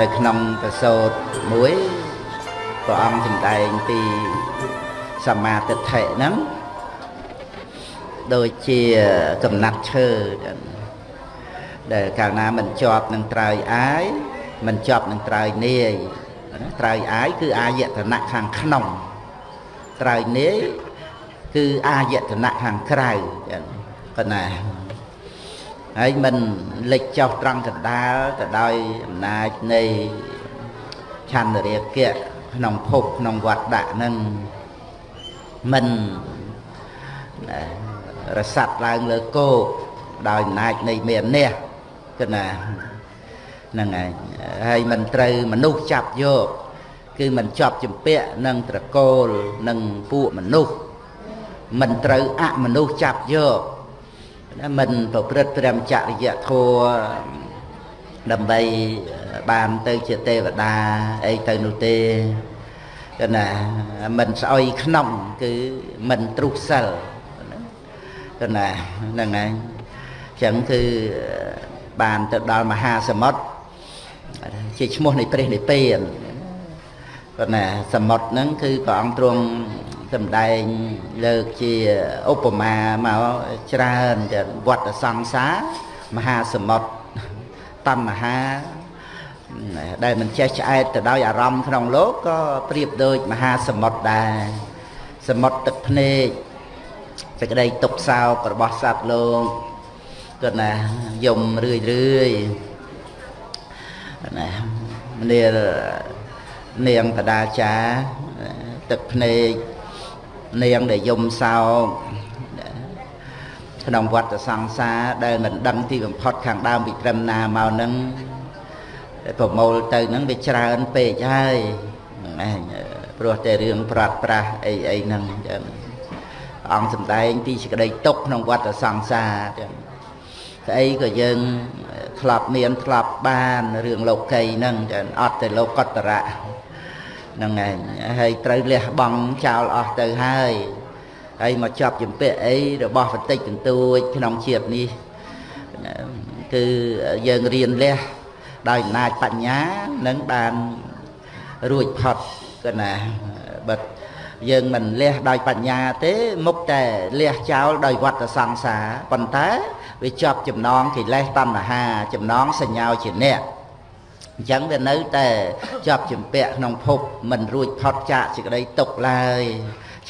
នៅក្នុងប្រសូតមួយព្រះអង្គសម្ដែងពីសមាទិដ្ឋិហ្នឹងដូចជាកំណាត់ឈើដែលកាលណាមិនជាប់នឹងត្រើយអាយមិនជាប់នឹងត្រើយនាយត្រើយអាយគឺអាយតនៈខាងក្នុងត្រើយនាយគឺអាយតនៈខាងក្រៅចឹងប៉ុណ្ណា ហើយមិនលិចចុះត្រង់កណ្ដាលទៅដោយអំណាចនៃឆន្ទរាគៈក្នុងភពក្នុងវត្តដាក់នឹងមិនរស័តឡើងលើគោកដោយអំណាចនៃមាននេះគឺណាហ្នឹងហើយហើយមិនត្រូវមនុស្សចាប់យកគឺមិនជាប់ជំពាក់នឹងត្រកូលនឹងពួកមនុស្សមិនត្រូវអមនុស្សចាប់យក មិនប្រព្រឹត្តព្រមចរិយធម៌ដើម្បីបានទៅជាទេវតាអីទៅនោះទេគឺណាមិនស្អុយក្នុងគឺមិនទ្រុះសិលគឺណាហ្នឹងហើយអញ្ចឹងគឺបានទៅដល់មហាសមុទ្រជាឈ្មោះនៃព្រះនិព្វាន ប៉ុន្តែសមុទ្រហ្នឹងគឺព្រះអង្គទ្រង់សម្ដែងលើកជាឧបមាមកច្រើនទៅវត្តសង្សារមហាសមុទ្រតណ្ហាដែលមិនចេះឆ្អែតទៅដោយអារម្មណ៍ក្នុងលោកក៏ប្រៀបដូចមហាសមុទ្រដែរសមុទ្រទឹកភ្នែកសេចក្តីទុកសោករបស់សត្វលោកគាត់ណាយំរឿយរឿយណានាង នាងបដាចាទឹកភ្នែកនាងដែលយំសោកក្នុងវត្តសង្សារដែលមិនដឹងទីបំផុតខាងដើមពីត្រឹមណាមកនឹងប្រមូលទៅនឹងវាច្រើនពេកហើយហ្នឹងឯងព្រោះតែរឿងប្រាត់ប្រាស់អីអីហ្នឹងអញ្ចឹងអង្គសម្ដែងពីសេចក្តីទុកក្នុងវត្តសង្សារអញ្ចឹងស្អីក៏យើងធ្លាប់មានធ្លាប់បានរឿងលោកីហ្នឹងចឹងអត់ទៅលោកតរៈ ហ្នឹងឯងហើយត្រូវលះបង់ចោលអស់ទៅហើយហើយមកចាប់ជំពាក់អីរបស់បន្តិចបន្តួចក្នុងជាតិនេះគឺយើងរៀនលះដោយអំណាចបញ្ញានឹងបានរួចផុតគណាបិទយើងមិនលះដោយបញ្ញាទេមុខតែលះចោលដោយវត្តសង្សារប៉ុន្តែវាជាប់ចំណងកិលេសតណ្ហាចំណងសញ្ញាជាអ្នក អញ្ចឹងវានៅតែជាប់ជំពាក់ក្នុងភពមិនរួចផុតចាកសេចក្តីទុកឡើយ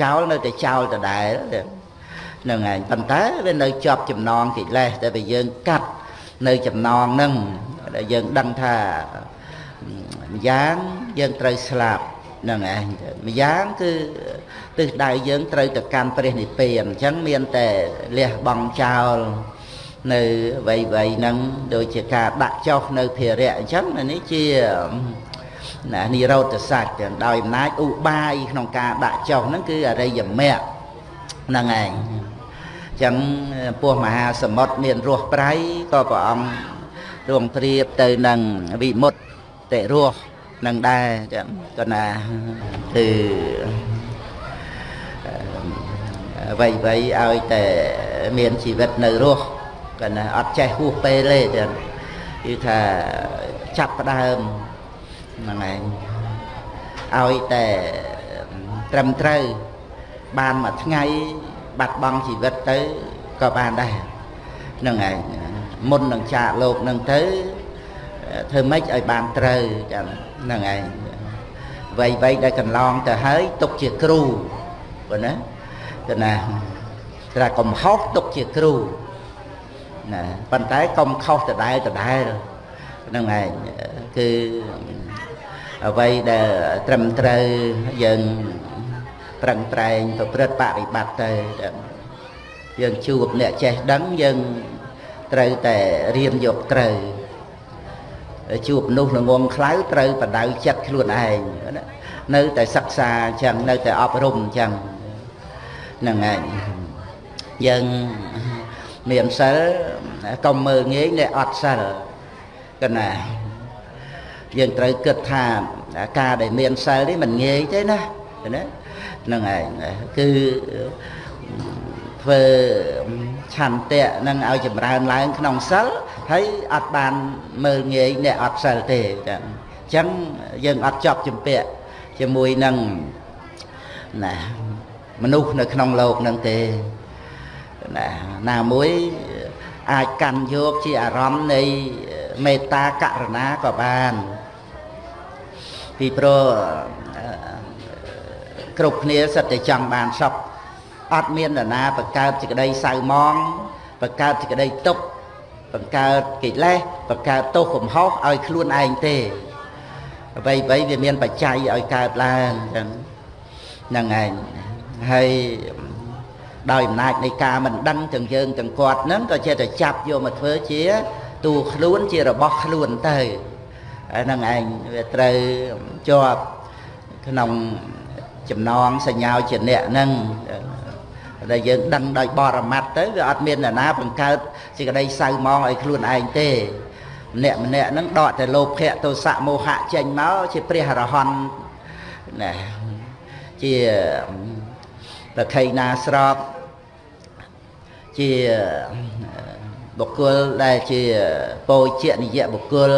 ចោលនៅតែចោលដដែលហ្នឹងឯងប៉ុន្តែវានៅជាប់ចំណងកិលេសតែវាយើងកាត់នៅចំណងហ្នឹងដែលយើងដឹងថាម្យ៉ាងយើងត្រូវស្លាប់ហ្នឹងឯងម្យ៉ាងគឺទិសដៅយើងត្រូវទៅកាន់ព្រះនិព្វានអញ្ចឹងមានតែលះបង់ចោល នៅវ័យវ័យហ្នឹងដូចជាការដាក់ចុះនៅភារៈអញ្ចឹងនេះជាណានិរោធសច្ចដោយអំណាចឧបាយក្នុងការដាក់ចុះហ្នឹងគឺអរិយមគ្គហ្នឹងឯងចឹងពោះមហាសមុទ្រមានរស់ប្រៃក៏ព្រះអង្គរងព្រៀបទៅនឹងវិមុតតិរស់នឹងដែរចឹងក៏ណាគឺអ្វីអ្វីឲ្យតែមានជីវិតនៅរស់ ក៏ណាអត់ចេះហួសពេលទេចឹងគឺថាចាប់ផ្ដើមហ្នឹងឯងឲ្យតែត្រឹមត្រូវបានមួយថ្ងៃបាត់បង់ជីវិតទៅក៏បានដែរហ្នឹងឯងមុននឹងចាកលោកនឹងទៅធ្វើម៉េចឲ្យបានត្រូវចឹងហ្នឹងឯងវ័យវ័យដែលកន្លងទៅហើយទុកជាគ្រូប៉ុណ្ណាទៅណាតែកំហុសទុកជាគ្រូ ណាប៉ុន្តែកុំខុសដដែលដដែលហ្នឹងឯងគឺអ្វីដែលត្រឹមត្រូវយើងប្រឹងប្រែងប្រព្រឹត្តបរិបត្តិទៅយើងជួបអ្នកចេះដឹងយើងត្រូវតែរៀនយកត្រូវជួបមនុស្សល្ងងខ្លៅត្រូវបដៅចិត្តខ្លួនឯងនៅតែសិក្សាអញ្ចឹងនៅតែអប់រំអញ្ចឹងហ្នឹងឯងយើង មានសិលកុំមើលងាយអ្នកអត់សិលកណាយើងត្រូវគិតថាការដែលមានសិលនេះមិនងាយទេណាណាហ្នឹងឯងគឺធ្វើ ឆន្ទៈនឹងឲ្យចម្រើនឡើងក្នុងសិលហើយអត់បានមើលងាយអ្នកអត់សិលទេចឹងអញ្ចឹងយើងអត់ចប់ជំពាក់ជាមួយនឹងណាមនុស្សនៅក្នុងโลกនឹងទេ ណាណាមួយអាចកាន់យកជាអារម្មណ៍នៃមេត្តាករុណាក៏បានពីព្រោះគ្រប់គ្នាសិតតែចង់បានសុខអត់មាននរណាបង្កើតសេចក្តីសៅមងបង្កើតសេចក្តីទុក្ខបង្កើតកិលេសបង្កើតទោសកំហុសឲ្យខ្លួនឯងទេអ្វីអ្វីវាមានបច្ច័យឲ្យកើតឡើងចឹងហ្នឹងឯងហើយ ដោយអំណាចនៃការមិនដឹងទាំងយើងទាំងគាត់ហ្នឹងក៏ចេះតែចាប់យកមកធ្វើជាតួខ្លួនជារបស់ខ្លួនទៅហ្នឹងឯងវាត្រូវជាប់ក្នុងចំណងសញ្ញាជាអ្នកហ្នឹងដែលយើងដឹងដោយបរមត្តទៅវាអត់មានអ្នកណាបង្កើតសេចក្តីសៅមងឲ្យខ្លួនឯងទេម្នាក់ម្នាក់ហ្នឹងដកតែលោភៈទោសៈមោហៈចេញមកជាព្រះអរហន្តណាជាប្រខៃណាស្រប ជាបុគ្គលដែលជាពោជនិយបុគ្គល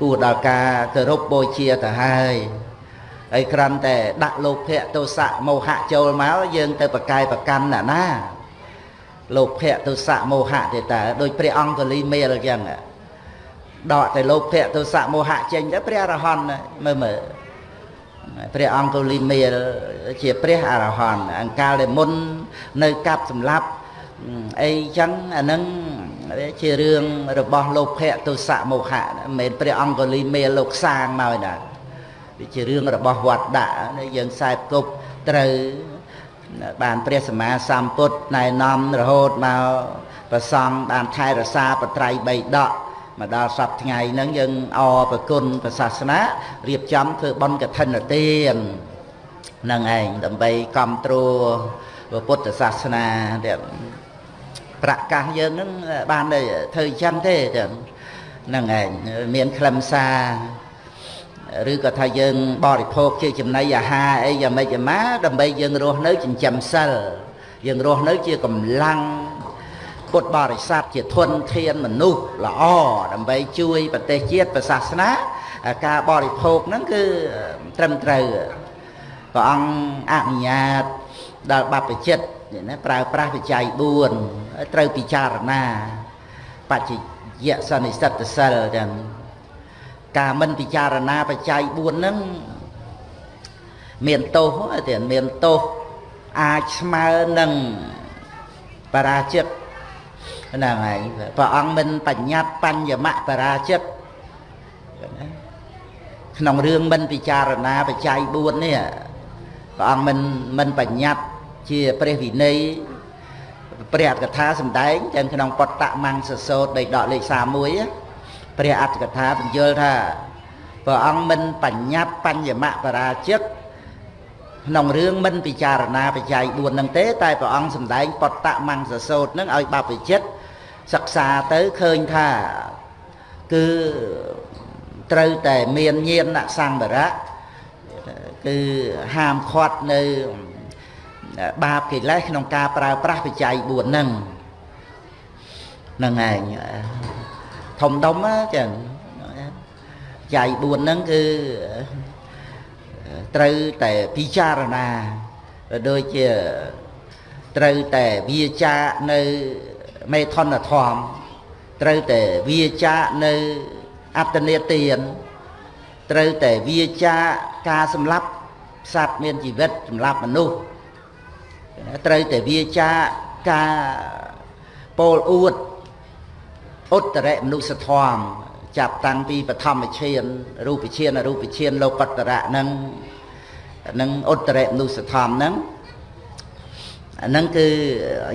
គួរដល់ការគោរពបូជាទៅហើយហើយគ្រាន់តែដាក់លោភៈទោសៈមោហៈចូលមកយើងទៅប្រកាយប្រកាន់ណាណាលោភៈទោសៈមោហៈទេតើដោយព្រះអង្គកលីមេលអញ្ចឹងដកតែលោភៈទោសៈមោហៈចេញទៅព្រះអរហន្តមើលមើលព្រះអង្គកលីមេលជាព្រះអរហន្តអង្កាលដែលមុននៅកាប់សម្លាប់ អីចឹងអានឹងជារឿងរបស់លោភៈទោសៈមោហៈមិនមែនព្រះអង្គកលីមេលលោកសាងមកណាវាជារឿងរបស់វត្តដាក់យើងខ្សែគប់ត្រូវបានព្រះសម្មាសម្ពុទ្ធណែនាំរហូតមកប្រសង់បានថែរក្សាបត្រៃបីដកមកដល់សប្ថ្ងៃហ្នឹងយើងអរប្រគុណព្រះសាសនារៀបចំធ្វើបុណ្យកឋិនទាននឹងឯងដើម្បីគ្រប់គ្រងពុទ្ធសាសនាទៀត ប្រកាសយើងហ្នឹងបានធ្វើអញ្ចឹងទេចឹងហ្នឹងឯងមានខ្លឹមសារឬក៏ថាយើងបរិភោគជាចំណីអាហារអីយ៉ាងម៉េចយ៉ាងម៉ាដើម្បីយើងរស់នៅចិញ្ចឹមសិលយើងរស់នៅជាកម្លាំងពុទ្ធបរិស័ទជាធនធានមនុស្សល្អដើម្បីជួយប្រទេសជាតិប្រសាសនាការបរិភោគហ្នឹងគឺត្រឹមត្រូវព្រះអង្គអនុញ្ញាតដល់បព្វជិត ណាប្រើប្រាស់បច្ច័យ4ត្រូវពិចារណាបច្ចយសន្និសិទ្ធសិលចឹងការមិនពិចារណាបច្ច័យ4ហ្នឹងមានទោសទេមានទោសអាចស្មើនឹងបរាជិតហ្នឹងហើយព្រះអង្គមិនបញ្ញត្តិបញ្ញមៈបរាជិតក្នុងរឿងមិនពិចារណាបច្ច័យ4នេះព្រះអង្គមិនមិនបញ្ញត្តិ ជាព្រះវិន័យព្រះអត្ថកថាសំដែងទាំងក្នុងបតតមង្សសោតដីដកលេខ31ព្រះអត្ថកថាបញ្យល់ថាព្រះអង្គមិនបញ្ញត្តិបញ្ញមៈបរាជិកក្នុងរឿងមិនពិចារណាបច្ច័យ4នឹងទេតែព្រះអង្គសម្ដែងបតមង្សសោតនឹងឲ្យបព្វជិតសិក្សាទៅឃើញថាគឺត្រូវតែមានញាណសង្វរៈគឺហាមឃាត់នៅ បាបកិលេសក្នុងការប្រើប្រាស់បច្ច័យ4ហ្នឹងហ្នឹងឯងធំដុំចឹងច័យ4ហ្នឹងគឺត្រូវតែពិចារណាដូចជាត្រូវតែវាចានៅមេធនធម៌ត្រូវតែវាចានៅអត្តនេទានត្រូវតែវាចាការសម្លាប់សត្វមានជីវិតសម្លាប់មនុស្ស ត្រូវតែវាចាការពោលអួតឧត្តរមនុស្សធម៌ចាប់តាំងពីបឋមឈានរូបឈានអរូបឈានលោកតរៈនឹងនឹងឧត្តរមនុស្សធម៌ហ្នឹងអាហ្នឹងគឺ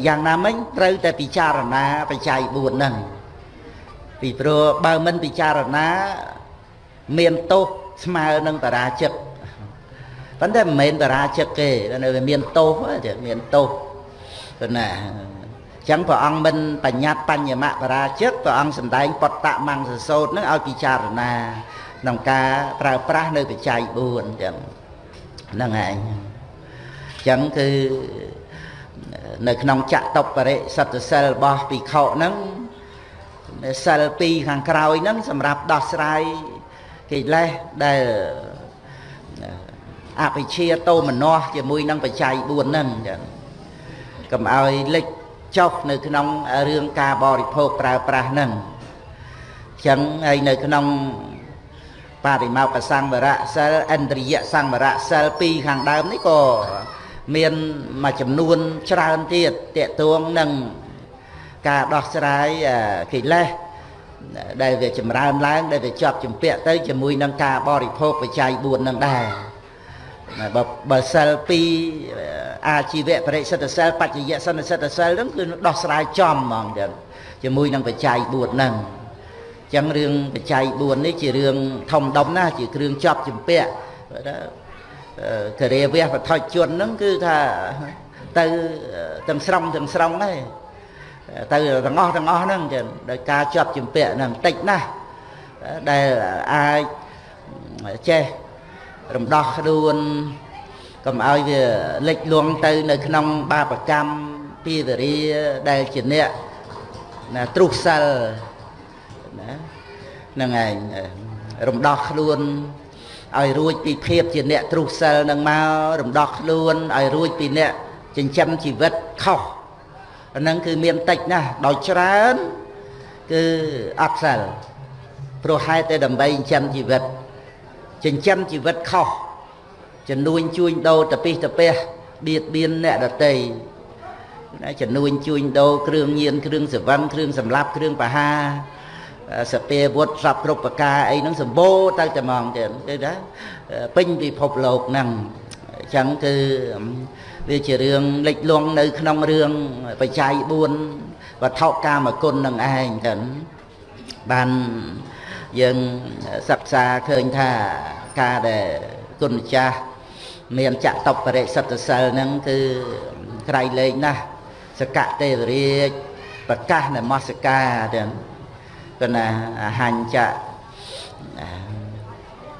យ៉ាងណាមិញត្រូវតែពិចារណាបច្ច័យ4ហ្នឹងពីព្រោះបើមិនពិចារណា មានទោសស្មើនឹងបរាជិក ប៉ុន្តែមិនមែនបរាជិកទេនៅវាមានទោសទេមានទោសទៅណាចឹងព្រះអង្គមិនបញ្ញត្តិបញ្ញមបរាជិកព្រះអង្គសម្ដែងបតមង្សសោតនឹងឲ្យពិចារណាក្នុងការប្រើប្រាស់នៅបច្ច័យ4ចឹងហ្នឹងឯងចឹងគឺនៅក្នុងចតុបរិសត្តសិលរបស់ភិក្ខុហ្នឹងសិល2ខាងក្រោយហ្នឹងសម្រាប់ដោះស្រាយកិលេសដែល អភិជាតោមនោះជាមួយនឹងបច្ច័យ4ហ្នឹងចឹងកុំឲ្យលិចចុះនៅក្នុងរឿងការបរិភោគប្រើប្រាស់ហ្នឹងចឹងហើយនៅក្នុងបរិមោកសង្វរៈសិលឥន្ទ្រិយសង្វរៈសិល2ខាងដើមនេះក៏មានមួយចំនួនច្រើនទៀតតកតួងនឹងការដោះស្រាយកិលេសដែលវាចម្រើនឡើង ដែលវាជាប់ជំពាក់ទៅជាមួយនឹងការបរិភោគបច្ច័យ4នឹងដែរ បើបើសិល2អាជីវៈបរិសិទ្ធសិលបច្ចយៈសន្និសិទ្ធសិលហ្នឹងគឺដោះស្រាយចំហ្មងចឹងជាមួយនឹងបច្ច័យ4ហ្នឹងចឹងរឿងបច្ច័យ4នេះជារឿងធំដុំណាស់ជាគ្រឿងជាប់ជំពាក់ករាវះបឋិជនហ្នឹងគឺថាទៅទាំងស្រុងទាំងស្រុងហ្នឹងទៅទាំងអស់ទាំងអស់ហ្នឹងចឹងដោយការជាប់ជំពាក់ហ្នឹងតិចណាស់ដែលអាចចេះ រំដោះខ្លួនកុំឲ្យវាលិចលង់ទៅ នៅ ក្នុង បាបកម្មពីវរាដែលជាអ្នកណាទ្រុសិលណាហ្នឹងឯងរំដោះខ្លួនឲ្យរួចពីភាពជាអ្នកទ្រុសិលនឹងមករំដោះខ្លួនឲ្យរួចពីអ្នកចិញ្ចឹមជីវិតខុសអាហ្នឹងគឺមានតិចណាស់ដោយច្រើនគឺអត់សិលព្រោះហេតុតែដើម្បីចិញ្ចឹមជីវិត ចិញ្ចឹមជីវិតខុសចំនួនជួញដូរតពិសតពះបៀតបៀនអ្នកដតីណាចំនួនជួញដូរគ្រឿងញៀនគ្រឿងសវឹងគ្រឿងសម្លាប់គ្រឿងបហាសពាវុធសពគ្រប់ប្រការអីហ្នឹងសម្បូរទៅតែហ្មងទៀតគឺថាពេញពិភពលោកហ្នឹងអញ្ចឹងគឺវាជារឿងលិចលង់នៅ ក្នុងរឿងបច្ច័យ4វត្ថុកាមគុណនឹងឯងចឹងបាន យើងសិក្សាឃើញថាការដែលគុណម្ចាស់មានចតុបរិសិទ្ធសិលហ្នឹងគឺក្រៃលែងណាស់សកទេវរាជប្រកាសនមស្ការទាំងគណាអហញ្ចៈ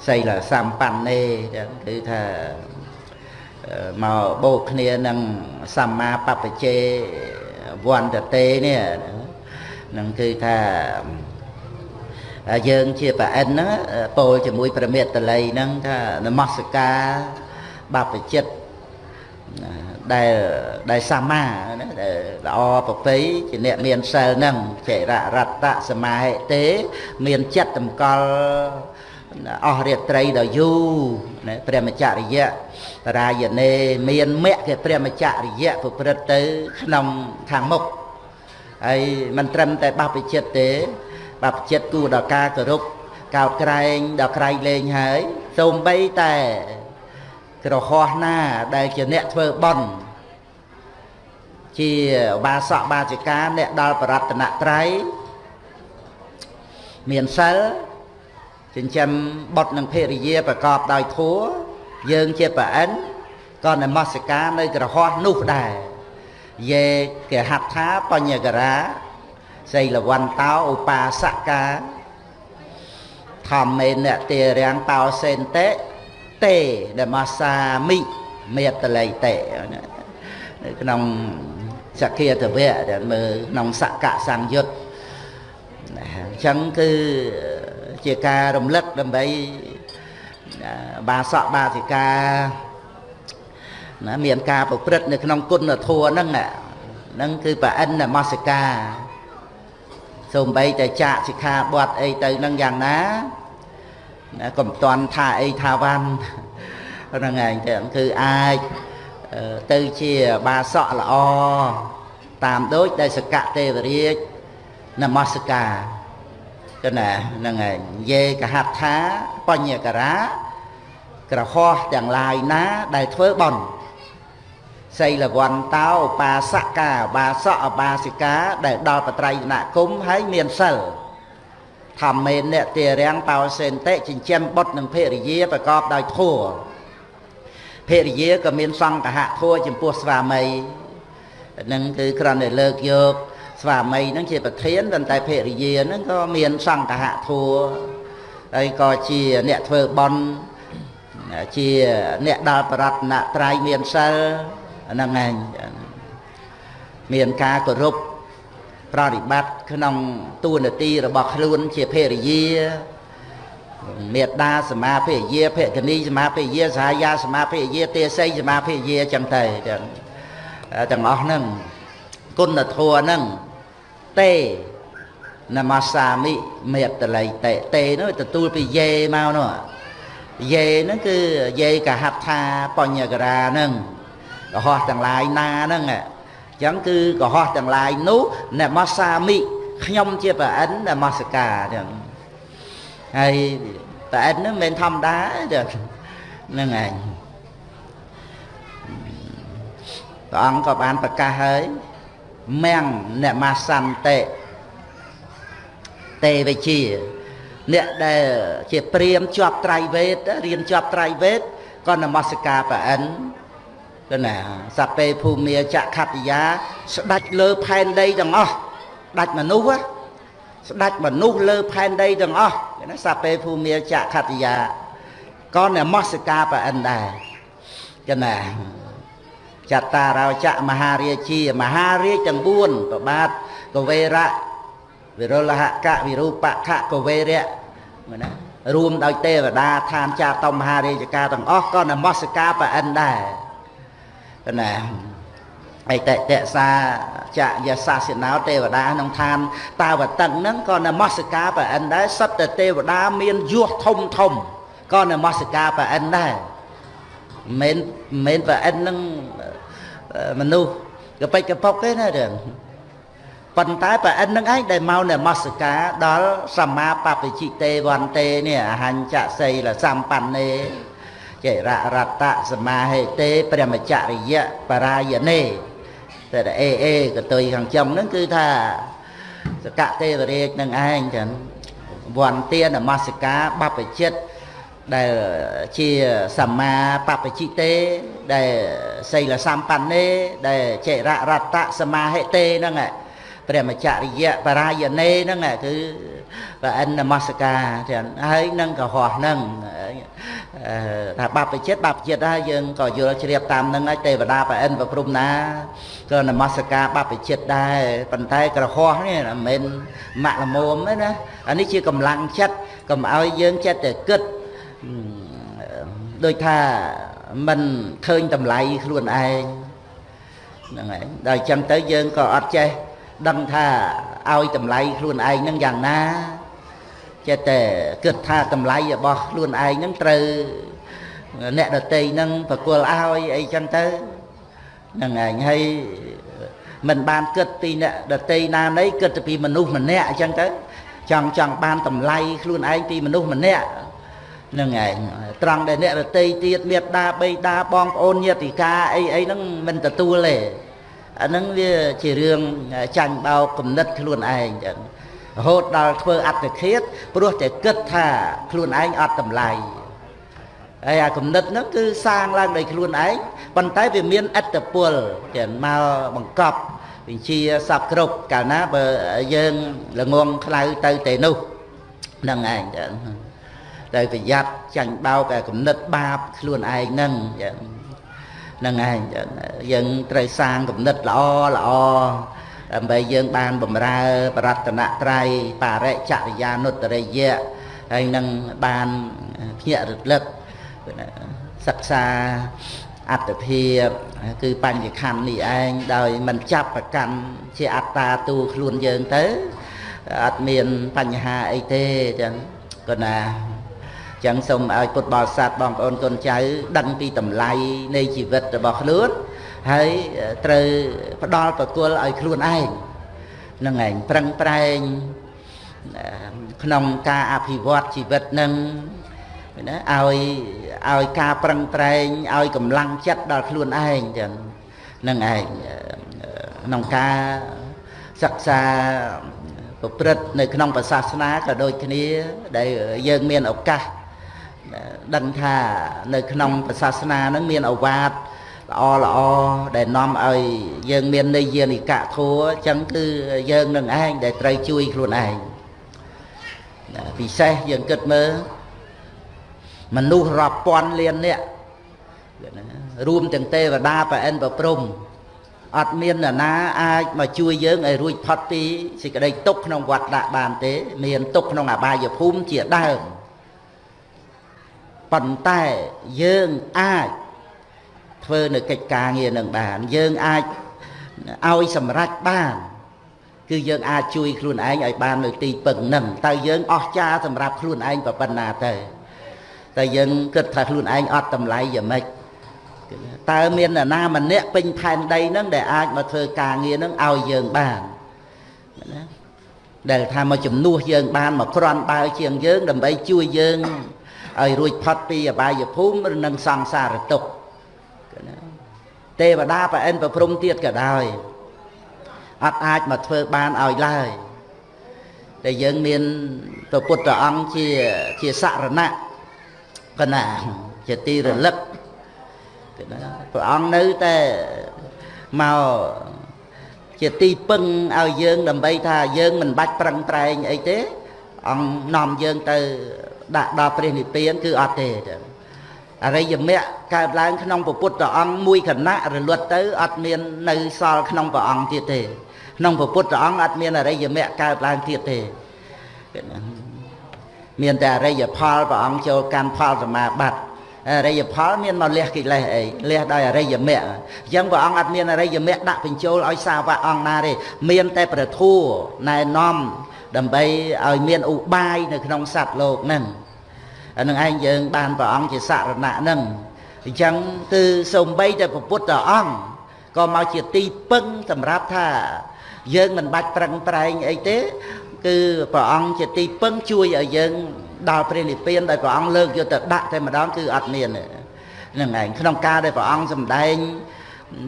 សីលសម្បណ្ណេគឺថាមកបូកគ្នានឹងសម្មាបព្វជេវន្តតេនេះនឹងគឺថា យើងជាប្រអិនហ្នឹងពោលជាមួយប្រមេតល័យហ្នឹងថានមស្ការបព្វជិតដែលដែលសម្មាណាដែលល្អប្រពៃជាអ្នកមានសិលហ្នឹងចេររតៈសមាហិទេ មានចិត្តតម្កល់អស់រាត្រីដល់យូរណាព្រះមច្ចរិយៈបរាយណេមានមគ្គព្រះមច្ចរិយៈប្រព្រឹត្តទៅ ក្នុងខាងមុខហើយមិនត្រឹមតែបព្វជិតទេ បព្វជិតគួរដល់ការគោរពកោតក្រែងដល់ក្រៃលែងហើយសូម្បីតែក្រហោះណាដែលជាអ្នកធ្វើបន់ជាបាសកបាចិកាអ្នកដល់បរតនត្រ័យមានសិលចិញ្ចឹមបុតនិងភរិយាប្រកបដោយធัวយើងជាប្រអិនក៏នមស្ការនៅក្រហោះនោះដែរយេកហដ្ឋាបញ្ញករា សីលវន្តោឧបាសកាធម្មេនតិរាំងបោសេនតេតេដមសាមិមេតលៃតេនៅក្នុងសក្គាតវៈដែលមើលក្នុងសកសង្យុត្តអញ្ចឹងគឺជាការរំលឹកដើម្បីបាសកបាសិកាណាមានការប្រព្រឹត្តនៅក្នុងគុណធម៌ហ្នឹងហ្នឹងគឺប្រអិននមស្ការ សូម្បីតែចាកសិក្ខាបទអីទៅនឹងយ៉ាងណាណាកុំតន់ថាអីថាវ៉ាន់ហ្នឹងឯងទៅគឺអាចទៅជាបាសកល្អតាមដូចដែលសកទេវរាជនមស្ការទៅណាហ្នឹងឯងយេកហដ្ឋាបញ្ញការាក្រហោះទាំងឡាយណាដែលធ្វើបន់ សីលវន្តោបាសកាបាសកបាសិកា ដែលដល់បត្រៃណគុំហើយមានសិលធម្មេនៈទារាំងបោសេនតិចិញ្ចឹមបុត្រនិងភរិយាប្រកបដោយធម៌ភរិយាក៏មានសង្កហធម៌ចំពោះស្វាមីនឹងគឺគ្រាន់តែលើកយកស្វាមីនឹងជាប្រធានប៉ុន្តែភរិយានឹងក៏មានសង្កហធัวហើយក៏ជាអ្នកធ្វើបន់ជាអ្នកដល់បរតនត្រ័យមានសិល ហ្នឹងឯងមានការគោរពប្រតិបត្តិក្នុងទួនាទីរបស់ខ្លួនជាភរិយាមេត្តាសមាភរិយាភគនីសមាភរិយាសហាយាសមាភរិយាទេសីសមាភរិយាចឹងទៅទាំងទាំងអស់ហ្នឹងគុណធម៌ហ្នឹងទេនមសាមិមេតល័យតេតេនោះទទួលពីយេមកនោះយេហ្នឹងគឺយេកហត្ថាបញ្ញករាហ្នឹង កុហកទាំងឡាយណាហ្នឹងអញ្ចឹងគឺកុហកទាំងឡាយនោះនមសាមិខ្ញុំជាប្រអិននមស្ការអញ្ចឹងហើយប្រអិនហ្នឹងមិនធម្មតាទេហ្នឹងឯងព្រះអង្គក៏បានប្រកាសហើយមៀងនមសន្តិទេវជាអ្នកដែលជាព្រាមជាប់ត្រៃវេទរៀនជាប់ត្រៃវេទក៏នមស្ការប្រអិន ទៅណាសពេភូមិចក្ខតិយា ស្ដាច់លើផែនដីទាំងអស់ដាច់មនុស្សស្ដាច់មនុស្សលើផែនដីទាំងអស់ណាសពេភូមិចក្ខតិយាក៏នមស្ការប្រអិនដែរចឹងណាចតារោចៈមហារាជាមហារាជទាំង4ប្របាទកវេរៈវិរុលហកវិរូបខកវេរៈមើលណារួមដោយទេវតាឋានចាតមហារាជការទាំងអស់ក៏នមស្ការប្រអិនដែរ ណាអិតតសាចយសាសិណោទេវតាក្នុងឋានតាវតឹងហ្នឹងក៏នមស្ការប្រអិនដែរសត្វទេវតាមានយោះធំធំក៏នមស្ការប្រអិនដែរមិនមិនប្រអិននឹងមនុស្សកបិចកពុកទេណារឿងប៉ុន្តែប្រអិននឹងឯងដែលមកនមស្ការដល់សម្មាបព្វជិតេវន្ទេនេះអហញ្ចសីលសម្បណ្ណេ ចេររតៈសមាហេតេព្រមចរិយៈបរាយណេតែអេអេកតុយខាងចំហ្នឹងគឺថាសកទេវរាជនឹងឯងចឹងវន្ទានមស្ការបព្វជិតដែលជាសម្មាបព្វជិតេដែលសីលសម្បណ្ណេដែលចេររតៈសមាហេតេហ្នឹងឯង ព្រះមច្ចរិយៈបរាយណេហ្នឹងគឺប្រអិននមស្ការចឹងហើយនឹងកុហកហ្នឹងថាបព្វជិតបព្វជិតហើយយើងក៏យល់ជ្រាបតាមហ្នឹងហើយទេវតាប្រអិនប្រព្រំណាក៏នមស្ការបព្វជិតដែរប៉ុន្តែក្រហោះនេះមិនមែនម៉ាក់ល្មមទេណាអានេះជាកម្លាំងចិត្តកុំឲ្យយើងចិត្តតែគិតដូចថាមិនឃើញតម្លៃខ្លួនឯងហ្នឹងហើយដល់អញ្ចឹងទៅយើងក៏អត់ចេះ ដឹងថាឲ្យតម្លៃខ្លួនឯងនឹងយ៉ាងណាចេះតែគិតថាតម្លៃរបស់ខ្លួនឯងនឹងត្រូវអ្នកដតីនឹងប្រគល់ឲ្យអីចឹងទៅហ្នឹងឯងហើយមិនបានគិតពីអ្នកដតីណាណីគិតពីមនុស្សម្នាក់អញ្ចឹងទៅចង់ចង់បានតម្លៃខ្លួនឯងពីមនុស្សម្នាក់នឹងឯងត្រង់ដែលអ្នករតីទៀតមេត្តាបេតាបងប្អូនញាតិកាអីអីហ្នឹងមិនទទួលទេ អាហ្នឹងវាជារឿងចាញ់បោកគំនិតខ្លួនឯងចឹងរហូតដល់ធ្វើអត្តឃាតព្រោះតែគិតថាខ្លួនឯងអត់តម្លៃហើយអាគំនិតហ្នឹងគឺសាងឡើងដោយខ្លួនឯងប៉ុន្តែវាមានអត្តពលចឹងមកបង្កប់វិជាសពគ្រប់កាលណាបើយើងល្ងងខ្លៅទៅទេនោះហ្នឹងឯងចឹងដោយប្រយ័ត្នចាញ់បោកអាគំនិតបាបខ្លួនឯងហ្នឹងចឹងហ្នឹងឯងយើងត្រូវសាងគំនិតល្អល្អដើម្បីយើងបានបំរើបរតនត្រ័យបរិចរិយានុត្តរិយៈហើយនឹងបានភ្ញាក់រលឹកសិក្សាអត្តភាពគឺបញ្ញខណ្ឌនេះឯងដោយមិនចាប់ប្រកាន់ជាអត្តាទូខ្លួនយើងទៅអត់មានបញ្ហាអីទេចឹងក៏ណា ចឹងសូមឲ្យពុទ្ធបរិស័ទបងប្អូនកូនចៅដឹងពីតម្លៃនៃជីវិតរបស់ខ្លួនហើយត្រូវផ្ដល់ប្រគល់ឲ្យខ្លួនឯងនឹងឯងប្រឹងប្រែងក្នុងការអភិវឌ្ឍជីវិតនឹងណាឲ្យឲ្យការប្រឹងប្រែងឲ្យកម្លាំងចិត្តដល់ខ្លួនឯងចឹងនឹងឯងក្នុងការសិក្សាប្រព្រឹត្តនៅក្នុងសាសនាក៏ដូចគ្នាដែលយើងមានឱកាស ដឹងថានៅក្នុងសាសនានឹងមានអវាទល្អល្អដែលនាំឲ្យយើងមាននិយានិកៈធัวអញ្ចឹងគឺយើងនឹងឯងដែលត្រូវជួយខ្លួនឯងពិសេសយើងគិតមើលមនុស្សរាប់ពាន់លាននាក់រួមទាំងទេវតាប្រអិនប្រព្រំអត់មាននរណាអាចមកជួយយើងឲ្យរួចផុតពីសេចក្តីទុក្ខក្នុងវត្តដាក់បានទេ មានទុក្ខក្នុងអបាយភូមិជាដើម ប៉ុន្តែយើងអាចធ្វើនៅកិច្ចការងារនឹងបាន យើងអាចឲ្យសម្រេចបានគឺយើងអាចជួយខ្លួនឯងឲ្យបាននៅទីពឹងនឹងតើយើងអស់ចាសម្រាប់ខ្លួនឯងប៉ុណ្ណាទៅតែយើងគិតថាខ្លួនឯងអត់តម្លៃយ៉ាងម៉េចតើមាននរណាម្នាក់ពេញផែនដីហ្នឹងដែលអាចមកធ្វើការងារហ្នឹងឲ្យយើងបានណាដែលថាមកជំនួសយើងបានមកក្រាន់បើជាងយើងដើម្បីជួយយើង ឲ្យរួចផុតពីអបាយភូមិឬនឹងសង្សារទុក្ខទេវតាប្រអិនប្រព្រំទៀតក៏ដោយអត់អាចមកធ្វើបានឲ្យឡើយតែយើងមានព្រះពុទ្ធអង្គជាជាសរណៈកណាជាទីរលឹកព្រះអង្គនៅតែមកជាទីពឹងឲ្យយើងដើម្បីថាយើងមិនបាច់ប្រឹងប្រែងអីទេអង្គនាំយើងទៅ ដាក់ដល់ព្រះនិព្វានគឺអត់ទេអរិយមគ្គកើតឡើងក្នុងពុទ្ធអង្គមួយគណៈរលត់ទៅអត់មាននៅសល់ក្នុងព្រះអង្គទៀតទេក្នុងពុទ្ធអង្គអត់មានអរិយមគ្គកើតឡើងទៀតទេមានតែអរិយផលព្រះអង្គចូលកាន់ផលសមាបត្តិអរិយផលមានមកលះកិលេសអីលះដោយអរិយមគ្គអញ្ចឹងព្រះអង្គអត់មានអរិយមគ្គដាក់បញ្ចូលឲ្យសាវកអង្គណាទេមានតែប្រធัวណែនាំ ដើម្បីឲ្យមានឧបាយនៅក្នុងសត្វលោកហ្នឹងអានឹងឯងយើងបានព្រះអង្គជាសរណៈហ្នឹងអញ្ចឹងគឺសំបីតែពុទ្ធអង្គក៏មកជាទីពឹងសម្រាប់ថា យើងមិនបាច់ប្រឹងប្រែងអីទេ គឺព្រះអង្គជាទីពឹងជួយឲ្យយើងដល់ព្រះនិព្វានដោយព្រះអង្គលើកយកទៅដាក់តែម្ដងគឺអត់មានហ្នឹងឯងក្នុងការដែលព្រះអង្គសម្ដែង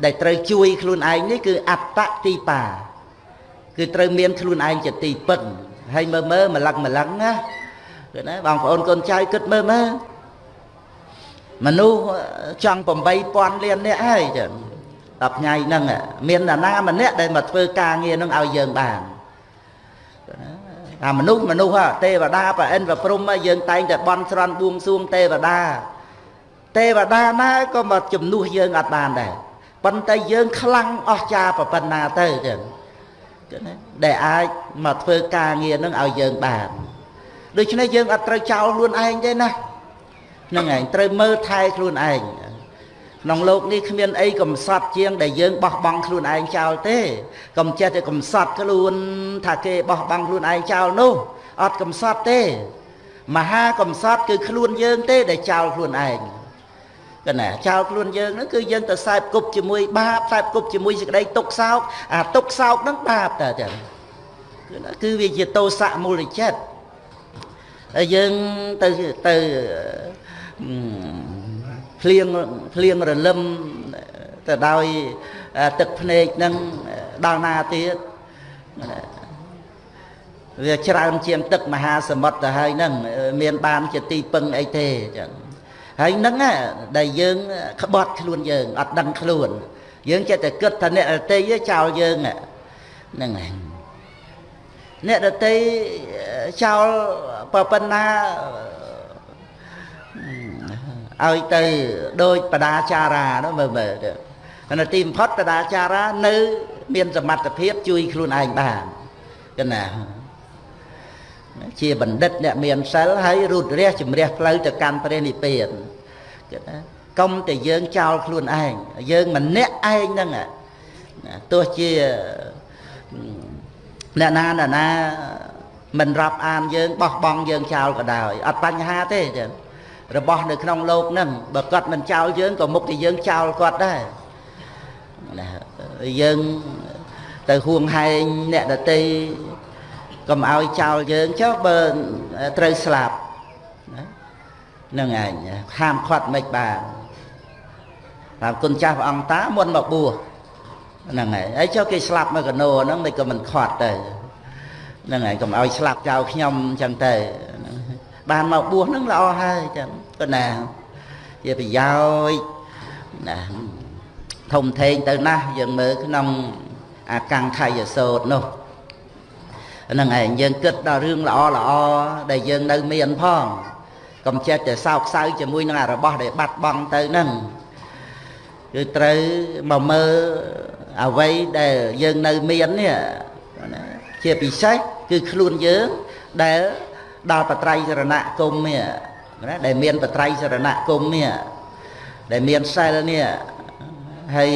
ដែលត្រូវជួយខ្លួនឯងនេះគឺអត្តទីបា គឺត្រូវមានខ្លួនឯងជាទីពឹងហើយមើលមើលម្លឹងម្លឹងណាគឺណាបងប្អូនកូនចៅគិតមើលមើលមនុស្សចង់8000លាននាក់ហើយចឹង10ថ្ងៃហ្នឹងមាននរណាម្នាក់ដែលមកធ្វើការងារហ្នឹងឲ្យយើងបានអាមនុស្សមនុស្សទេវតាប្រអិនប្រព្រំយើងតែងតែបន់ស្រន់បួងសួងទេវតាទេវតាណាក៏មកជំនួសយើងអត់បានដែរប៉ុន្តែយើងខ្លាំងអស្ចារ្យប៉ុណ្ណាទៅចឹងណា ដែលអាចមកធ្វើការងារនឹងឲ្យយើងបានដូច្នេះយើងអត់ត្រូវចោលខ្លួនឯងទេណាហ្នឹងឯងត្រូវមើលថែខ្លួនឯងក្នុងលោកនេះគ្មានអីកំសត់ជាង ដែលយើងបោះបង់ខ្លួនឯងចោលទេកុំចេះតែកំសត់ខ្លួន ថាគេបោះបង់ខ្លួនឯងចោលនោះអត់កំសត់ទេ មហាកំសត់គឺខ្លួនយើងទេដែលចោលខ្លួនឯង កណាចោលខ្លួនយើងហ្នឹងគឺយើងទៅសែបគប់ជាមួយបាបសែបគប់ជាមួយសេចក្តីទុកសោកអាទុកសោកហ្នឹងបាបតើចឹងគឺវាជាទោសៈមូលចិត្តហើយយើងទៅទៅភ្លៀងភ្លៀងរលឹមទៅដោយទឹកភ្នែកនឹងដល់ណាទៀតវាច្រើនជាងទឹកមហាសមុទ្រទៅហើយហ្នឹងមានបានជាទីពឹងអីទេចឹង ហើយហ្នឹងដែលយើងក្បត់ខ្លួនយើងអត់ដឹងខ្លួន យើងចេះតែគិតថាអ្នកដតីចោលយើងហ្នឹងហើយអ្នកដតីចោលប៉ុណ្ណាឲ្យទៅដូចបដាចារានោះមើលមើលទៅនៅទីបំផុតបដាចារានៅ មានសមត្ថភាពជួយខ្លួនឯងបានកណា ជាបណ្ឌិតអ្នកមានសិលហើយរូតរះជំរះផ្លូវទៅកាន់ព្រះនិព្វានគិតណាកុំតែយើងចោលខ្លួនឯងយើងម្នាក់ឯងហ្នឹងទោះជាអ្នកណាណាណាមិនរាប់អានយើងបោះបង់យើងចោលក៏ដោយអត់បញ្ហាទេចឹងរបស់នៅក្នុងโลกហ្នឹងបើគាត់មិនចោលយើងក៏មុខតែយើងចោលគាត់ដែរណាយើងទៅហួងហែងអ្នកដតី កុំឲ្យចោលយើងចុះបើត្រូវស្លាប់ណាហ្នឹងឯងហាមខាត់មិនបានតាមគុណចាស់ព្រះអង្គតាមុនមកបួសហ្នឹងហើយហើយចុះគេស្លាប់នៅកណោហ្នឹងមិនក៏មិនខាត់ទៅហ្នឹងហើយកុំឲ្យស្លាប់ចោលខ្ញុំអញ្ចឹងទៅបានមកបួសហ្នឹងល្អហើយចឹងក៏ណាជាប្រយោជន៍ណាធំធេងទៅណាស់យើងមើលក្នុងអាកង្ខយសោតនោះ ហ្នឹងឯងយើងគិតដល់រឿងល្អល្អដែលយើងនៅមានផងកុំចេះតែសោកសៅជាមួយនឹងអារបស់ដែលបាត់បង់ទៅហ្នឹងគឺត្រូវមកមើលអ្វីដែលយើងនៅមាននេះជាពិសេសគឺខ្លួនយើងដែលដល់បត្រៃសរណគមនេះណាដែលមានបត្រៃសរណគមនេះដែលមានសិលនេះហើយ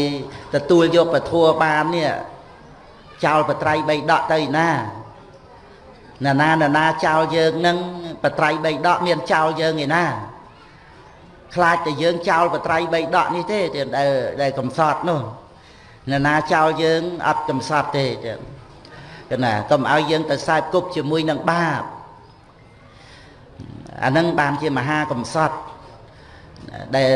ទទួលយកពធัวបាននេះចោលបត្រៃបីដកទៅណា ណាណាណាណាចោលយើងនឹងបត្រៃបីដកមានចោលយើងឯណាខ្លាចតែយើងចោលបត្រៃបីដកនេះទេដែលដែលកំសត់នោះណាណាចោលយើងអត់កំសត់ទេចឹងគណាកុំឲ្យយើងទៅសែបគប់ជាមួយនឹងបាបអានឹងបានជាមហាកំសត់ដែល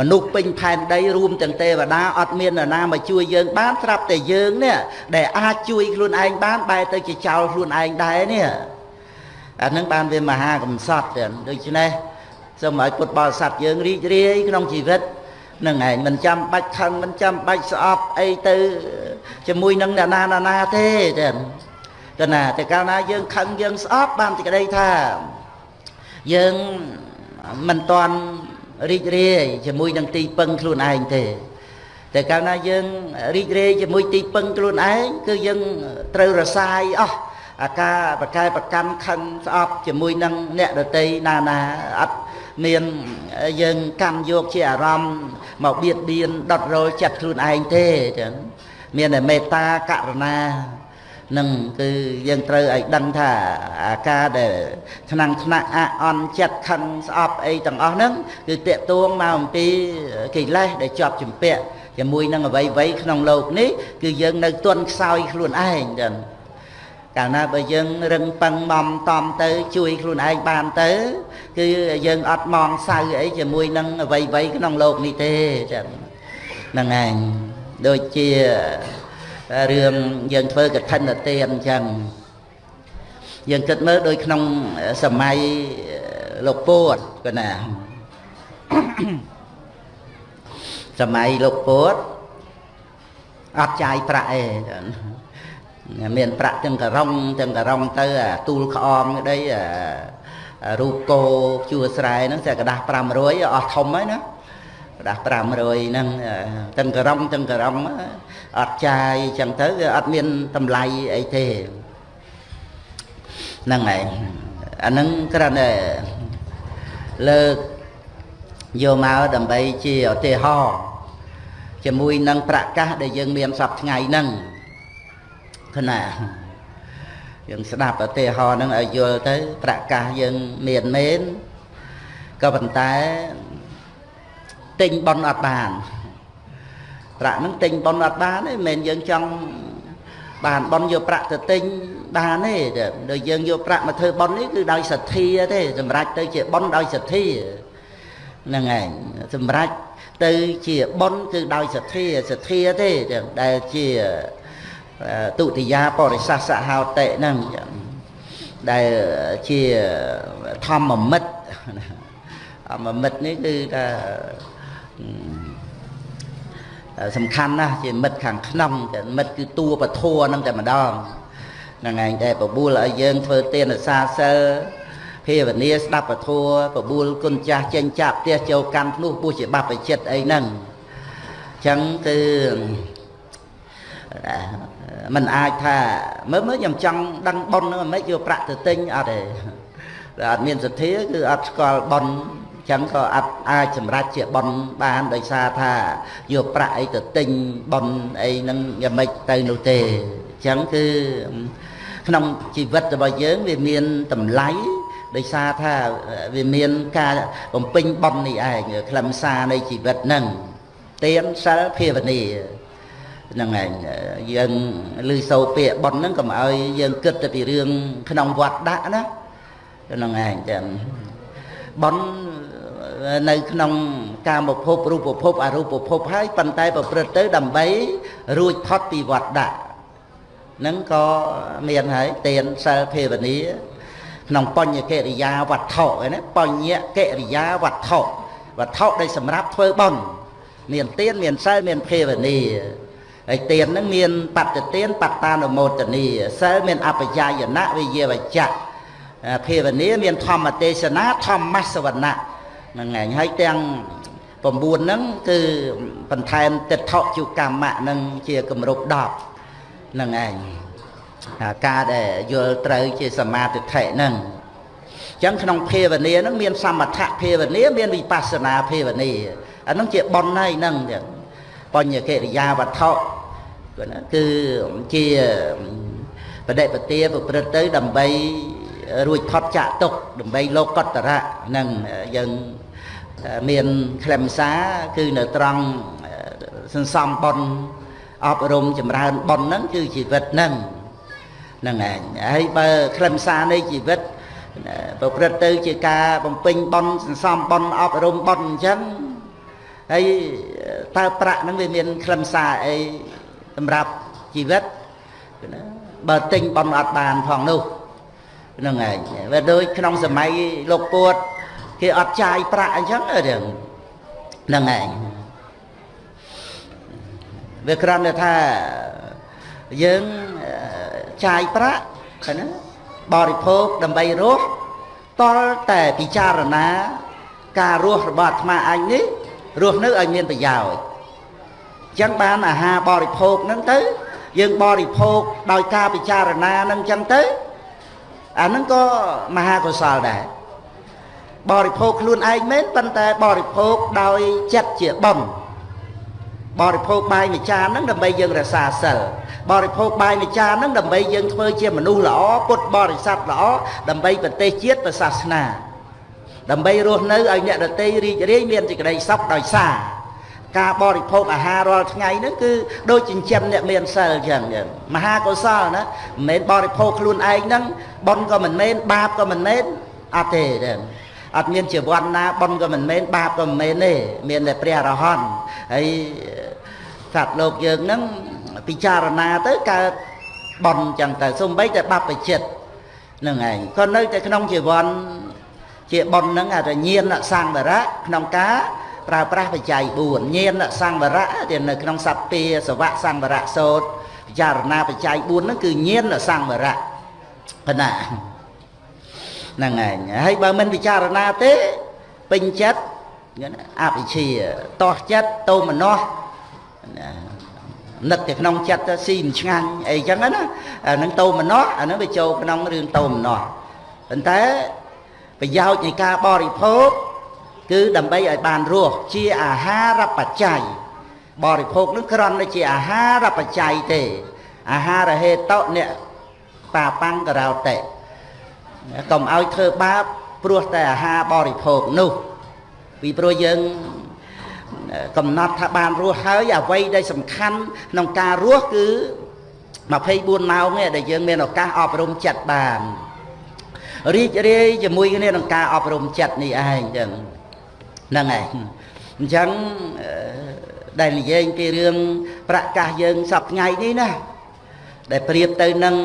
មនុស្សពេញផែនដីរួមទាំងទេវតាអត់មាននរណាមកជួយយើងបានស្រាប់តែយើងនេះដែលអាចជួយខ្លួនឯងបានបែរទៅជាចោលខ្លួនឯងដែរនេះអានឹងបានវាមហាកំសត់ចឹងដូច្នេះសូមឲ្យពុទ្ធបរិស័ទយើងរីករាយក្នុងជីវិតនឹងឯងមិនចាំបាច់ខឹងមិនចាំបាច់ស្អប់អីទៅជាមួយនឹងអ្នកណាណាណាទេចឹងទៅណាតែកាលណាយើងខឹងយើងស្អប់បានតែក្តីថាយើងមិនតាន់ រីករាយជាមួយនឹងទីពឹងខ្លួនឯងទេតែកាលណាយើងរីករាយជាមួយទីពឹងខ្លួនឯងគឺយើងត្រូវរសាយអស់អាការបកែប្រកាន់ខឹងស្អប់ជាមួយនឹងអ្នកដតីណាណាអត់មានយើងកម្មយកជាអារម្មណ៍មកបៀតបៀនដុតរលចិត្តខ្លួនឯងទេចឹងមានតែមេត្តាករុណា នឹងគឺយើងត្រូវឲ្យដឹងថាអាការដែលឆ្នាំឆ្នាក់អអន់ចិត្តខឹងស្អប់អីទាំងអស់ហ្នឹងគឺតេតួងមកអំពីកិលេសដែលជាប់ចម្ពាក់ជាមួយនឹងអវ័យវ័យក្នុងលោកនេះគឺយើងនៅទន់ខ្សោយខ្លួនឯងចឹងកាលណាបើយើងរឹងប៉ឹងមំតំទៅ ជួយខ្លួនឯងបានទៅ គឺយើងអត់មកសៅអីជាមួយនឹងអវ័យវ័យក្នុងលោកនេះទេចឹងហ្នឹងឯងដូចជា រឿងយើងធ្វើកឋិនទានអញ្ចឹងយើងគិតមើលដូចក្នុងសម័យលោកពួតកណាសម័យលោកពួតអត់ចាយប្រាក់អីមានប្រាក់ទាំងករងទាំងករងទៅអាទូលក្អមក្តីអារូបគោជួស្រែហ្នឹងតែกระดาษ500អស់ធំហើយណា ផ្ដាស់500ហ្នឹងទាំងក្រំទាំងក្រំអត់ចាយអញ្ចឹងទៅវាអត់មានតម្លៃអីទេហ្នឹងហើយអាហ្នឹងគ្រាន់តែលើកយកមកដើម្បីជាឧទាហរណ៍ជាមួយនឹងប្រកាសដែលយើងមានសប្ថ្ងៃហ្នឹងគណាយើងស្ដាប់ឧទាហរណ៍ហ្នឹងឲ្យយល់ទៅប្រកាសយើងមានមែនក៏ប៉ុន្តែ ទិញប៉ុនអត់បានប្រាក់ហ្នឹងទិញប៉ុនអត់បានទេមិនមែនយើងចង់បានប៉ុនយកប្រាក់ទៅទិញបានទេដល់យើងយកប្រាក់មកធ្វើប៉ុននេះគឺដោយសទ្ធាទេសម្រាប់ទៅជាប៉ុនដោយសទ្ធាហ្នឹងឯងសម្រាប់ទៅជាប៉ុនគឺដោយសទ្ធាសទ្ធាទេដែលជាទុតិយាបរិសាសហោតិហ្នឹងដែលជាធម្មមិត្តធម្មមិត្តនេះគឺថា សំខាន់ណាស់ជាមិត្តខាងក្នុងតែមិត្តគឺតួពធัวហ្នឹងតែម្ដងហ្នឹងឯងតែបបួលឲ្យយើងធ្វើទានសាសិលភាវនាស្ដាប់ពធัวបបួលគុណចាស់ចេញចាក់ផ្ទះចូលកាន់ភ្នោះពុះជាបព្វជិតអីហ្នឹងអញ្ចឹងគឺมันអាចថាមើលមើលខ្ញុំចង់ដឹងប៉ុនហ្នឹងមិនយកប្រាក់ទៅទិញអត់ទេតែអត់មានសទ្ធាគឺអត់ស្គាល់ប៉ុន ចឹងក៏អត់អាចសម្រេចជាប៉ុនបានដោយសារថាយកប្រាក់អីទៅទិញប៉ុនអីហ្នឹងយ៉ាងម៉េចទៅនោះទេចឹងគឺក្នុងជីវិតរបស់យើងវាមានតម្លៃដោយសារថាវាមានការបំពេញប៉ុននេះឯងខ្លឹមសារនៃជីវិតហ្នឹងទានសិលភាវនាហ្នឹងឯងយើងឮសូរពាក្យប៉ុនហ្នឹងកុំឲ្យយើងគិតទៅពីរឿងក្នុងវត្តដាក់ណាហ្នឹងឯងចឹងប៉ុន នៅក្នុងកាមភពរូបភពអរូបភពហើយប៉ុន្តែប្រព្រឹត្តទៅដើម្បីរួចផុតពីវត្តដាក់នឹងក៏មានហើយទានសិលភាវនាក្នុងបញ្ញកិរិយាវត្ថុឯណាបញ្ញកិរិយាវត្ថុវត្ថុដែលសម្រាប់ធ្វើបុណ្យមានទានមានសិលមានភាវនាហើយទានហ្នឹងមានបត្តទានបត្តានុមោទនីសិលមានអបយាយណៈវិយាវចៈភាវនាមានធម្មទេសនាធម្មសវណៈ ហ្នឹងឯងហើយទាំងហ្នឹងគឺបន្ថែមតិដ្ឋជុកម្មៈហ្នឹងជាគម្រប់10ហ្នឹងឯងការដែលយល់ត្រូវជាសមាធិហ្នឹងអញ្ចឹងក្នុងភាវនាហ្នឹងមានសមថៈភាវនាមានវិបស្សនាភាវនាអាហ្នឹងជាប៉ុនហើយហ្នឹងចឹងបញ្ញកិរិយាវត្ថុគឺជាបដិបទាប្រព្រឹត្តទៅដើម្បី រួចផុតចាក់ទុកដើម្បីលោកកតរៈនឹងយើងមានខ្លឹមសារគឺនៅត្រង់សន្សំបុណ្យអប់រំចម្រើនបុណ្យហ្នឹងគឺជីវិតហ្នឹងហ្នឹងឯងហើយបើខ្លឹមសារនៃជីវិតប្រព្រឹត្តទៅជាការបំពេញបុណ្យសន្សំបុណ្យអប់រំបុណ្យអញ្ចឹងហើយតើប្រាក់ហ្នឹងវាមានខ្លឹមសារអីសម្រាប់ជីវិតណាបើទិញបុណ្យអត់បានផងនោះ ហ្នឹងឯងវាដូចក្នុងសម័យលោកពួតគេអត់ចាយប្រាក់អញ្ចឹងរឿងហ្នឹងឯងវាគ្រាន់តែថាយើងចាយប្រាក់ណាបរិភោគដើម្បីរស់តលតែពិចារណា ការរស់របស់អាត្មាអញនេះរស់នៅឲ្យមានប្រយោជន៍អញ្ចឹងបានអាហារបរិភោគហ្នឹងទៅ យើងបរិភោគដោយការពិចារណាហ្នឹងអញ្ចឹងទៅ អាហ្នឹងក៏មហាកុសលដែរបរិភោគខ្លួនឯងមែនប៉ុន្តែបរិភោគដោយចិត្តជាបំបរិភោគបាយមួយចានហ្នឹងដើម្បីយើងរក្សាសិលបរិភោគបាយមួយចានហ្នឹងដើម្បីយើងធ្វើជាមនុស្សល្អពុទ្ធបរិស័ទល្អដើម្បីប្រទេសជាតិប្រសាសនាដើម្បីរស់នៅឲ្យអ្នកដទៃរីករាយមានសេចក្តីសុខដោយសារ ការបរិភោគអាហាររាល់ថ្ងៃហ្នឹងគឺដូចចិញ្ចឹមអ្នកមានសិលអញ្ចឹងមហាកុសលណាមិនមែនបរិភោគខ្លួនឯងហ្នឹងបុណ្យក៏មិនមែនបាបក៏មិនមែនអត់ទេទេអត់មានជីវ័នណាបុណ្យក៏មិនមែនបាបក៏មិនមែនទេមានតែព្រះអរហន្តហើយសត្វលោកយើងហ្នឹងពិចារណាទៅកើតបុណ្យចឹងទៅសំបីតែបព្វជិតនឹងឯងក៏នៅតែក្នុងជីវ័នជាបុណ្យហ្នឹងអារញាណសង្វរៈក្នុងការ ប្រើប្រាស់បច្ច័យ4ញាណសង្វរៈដែលនៅក្នុងសព្ទាសវៈសង្វរៈសោតពិចារណាបច្ច័យ4ហ្នឹងគឺញាណសង្វរៈកណាហ្នឹងឯងហើយបើមិនពិចារណាទេពេញចិត្តអវិជ្ជាតោះចិត្តតោមនោះនឹកតែក្នុងចិត្តទៅស៊ីមិនឆ្ងាញ់អីចឹងណាអានឹងតោមនោះអានឹងវាចូលក្នុងរឿងតោមនោះប៉ុន្តែប្រយោជន៍នៃការបរិភោគ គឺដើម្បីឲ្យបានរស់ជាអាហារបច្ច័យបរិភោគនឹងគ្រាន់តែជាអាហារបច្ច័យទេ អាហារហេតុអ្នកបាបាំងករោតេកុំឲ្យធ្វើបាបព្រោះតែអាហារបរិភោគនោះពីព្រោះយើងកំណត់ថាបានរស់ហើយអ្វីដែលសំខាន់ក្នុងការរស់គឺ24ម៉ោងឯដែលយើងមានឱកាសអប់រំចិត្តបានរីករាយជាមួយគ្នានឹងការអប់រំចិត្តនេះឯងចឹង ហ្នឹងឯងអញ្ចឹងដែលនិយាយពីរឿងប្រកាសយើងសពថ្ងៃនេះណាដែលប្រៀបទៅនឹង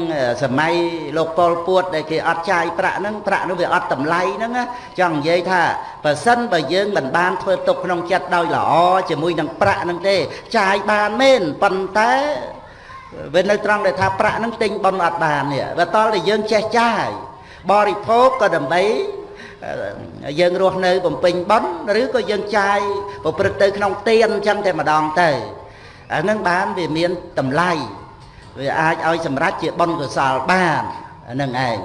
សម័យលោកប៉ុលពួត ដែលគេអត់ចាយប្រាក់ហ្នឹងប្រាក់នោះវាអត់តម្លៃហ្នឹងចង់និយាយថាបើសិនបើយើងមិនបានធ្វើទុកក្នុងចិត្តដោយល្អជាមួយនឹងប្រាក់ហ្នឹងទេ ចាយបានមែនប៉ុន្តែវានៅត្រង់ដែលថាប្រាក់ហ្នឹងទិញប៉ុនអត់បាននេះវាតល់តែយើងចេះចាយបរិភោគក៏ដើម្បី យើងរស់នៅបំពេញប៉ុនឬក៏យើងចាយប្រព្រឹត្តទៅក្នុងទៀនអញ្ចឹងតែម្ដងទៅអានឹងបានវាមានតម្លៃវាអាចឲ្យសម្រេចជាបុណ្យកុសលបានហ្នឹងឯង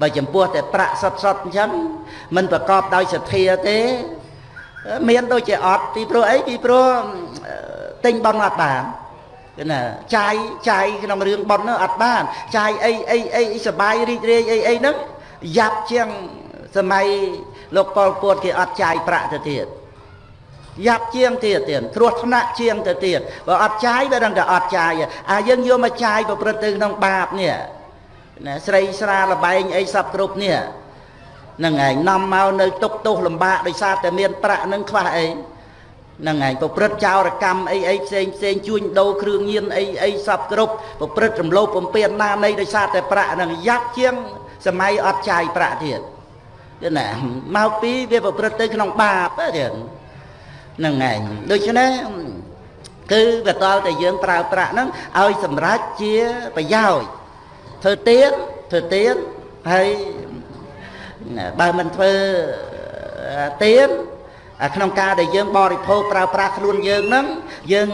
បើចំពោះតែប្រាក់សុតសុតអញ្ចឹងមិនប្រកបដោយសទ្ធាទេមានដូចជាអត់ពីព្រោះអីពីព្រោះទិញបុណ្យអត់បានគឺណាចាយចាយក្នុងរឿងបុណ្យនោះអត់បានចាយអីអីអីសបាយរីករាយអីអីហ្នឹងយ៉ាប់ជាង សម័យលោកប៉ុលពតគេអត់ចាយប្រាក់ទៅទៀតយ៉ាប់ជាងទៀតទៀតគ្រោះថ្នាក់ជាងទៅទៀតបើអត់ចាយវាដឹងតែអត់ចាយអាយើងយកមកចាយប្រព្រឹត្តទៅក្នុងបាបនេះណាស្រីស្រាលបែងអីសពគ្រប់នេះហ្នឹងឯងនាំមកនៅទុកទោសលំបាកដោយសារតែមានប្រាក់នឹងខ្វះអីហ្នឹងឯងប្រព្រឹត្តចោរកម្មអីអីផ្សេងផ្សេងជួញដូរគ្រឿងញៀនអីអីសពគ្រប់ប្រព្រឹត្តរំលោភបំពានណានៃដោយសារតែប្រាក់ហ្នឹងយ៉ាប់ជាងសម័យអត់ចាយប្រាក់ទៀត គឺណាមកពីវាប្រព្រឹត្តទៅក្នុងបាបទៀតហ្នឹងឯងដូច្នេះគឺវាតល់តែយើងប្រើប្រាក់ហ្នឹងឲ្យសម្រេចជាប្រយោជន៍ធ្វើទៀនធ្វើទៀនហើយបើមិនធ្វើទៀនអាក្នុងការដែលយើងបរិភោគប្រើប្រាស់ខ្លួនយើងហ្នឹងយើង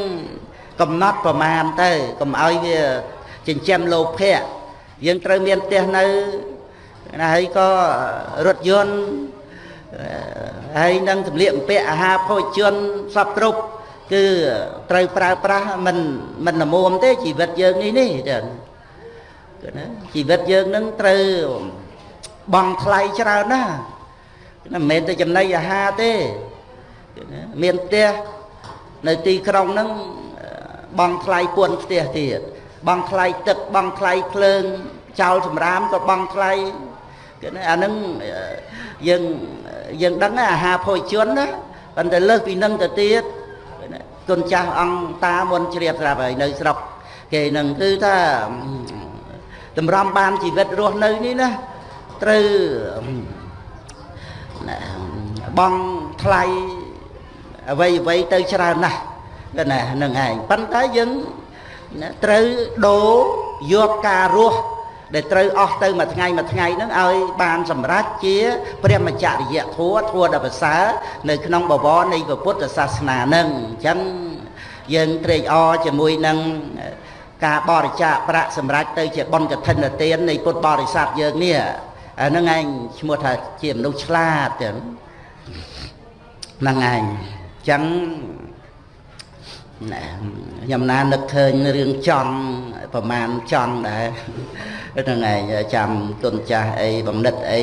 កំណត់ប្រមាណទៅកុំឲ្យវាចិញ្ចឹមលោភៈយើងត្រូវមានផ្ទះនៅ ណាហើយក៏រថយន្តហើយនឹងសម្លៀកបំពាក់អាហារភោជនសពគ្រប់គឺត្រូវប្រើប្រាស់មិនមិនល្មមទេជីវិតយើងនេះនេះចឹងគឺណាជីវិតយើងនឹងត្រូវបងថ្លៃច្រើនណាស់មិនមែនតែចំណីអាហារទេមានផ្ទះនៅទីក្រុងហ្នឹងបងថ្លៃពួនផ្ទះទៀតបងថ្លៃទឹកបងថ្លៃភ្លើងចោលសម្រាមក៏បងថ្លៃ គឺអាហ្នឹងយើងយើងដឹងអាហារភោជនណាប៉ុន្តែលើសពីនឹងទៅទៀតគុណចាស់អង្គតាមុនជ្រាបស្រាប់ហើយនៅស្រុកគេនឹងគឺថាតម្រាំបានជីវិតរស់នៅនេះណាត្រូវបងថ្លៃអ្វីអ្វីទៅច្រើនណាស់គឺណានឹងឯងប៉ុន្តែយើងត្រូវដូរយកការរស់ ដែលត្រូវអស់ទៅមួយថ្ងៃមួយថ្ងៃហ្នឹងឲ្យបានសម្រេចជាព្រះមច្ចរិយធัวធัวដ៏ប្រសើរនៅក្នុងបវរនៃពុទ្ធសាសនាហ្នឹងអញ្ចឹងយើងត្រេកអរជាមួយនឹងការបរិច្ចាគប្រាក់សម្រាប់ទៅជាបុណ្យកឋិនទាននៃពុទ្ធបរិស័ទយើងនេះអាហ្នឹងឯងឈ្មោះថាជាមនុស្សឆ្លាតចឹងហ្នឹងឯងអញ្ចឹង ខ្ញុំណានឹកឃើញរឿងចង់ប្រមាណចង់ដែរហ្នឹងឯងចាំទុនចាស់អីបំណិតអី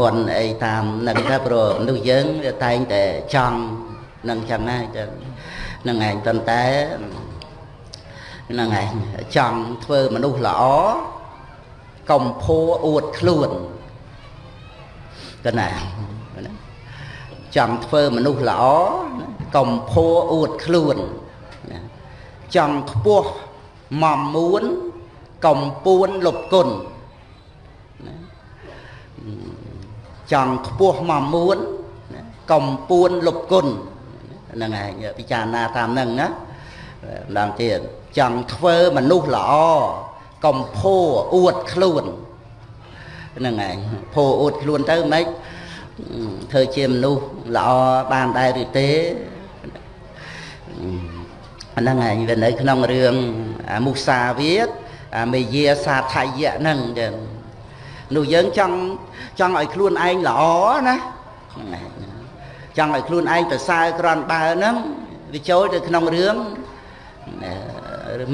មុនអីតាមនឹងទៅព្រោះមនុស្សយើងវាតែងតែចង់នឹងចឹងណាចឹងហ្នឹងឯងប៉ុន្តែហ្នឹងឯងចង់ធ្វើមនុស្សល្អកំភួអួតខ្លួនកណា ចង់ធ្វើមនុស្សល្អកំភួអួតខ្លួនចង់ខ្ពស់មមួនកំពួនលុបគុណចង់ខ្ពស់មមួនកំពួនលុបគុណហ្នឹងឯងពិចារណាតាមហ្នឹងណាម្ដងទៀតចង់ធ្វើមនុស្សល្អកំភោអួតខ្លួនហ្នឹងឯងភោអួតខ្លួនទៅមិន ធ្វើជាមនុស្សល្អបានដែរឬទេហ្នឹងឯងវានៅក្នុងរឿងមុសាវាទអាមេយាសាថយៈហ្នឹងចឹងនោះយើងចង់ចង់ឲ្យខ្លួនឯងល្អណាហ្នឹងឯងចង់ឲ្យខ្លួនឯងប្រសើរក្រនបើហ្នឹងវាចូលទៅក្នុងរឿង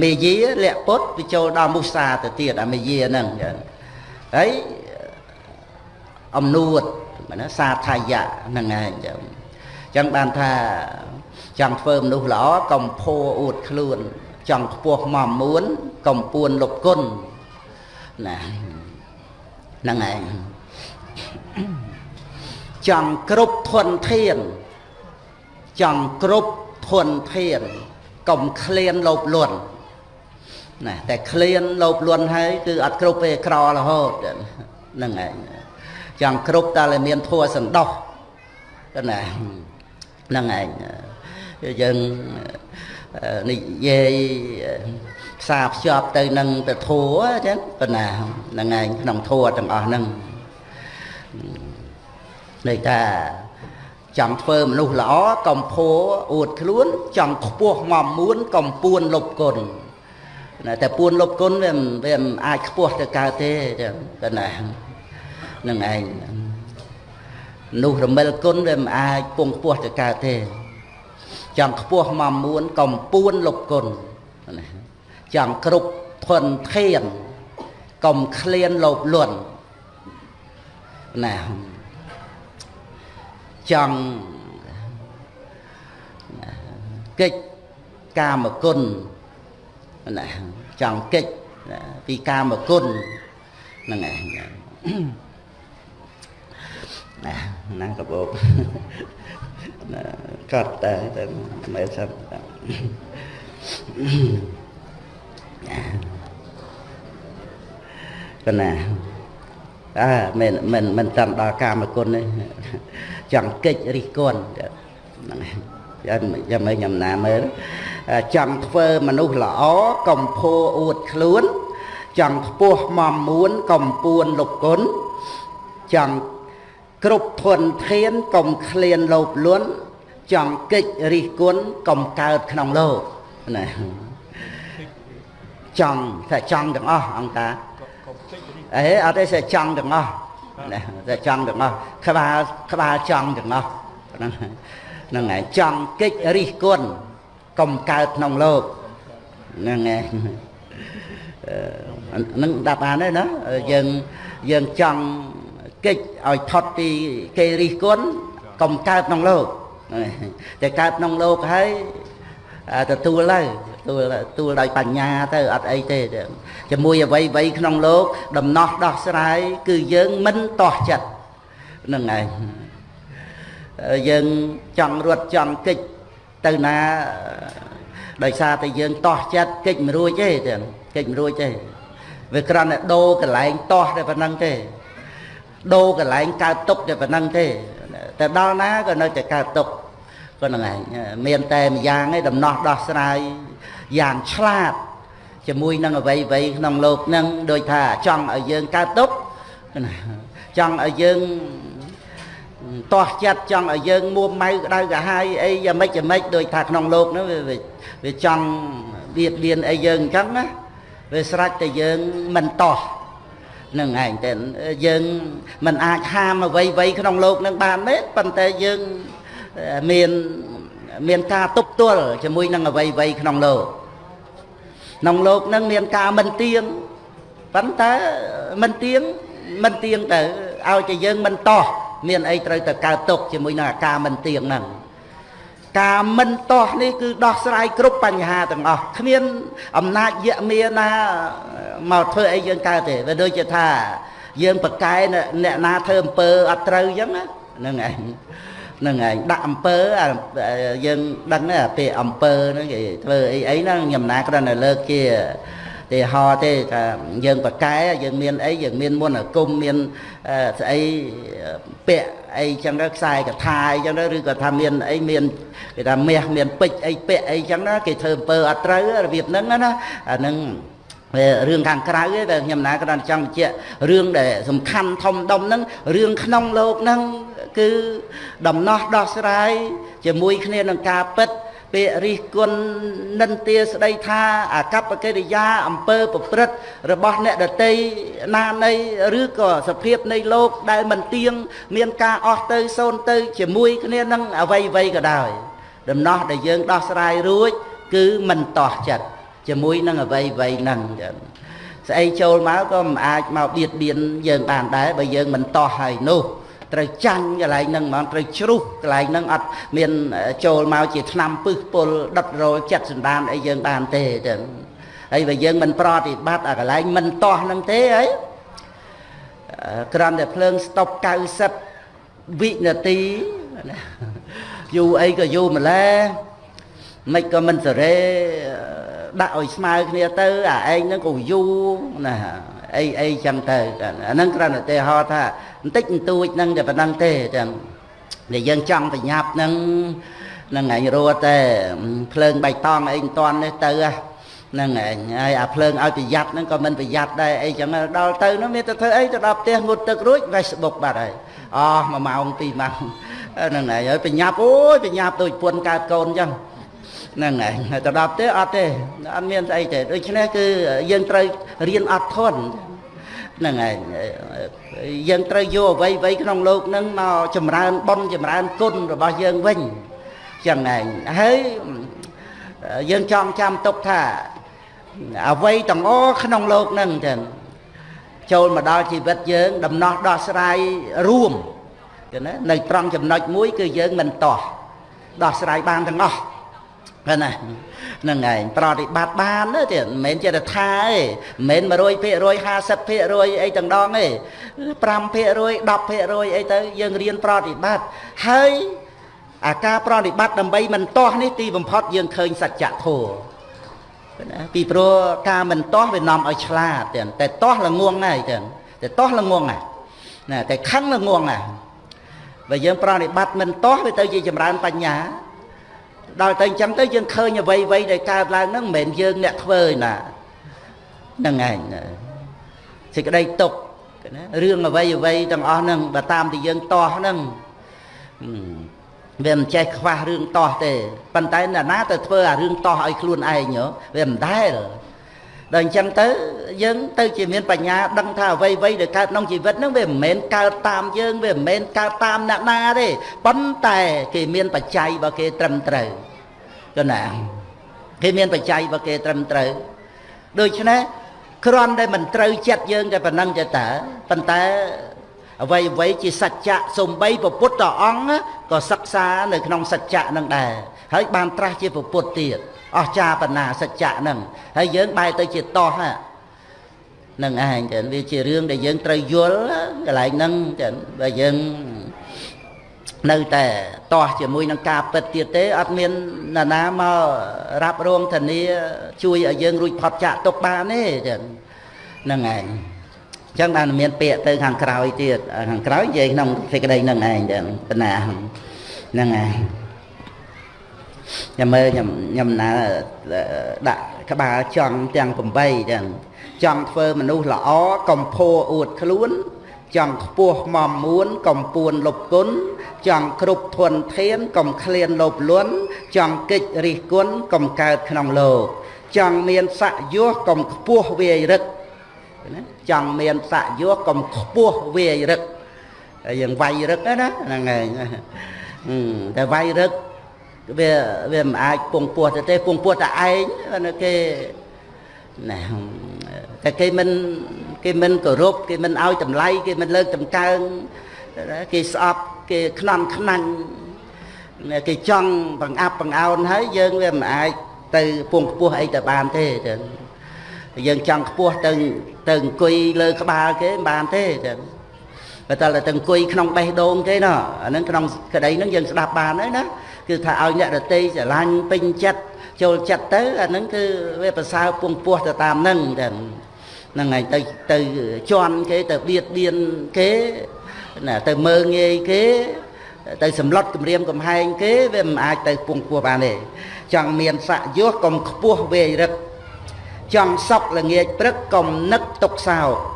មេយាលក្ខពុតវាចូលដល់មុសាទៅទៀតអាមេយាហ្នឹងចឹងហើយអំនួត ណាសាថយៈហ្នឹងឯងចឹងចឹងបានថាចង់ធ្វើមនុស្សល្អកំភោអួតខ្លួន ចង់ខ្ពស់មមួនកំពួនលុបគុណណាហ្នឹងឯងចង់គ្រប់ធនធាន ចង់គ្រប់ធនធានកុំឃ្លានលោភលន់ណាតែឃ្លានលោភលន់ហើយគឺអត់គ្រប់ទេក្ររហូតហ្នឹងឯង ចង់គ្រប់តែតែមានធัวសន្តោសណាហ្នឹងឯងយើងនិយាយផ្សារភ្ជាប់ទៅនឹងពធัวអញ្ចឹងប៉ុណ្ណាហ្នឹងឯងក្នុងធัวទាំងអស់ហ្នឹងន័យថាចង់ធ្វើមនុស្សល្អកំភួអួតខ្លួនចង់ខ្ពស់មមួនកំពួនលុបគុណតែពួនលុបគុណវាវាមិនអាចខ្ពស់ទៅកើតទេចឹងប៉ុណ្ណា នឹងឯងនោះរមិលគុណវាមិនអាចពងខ្ពស់ទៅកើតទេ ចង់ខ្ពស់មកមួនកំពួនលុបគុណចង់គ្រប់ធនធានកុំឃ្លានលោភលន់ណាចង់កិច្ចកាមគុណណាចង់កិច្ចពីកាមគុណហ្នឹងឯង ណាហ្នឹងកបោកកត់តែតែមិនសិនកណាអើមិនមិនមិនតាមដល់កាមគុណទេចង់កិច្ចរិះគន់ហ្នឹងយ៉ាងយ៉ាងមិនញ៉ាំណាមើលចង់ធ្វើមនុស្សល្អកំភោអួតខ្លួន ចង់ខ្ពស់មមមួនកំពួនលុបគុណចង់ គ្រប់ធនធានកុំឃ្លានលោភលន់ចង់កិច្ចរិះគន់កុំកើតក្នុងលោកណាចង់តែចង់ទាំងអស់អង្គតាអេអត់ទេតែចង់ទាំងអស់ណាតែចង់ទាំងអស់ក្បាលក្បាលចង់ទាំងអស់ហ្នឹងហ្នឹងហើយចង់កិច្ចរិះគន់កុំកើតក្នុងលោកហ្នឹងហើយនឹងដាប់បានទេណាយើងយើងចង់ កិច្ចឲ្យផុតពីគេរិះគន់កុំកើតក្នុងលោកតែកើតក្នុងលោកហើយទទួលទៅទួលទួលដោយបញ្ញាទៅអត់អីទេជាមួយអ្វីអ្វីក្នុងលោក ដំណោះដោះស្រាយគឺយើងមិនតោះចិត្តនឹងឯងយើងចង់រត់ចង់កិច្ចទៅណាដោយសារតែយើងតោះចិត្តកិច្ចមិនរួចទេទាំងកិច្ចមិនរួចទេវាគ្រាន់តែដូរកន្លែងតោះតែប៉ុណ្្នឹងទេ ដូរកន្លែងកើតទុកតែប៉ុណ្្នឹងទេតែដល់ណាក៏នៅតែកើតទុកប៉ុណ្្នឹងឯងមានតែម្យ៉ាងឯងដំណោះដោះស្រាយយ៉ាងឆ្លាតជាមួយនឹងអវ័យវ័យក្នុងលោកនឹងដូចថាចង់ឲ្យយើងកើតទុកចង់ឲ្យយើងតោះចិត្តចង់ឲ្យយើងមួម៉ៅក្តៅកាហាយអីយ៉ាងម៉េចយ៉ាងម៉េចដូចថាក្នុងលោកនោះវាចង់បៀតបៀនអីយើងអញ្ចឹងណាវាស្រេចតែយើងមិនតោះ នឹងឯងតែយើងមិនអាចហាមអ្វីអ្វីក្នុងលោកនឹងបានទេប៉ុន្តែយើងមានមានការទប់ទល់ជាមួយនឹងអ្វីអ្វីក្នុងលោកក្នុងលោកនឹងមានការមិនទៀងប៉ុន្តែមិនទៀងមិនទៀងទៅឲ្យតែយើងមិនតោះមានអីត្រូវតែកើតទុកជាមួយនឹងអាការមិនទៀងហ្នឹង ការមិនតោះនេះគឺដោះស្រាយគ្រប់បញ្ហាទាំងអស់គ្មានអំណាចយៈមាណាមកធ្វើអីយើងកើតទេវាដូចជាថាយើងប្រកែអ្នកណាធ្វើអំពើអត់ត្រូវអញ្ចឹងហ្នឹងឯងហ្នឹងឯងដាក់អំពើយើងដឹងទេអាពេលអំពើហ្នឹងគេធ្វើអីអីហ្នឹងខ្ញុំណាគ្រាន់តែលើកជាទេហោទេថាយើងប្រកែយើងមានអីយើងមានមុនអាគមមានស្អីពាក់ អីចឹងទៅខ្សែកថាអីចឹងទៅឬក៏ថាមានអីមានគេថាមាសមានពេជ្រអីពាក់អីចឹងណាគេធ្វើអំពើអត់ត្រូវរបៀបហ្នឹងណាអាហ្នឹងរឿងខាងក្រៅទេតែខ្ញុំណាគ្រាន់ចង់បញ្ជាក់រឿងដែលសំខាន់ធំដុំហ្នឹងរឿងក្នុងលោកហ្នឹងគឺដំណោះដោះស្រាយជាមួយគ្នានឹងការពិត ពាក្យរិះគន់និន្ទាស្ដីថាអកប្បកិរិយាអំពើប្រព្រឹត្តរបស់អ្នកដតីណានៃឬក៏សភាពនៃលោកដែលមិនទៀងមានការអស់ទៅសូន្យទៅជាមួយគ្នានឹងអវ័យវ័យក៏ដោយដំណោះដែលយើងដោះស្រាយរួច គឺមិនតោះចិត្តជាមួយនឹងអវ័យវ័យហ្នឹងចឹងស្អីចូលមកក៏មិនអាចមកបៀតបៀនយើងបានដែរបើយើងមិនតោះហើយនោះ ត្រូវចាញ់កន្លែងហ្នឹងហ្មងត្រូវជ្រុះកន្លែងហ្នឹងអត់មានចូលមកជាឆ្នាំពឹសពុលដុតរលចិត្តសន្តានអីយើងបានទេចឹងហើយបើយើងមិនប្រតិបត្តិអាកន្លែងមិនតោះហ្នឹងទេអីក្រាន់តែភ្លើងស្តុប90វិនាទីយូរអីក៏យូរម្ល៉េះមិនក៏មិនសេរីដាក់ឲ្យស្មើគ្នាទៅអាឯងហ្នឹងក៏យូរណាអីអីចឹងទៅអាហ្នឹងគ្រាន់តែឧទាហរណ៍ថា បន្តិចបន្តួចហ្នឹងតែប៉ុណ្្នឹងទេចឹងដែលយើងចង់ប្រញាប់ហ្នឹងនឹងឯងរត់តែភ្លើងបៃតងអីមិនតាន់នេះទៅហ្នឹងឯងហើយអាភ្លើងឲ្យប្រយ័ត្នហ្នឹងក៏មិនប្រយ័ត្នដែរអីចឹងដល់ទៅនោះមានតែធ្វើអីទៅដល់ផ្ទះងូតទឹករួច Facebook បាត់ហើយអស់1ម៉ោង2ម៉ោងហ្នឹងឯងហើយប្រញាប់អូយប្រញាប់ដូចពុនកើតកូនចឹងហ្នឹងឯងទៅដល់ទេអត់ទេអត់មានស្អីទេដូច្នេះគឺយើងត្រូវរៀនអត់ធន់ហ្នឹងឯង យើងត្រូវយកអ្វីអ្វីក្នុងលោកនឹងមកចម្រើនបុណ្យចម្រើនគុណរបស់យើងវិញចឹងឯងហើយយើងចង់ចាំទុកថាអ្វីទាំងអក្នុងលោកនឹងចឹងចូលមកដល់ជីវិតយើង ដំណោះដោះស្រាយរួមគឺណានៅត្រង់ចំណុចមួយ គឺយើងមិនតោះដោះស្រាយបានទាំងអស់ហ្នឹងណា នឹងឯងប្រតិបត្តិបានទេមិនមែនចេះតែថាទេមិនមែន100% 50%អីទាំងដងទេ5% 10%អីទៅយើងរៀនប្រតិបត្តិហើយអាការប្រតិបត្តិដើម្បីមិនទាស់នេះទីបំផុតយើងឃើញសច្ចធម៌ណាពីព្រោះការមិនទាស់វានាំឲ្យឆ្លាតតែទាស់ល្ងងហើយតែទាស់ល្ងងណាតែខឹងល្ងងណាបើយើងប្រតិបត្តិមិនទាស់វាទៅជាចម្រើនបញ្ញា ដល់ទៅអញ្ចឹងទៅយើងឃើញអ្វីអ្វីដែលកើតឡើងហ្នឹងមិនមែនយើងអ្នកធ្វើណាហ្នឹងឯងសេចក្តីទុកណារឿងអ្វីអ្វីទាំងអស់ហ្នឹងបើតាមតែយើងតោះហ្នឹងវាមិនចេះខ្វះរឿងតោះទេប៉ុន្តែអ្នកណាទៅធ្វើអារឿងតោះឲ្យខ្លួនឯងវាមិនដែល ដល់អញ្ចឹងទៅយើងទៅជាមានបញ្ញាដឹងថាអ្វីអ្វីដែលកើតក្នុងជីវិតហ្នឹងវាមិនមែនកើតតាមយើងវាមិនមែនកើតតាមអ្នកណាទេប៉ុន្តែគេមានបច្ច័យរបស់គេត្រឹមត្រូវគណាគេមានបច្ច័យរបស់គេត្រឹមត្រូវដូច្នេះគ្រាន់តែមិនត្រូវចិត្តយើងតែប៉ុណ្ណឹងទេតើប៉ុន្តែអ្វីអ្វីជាសច្ចៈសំបីពពុទ្ធអង្គក៏សិក្សានៅក្នុងសច្ចៈនឹងដែរ ហើយបានត្រាស់ជាពពុទ្ធទៀតអស្ចារ្យបណ្ណាសច្ចៈហ្នឹងហើយយើងបែរទៅជាតោះហ្នឹងឯងចឹងវាជារឿងដែលយើងត្រូវយល់កន្លែងហ្នឹងចឹងបើយើងនៅតែតោះជាមួយនឹងការពិតទៀតទេអត់មានណាណាមករ៉ាប់រងធានាជួយឲ្យយើងរួចផុតចាកទុកបានទេចឹងហ្នឹងឯងចឹងបានមានពាក្យទៅខាងក្រោយទៀតខាងក្រោយនិយាយក្នុងសេចក្តីហ្នឹងឯងចឹងបណ្ណាហ្នឹងឯង ខ្ញុំមើលខ្ញុំខ្ញុំណាដាក់ក្បាលចង់ទាំង8ចឹងចង់ធ្វើមនុស្សល្អកំភោអួតខ្លួន ចង់ខ្ពស់មមមួនកំពួនលុបគុណចង់គ្រប់ធនធានកុំឃ្លានលោភលន់ចង់កិច្ចរិះគន់កុំកើតក្នុងលោកចង់មានស័កយោកុំខ្ពស់វាយរឹកណាចង់មានស័កយោកុំខ្ពស់វាយរឹកយើងវាយរឹកណាហ្នឹងហើយតែវាយរឹក វាវាមិនអាចពងពោះទៅទេពងពោះតែឯងគេណាតែគេមិនគេមិនគោរពគេមិនឲ្យតម្លៃគេមិនលើកតម្កើងគេស្អប់គេខ្នំខ្នាញ់គេចង់បង្អាប់បង្អោនហើយយើងវាមិនអាចទៅពងខ្ពស់អីទៅបានទេចឹងយើងចង់ខ្ពស់ទៅទៅអង្គុយលើក្បាលគេមិនបានទេចឹង បើតើទៅអង្គុយក្នុងបេះដូងគេណោះអានឹងក្នុងក្តីហ្នឹងយើងស្ដាប់បានហើយណាគឺថាឲ្យអ្នករតីស្រឡាញ់ពេញចិត្តចូលចិត្តទៅអានឹងគឺវាប្រសើរពងពោះទៅតាមហ្នឹងចឹងហ្នឹងហើយទៅទៅជន់គេទៅបៀតបៀនគេណាទៅមើងងាយគេទៅសម្លុតគម្រាមកំហែងគេវាមិនអាចទៅពងពោះបានទេចង់មានស័កយោកុំខ្ពស់វេរឹកចង់សក់ល្ងាចព្រឹកកុំនឹកទុកសោក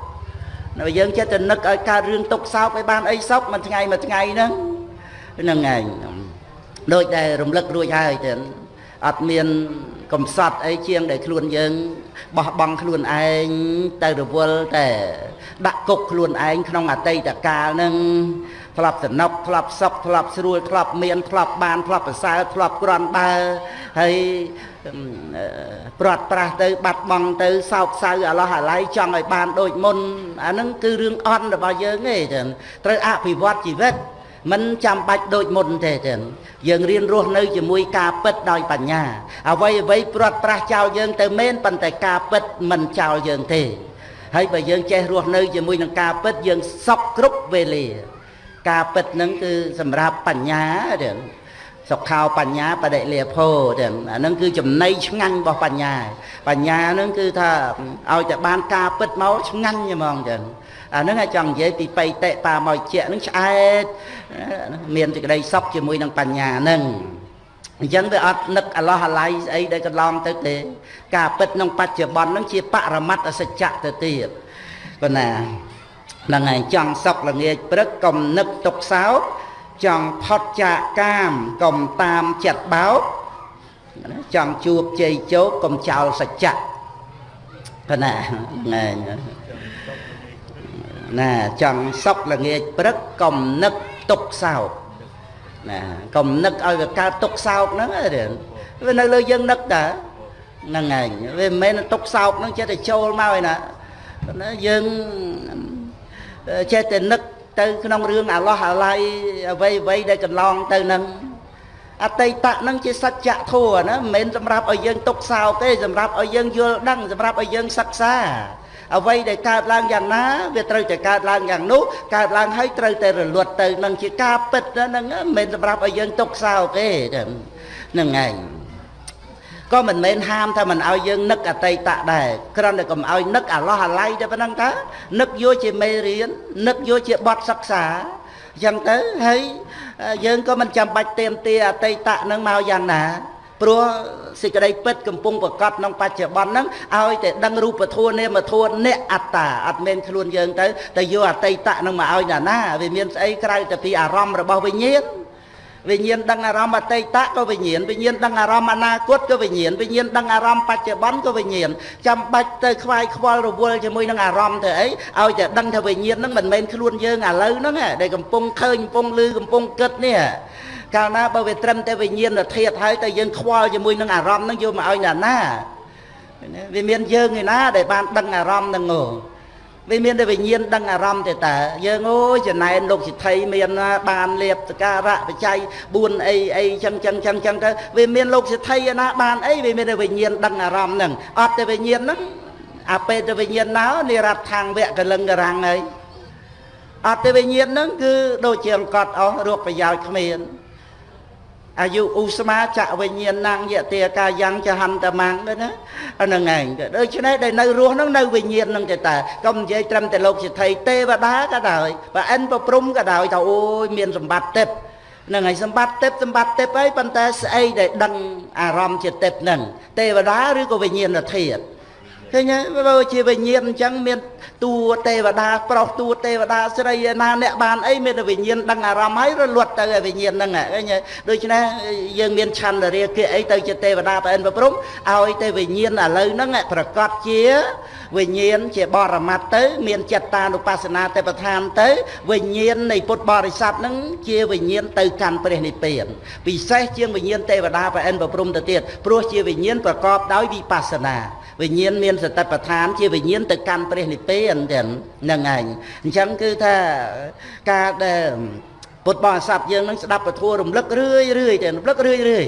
នៅយើងចិត្តទៅនឹកឲ្យកើតរឿងទុកសោកឲ្យបានអីសោកមួយថ្ងៃមួយថ្ងៃហ្នឹងហ្នឹងឯងដូចដែលរំលឹករួចហើយទៅអត់មានកំសត់អីជាងដែលខ្លួនយើងបោះបង់ខ្លួនឯងទៅរវល់តែដាក់គុកខ្លួនឯងក្នុងអតីតកាលនឹង ធ្លាប់សំណុកធ្លាប់សុខធ្លាប់ស្រួលធ្លាប់មានធ្លាប់បានធ្លាប់ប្រសើរធ្លាប់ក្រាន់បើហើយព្រាត់ប្រាស់ទៅ បាត់បង់ទៅសោកសៅអាឡោះអាឡៃចង់ឲ្យបានដូចមុនអាហ្នឹងគឺរឿងអន់របស់យើងទេត្រូវអភិវឌ្ឍជីវិតមិនចាំបាច់ដូចមុនទេទេយើងរៀនរស់នៅជាមួយការពិតដោយបញ្ញាអ្វីអ្វីព្រាត់ប្រាសចោលយើងទៅមែនប៉ុន្តែការពិតមិនចោលយើងទេហើយបើយើងចេះរស់នៅជាមួយនឹងការពិតយើងសក់គ្រប់វេលា ការពិតហ្នឹងគឺសម្រាប់បញ្ញាទេសុខោបញ្ញាបដិលាភោទេអាហ្នឹងគឺចំណៃឆ្ងាញ់របស់បញ្ញា បញ្ញាហ្នឹងគឺថាឲ្យតែបានការពិតមកឆ្ងាញ់ហ្មងចឹងអាហ្នឹងអាចចង់និយាយពីបៃតេបាមកជាហ្នឹងឆ្អែតមានសេចក្តីសុខជាមួយនឹងបញ្ញាហ្នឹងអញ្ចឹងវាអត់នឹកអាឡោះអាឡៃស្អីដែលកន្លងទៅទេ ការពិតក្នុងបច្ចុប្បន្នហ្នឹងជាបរមត្តសច្ចៈទៅទៀតប៉ុណ្ណា ហ្នឹងហើយចង់សុខល្ងាចព្រឹកកុំនឹកទុកសោកចង់ផុតចាកកាមកុំតាមចិត្តបោកចង់ជួបជ័យជោគកុំចោលសច្ចៈប៉ុណ្ណាហ្នឹងណាចង់សុខល្ងាចព្រឹកកុំនឹកទុកសោកណាកុំនឹកឲ្យវាកើតទុកសោកហ្នឹងវានៅលើយើងនឹកតាហ្នឹងឯងវាមិនមែនទុកសោកហ្នឹងចេះតែចូលមកឯណាណាយើង ចេះតែនឹកទៅក្នុងរឿងអាឡោះអាឡៃអ្វីអ្វីដែលកន្លងទៅហ្នឹងអតីតៈហ្នឹងជាសច្ចធម៌ណាមិនមែនសម្រាប់ឲ្យយើងទុកសោកទេសម្រាប់ឲ្យយើងយល់ដឹងសម្រាប់ឲ្យយើងសិក្សាអ្វីដែលកើតឡើងយ៉ាងណាវាត្រូវតែកើតឡើងយ៉ាងនោះកើតឡើងហើយត្រូវតែរលត់ទៅនឹងជាការពិតហ្នឹងមិនមែនសម្រាប់ឲ្យយើងទុកសោកទេហ្នឹងឯង ក៏មិនមែនហាមថាមិនឲ្យយើងនឹកអតីតដែរគ្រាន់តែកុំឲ្យនឹកអាឡោះអាល័យតែប៉ុណ្្នឹងតើនឹកយកជាមេរៀននឹកយកជាបទសិក្សាអញ្ចឹងទៅហើយយើងក៏មិនចាំបាច់ទៀមទាអតីតនឹងមកយ៉ាងណាព្រោះសេចក្តីពិតកំពុងប្រកបក្នុងបច្ចុប្បន្នហ្នឹងឲ្យតែដឹងរូបធម៌នាមធម៌អ្នកអត្តាអត់មានខ្លួនយើងទៅតែយកអតីតនឹងមកឲ្យណាណាវាមានស្អីក្រៅតែពីអារម្មណ៍របស់វិញ្ញាណ វិញ្ញាណដឹងអារម្មណ៍អតីតក៏វិញ្ញាណវិញ្ញាណដឹងអារម្មណ៍អនាគតក៏វិញ្ញាណវិញ្ញាណដឹងអារម្មណ៍បច្ចុប្បន្នក៏វិញ្ញាណចាំបាច់ទៅខ្វាយខ្វល់រវល់ជាមួយនឹងអារម្មណ៍ទៅអីឲ្យតែដឹងថាវិញ្ញាណហ្នឹងមិនមែនខ្លួនយើងឥឡូវហ្នឹងដែលកំពុងឃើញកំពុងឮកំពុងគិតនេះកាលណាបើវាត្រឹមតែវិញ្ញាណធាតុហើយតែយើងខ្វល់ជាមួយនឹងអារម្មណ៍ហ្នឹងយកមកឲ្យណាណាវាមានយើងឯណាដែលបានដឹងអារម្មណ៍ហ្នឹងហ៎ វាមានតែវិញ្ញាណដឹងអារម្មណ៍ទេតាយើងអូយចំណែនលោកសិទ្ធិមានបានលៀបសការៈបច្ច័យ4អីអីចឹងចឹងចឹងចឹងទៅវាមានលោកសិទ្ធិណាបានអីវាមានតែវិញ្ញាណដឹងអារម្មណ៍ហ្នឹងអត់តែវិញ្ញាណហ្នឹងអាពេលទៅវិញ្ញាណណោនិរដ្ឋខាងវៈកលឹងករាំងហើយអត់តែវិញ្ញាណហ្នឹងគឺដូចជាអង្កត់អស់រោគប្រយោជន៍គ្មាន អាយុឧស្មាចៈវិញ្ញាណังយតិកាយ៉ាងចហន្តមាំងទៅណាហ្នឹងឯងដូច្នេះដែលនៅរស់ហ្នឹងនៅវិញ្ញាណហ្នឹងទៅតើកុំនិយាយត្រឹមតែលោកសិទ្ធិទេវតាក៏ដោយបើអិនប្រព្រំក៏ដោយថាអូយមានសម្បត្តិទេពហ្នឹងហើយសម្បត្តិទេពសម្បត្តិទេពហើយប៉ុន្តែស្អីដែលដឹងអារម្មណ៍ជាទេពហ្នឹងទេវតាឬក៏វិញ្ញាណធាតុ ឃើញហើយបើជាវិញ្ញាណអញ្ចឹងមានតួទេវតាប្រុសតួទេវតាស្រីឯណាអ្នកបានអីមានតែវិញ្ញាណដឹងអារម្មណ៍ហើយរលត់ទៅឯវិញ្ញាណហ្នឹងឃើញហើយដូច្នេះយើងមានឆន្ទរាគៈអីទៅជាទេវតាប្រអិនប្រព្រំឲ្យតែវិញ្ញាណឥឡូវហ្នឹងប្រកាសជា វិញ្ញាណជាបរមត្តទៅ មានចិត្តតានុបស្សនាទេពឋានទៅ វិញ្ញាណនៃពុទ្ធបរិស័ទហ្នឹងជាវិញ្ញាណទៅកាន់ព្រះនិព្វានពិសេសជាងវិញ្ញាណទេវតាប្រអិនប្រព្រំទៅទៀតព្រោះជាវិញ្ញាណប្រកបដោយវិបស្សនាវិញ្ញាណមានសតិប្បដ្ឋានជាវិញ្ញាណទៅកាន់ព្រះនិព្វានទាំងហ្នឹងឯងអញ្ចឹងគឺថាការដែលពុទ្ធបរិស័ទយើងនឹងស្ដាប់ពធរំលឹករឿយរឿយតែរំលឹករឿយរឿយ